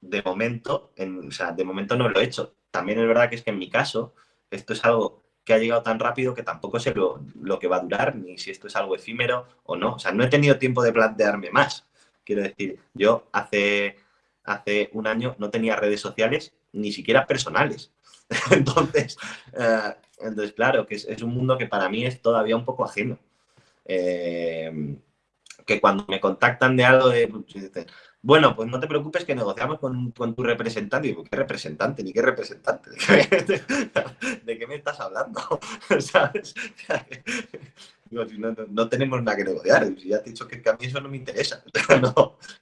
De momento, o sea, de momento no lo he hecho. También es verdad que es que en mi caso, esto es algo que ha llegado tan rápido que tampoco sé lo, que va a durar, ni si esto es algo efímero o no. O sea, no he tenido tiempo de plantearme más. Quiero decir, yo hace, hace un año no tenía redes sociales ni siquiera personales. entonces, eh, entonces, claro, que es, un mundo que para mí es todavía un poco ajeno. Eh, que cuando me contactan de algo de, bueno, pues no te preocupes que negociamos con, tu representante. Digo, ¿qué representante? Ni qué representante. ¿De qué, me estás hablando? ¿Sabes? No, tenemos nada que negociar. Ya te he dicho que, a mí eso no me interesa.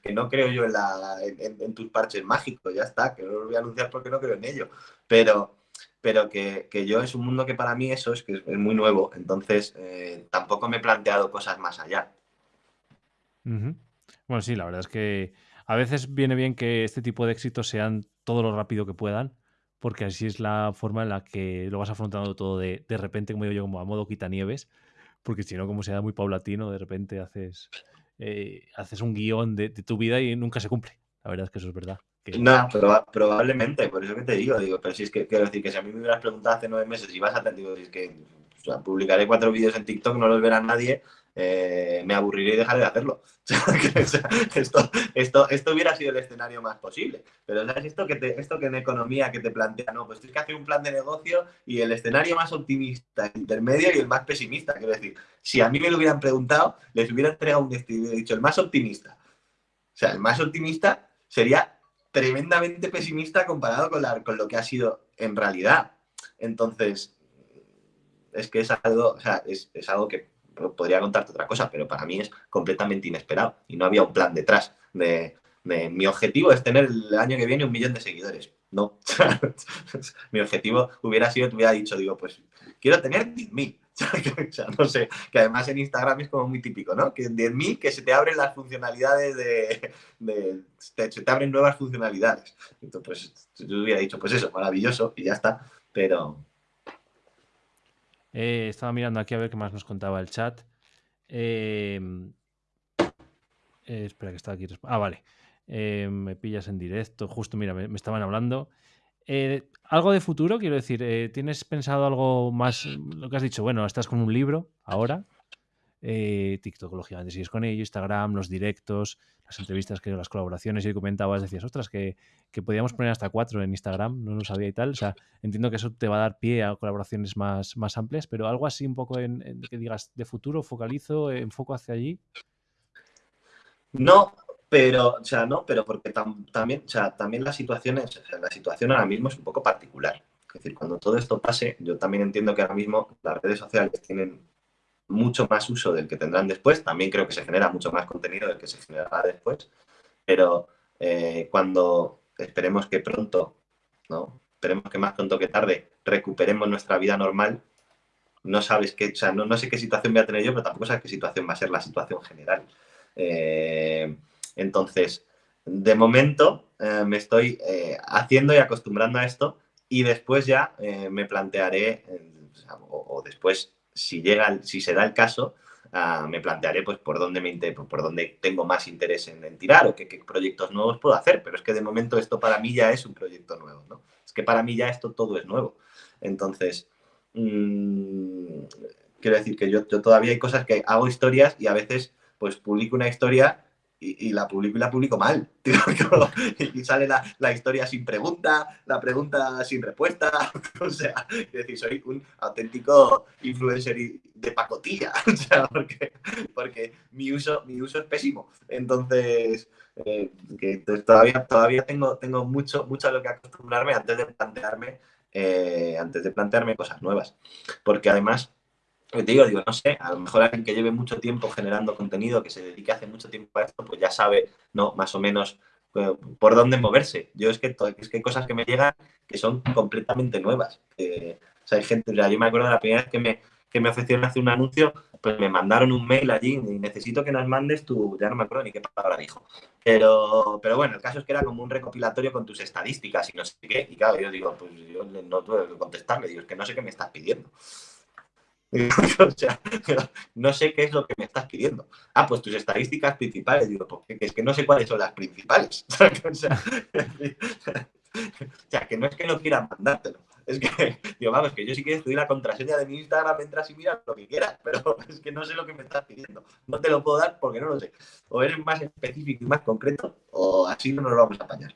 que no creo yo en, tus parches mágicos. Ya está, que no lo voy a anunciar porque no creo en ello. Pero, pero que, yo es un mundo que para mí eso es que es, muy nuevo. Entonces, eh, tampoco me he planteado cosas más allá. Bueno, sí, la verdad es que a veces viene bien que este tipo de éxitos sean todo lo rápido que puedan, porque así es la forma en la que lo vas afrontando todo de, de repente, como digo yo, como a modo quitanieves, porque si no, como sea muy paulatino, de repente haces, eh, haces un guion de, tu vida y nunca se cumple. La verdad es que eso es verdad. No, probablemente, por eso que te digo, digo, pero si es que quiero decir que si a mí me hubieras preguntado hace nueve meses si vas a digo, si es que publicaré cuatro vídeos en TikTok, no los verá nadie, eh, me aburriré y dejaré de hacerlo. esto, esto, esto, hubiera sido el escenario más posible. Pero ¿sabes? Esto que, esto que en economía que te plantea, no, pues tienes que hacer un plan de negocio y el escenario más optimista, el intermedio y el más pesimista. Quiero decir, si a mí me lo hubieran preguntado, les hubiera entregado un estilo y dicho el más optimista. O sea, el más optimista sería tremendamente pesimista comparado con, la, con lo que ha sido en realidad. Entonces, es que es algo, o sea, es, es algo que podría contarte otra cosa, pero para mí es completamente inesperado y no había un plan detrás de, mi objetivo es tener el año que viene un millón de seguidores. No, mi objetivo hubiera sido, te hubiera dicho, digo, pues quiero tener 10.000. o sea, no sé, que además en Instagram es como muy típico, ¿no? Que 10.000 que se te abren las funcionalidades de, se te abren nuevas funcionalidades. Entonces, pues, yo hubiera dicho, pues eso, maravilloso y ya está, pero, eh, estaba mirando aquí a ver qué más nos contaba el chat. Em, eh, espera que está aquí. Ah, vale. Eh, me pillas en directo. Justo, mira, me, estaban hablando. algo de futuro, quiero decir, ¿tienes pensado algo más? Lo que has dicho, bueno, estás con un libro ahora. TikTok, lógicamente, sigues con ello, Instagram, los directos las entrevistas, las colaboraciones y comentabas, decías, ostras, que, que podíamos poner hasta cuatro en Instagram, no lo sabía y tal. O sea, entiendo que eso te va a dar pie a colaboraciones más, más amplias, pero algo así un poco en, que digas, de futuro, focalizo, enfoco hacia allí. No, pero, o sea, no, pero porque también, o sea, también la situación, es, la situación ahora mismo es un poco particular. Es decir, cuando todo esto pase, yo también entiendo que ahora mismo las redes sociales tienen mucho más uso del que tendrán después. También creo que se genera mucho más contenido del que se generará después. Pero eh, cuando esperemos que pronto, ¿no? Esperemos que más pronto que tarde recuperemos nuestra vida normal, no sabes qué, o sea, no, sé qué situación voy a tener yo, pero tampoco sabes qué situación va a ser la situación general. Eh, entonces, de momento eh, me estoy haciendo y acostumbrando a esto y después ya me plantearé, o, después si, llega, si se da el caso, ah, me plantearé pues, por, dónde me, por dónde tengo más interés en, tirar o qué, proyectos nuevos puedo hacer. Pero es que de momento esto para mí ya es un proyecto nuevo. ¿no? Es que para mí ya esto todo es nuevo. Entonces, mmm, quiero decir que yo, yo, todavía hay cosas que hago historias y a veces pues publico una historia y, la publico la publico mal. y sale la, historia sin pregunta, la pregunta sin respuesta. o sea, es decir, soy un auténtico influencer de pacotilla. o sea, porque, porque mi, uso, mi uso es pésimo. Entonces, eh, que todavía, todavía tengo, tengo mucho, mucho a lo que acostumbrarme antes de plantearme, eh, antes de plantearme cosas nuevas. Porque además te digo, digo, no sé, a lo mejor alguien que lleve mucho tiempo generando contenido, que se dedique hace mucho tiempo a esto, pues ya sabe, ¿no? Más o menos eh, por dónde moverse. Yo es que, es que hay cosas que me llegan que son completamente nuevas. o sea, hay gente, yo me acuerdo de la primera vez que me, que me ofrecieron hacer un anuncio, pues me mandaron un mail allí y necesito que nos mandes tu, ya no me acuerdo ni qué palabra dijo. Pero, pero bueno, el caso es que era como un recopilatorio con tus estadísticas y no sé qué. Y claro, yo digo, pues yo no tuve que contestarle, digo, es que no sé qué me estás pidiendo. o sea, no sé qué es lo que me estás pidiendo. Ah, pues tus estadísticas principales. Digo, porque es que no sé cuáles son las principales. o, sea, que no es que no quiera mandártelo. Es que, digo, vamos, que yo sí que estoy la contraseña de mi Instagram, entras y miras lo que quieras, pero es que no sé lo que me estás pidiendo. No te lo puedo dar porque no lo sé. O eres más específico y más concreto, o así no nos lo vamos a apañar.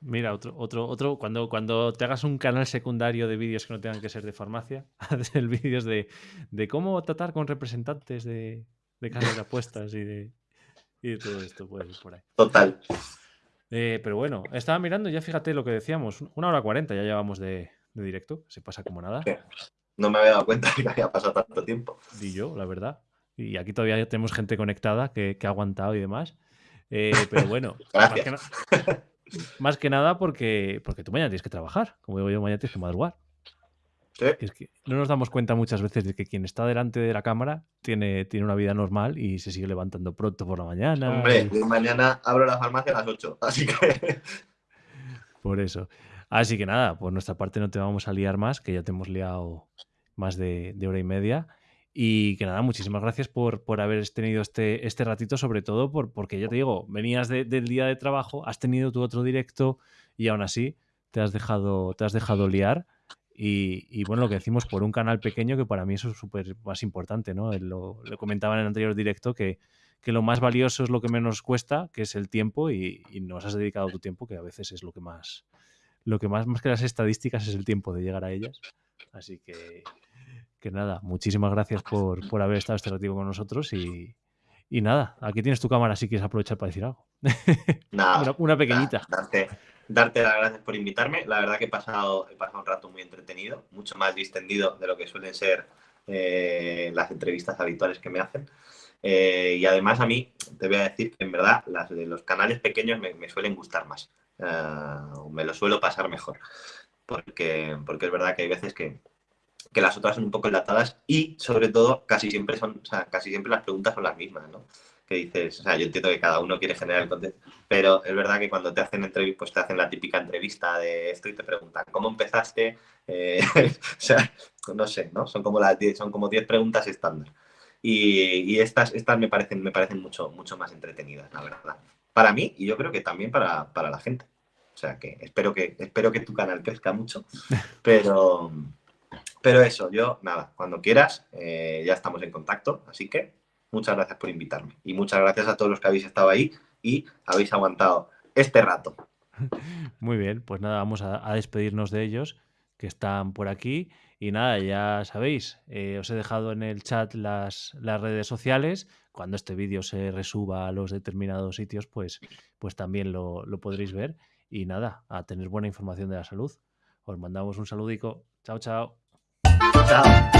Mira, otro, otro, otro, cuando, cuando te hagas un canal secundario de vídeos que no tengan que ser de farmacia, hacer vídeos de, de cómo tratar con representantes de, de casas de apuestas y de, y de todo esto, pues por ahí. Total. Eh, pero bueno, estaba mirando, ya fíjate lo que decíamos, una hora cuarenta ya llevamos de, de directo, se pasa como nada. No me había dado cuenta de que había pasado tanto tiempo. Y yo, la verdad. Y aquí todavía tenemos gente conectada que, que ha aguantado y demás. Eh, pero bueno, más que, Gracias. Más que nada porque, porque tú mañana tienes que trabajar. Como digo yo, mañana tienes que madrugar. Sí. Que Es que no nos damos cuenta muchas veces de que quien está delante de la cámara tiene, tiene una vida normal y se sigue levantando pronto por la mañana. Hombre, y- mañana abro la farmacia a las 8, así que Por eso. Así que nada, por nuestra parte no te vamos a liar más, que ya te hemos liado más de, de hora y media. Y que nada, muchísimas gracias por, por haber tenido este, este ratito, sobre todo por, porque ya te digo, venías de- del día de trabajo, has tenido tu otro directo y aún así te has dejado, te has dejado liar. Y, y bueno, lo que decimos por un canal pequeño, que para mí eso es súper más importante, ¿no? Lo, lo comentaba en el anterior directo, que, que lo más valioso es lo que menos cuesta, que es el tiempo, y, y nos has dedicado tu tiempo, que a veces es lo que más, lo que más, más que las estadísticas es el tiempo de llegar a ellas. Así que, que nada, muchísimas gracias por, por haber estado este ratito con nosotros y, y nada, aquí tienes tu cámara si quieres aprovechar para decir algo. nada. una, una pequeñita. Nada, darte, darte las gracias por invitarme. La verdad que he pasado, he pasado un rato muy entretenido, mucho más distendido de lo que suelen ser eh, las entrevistas habituales que me hacen. Eh, y además a mí, te voy a decir que en verdad las de los canales pequeños me, me suelen gustar más. Eh, me lo suelo pasar mejor. Porque, porque es verdad que hay veces que, que las otras son un poco enlatadas y sobre todo casi siempre son, o sea, casi siempre las preguntas son las mismas, ¿no? Que dices, o sea, yo entiendo que cada uno quiere generar el contenido, pero es verdad que cuando te hacen entrevistas, pues te hacen la típica entrevista de esto y te preguntan, ¿cómo empezaste? Eh, o sea, no sé, ¿no? Son como las 10, son como 10 preguntas estándar. Y, y estas, estas me parecen, me parecen mucho, mucho más entretenidas, la verdad. Para mí y yo creo que también para, para la gente. O sea que espero que, espero que tu canal crezca mucho, pero, pero eso, yo, nada, cuando quieras, eh, ya estamos en contacto, así que muchas gracias por invitarme. Y muchas gracias a todos los que habéis estado ahí y habéis aguantado este rato. Muy bien, pues nada, vamos a, despedirnos de ellos que están por aquí. Y nada, ya sabéis, eh, os he dejado en el chat las, las redes sociales. Cuando este vídeo se resuba a los determinados sitios, pues, pues también lo, lo podréis ver. Y nada, a tener buena información de la salud. Os mandamos un saludico. Chao, chao. Chao.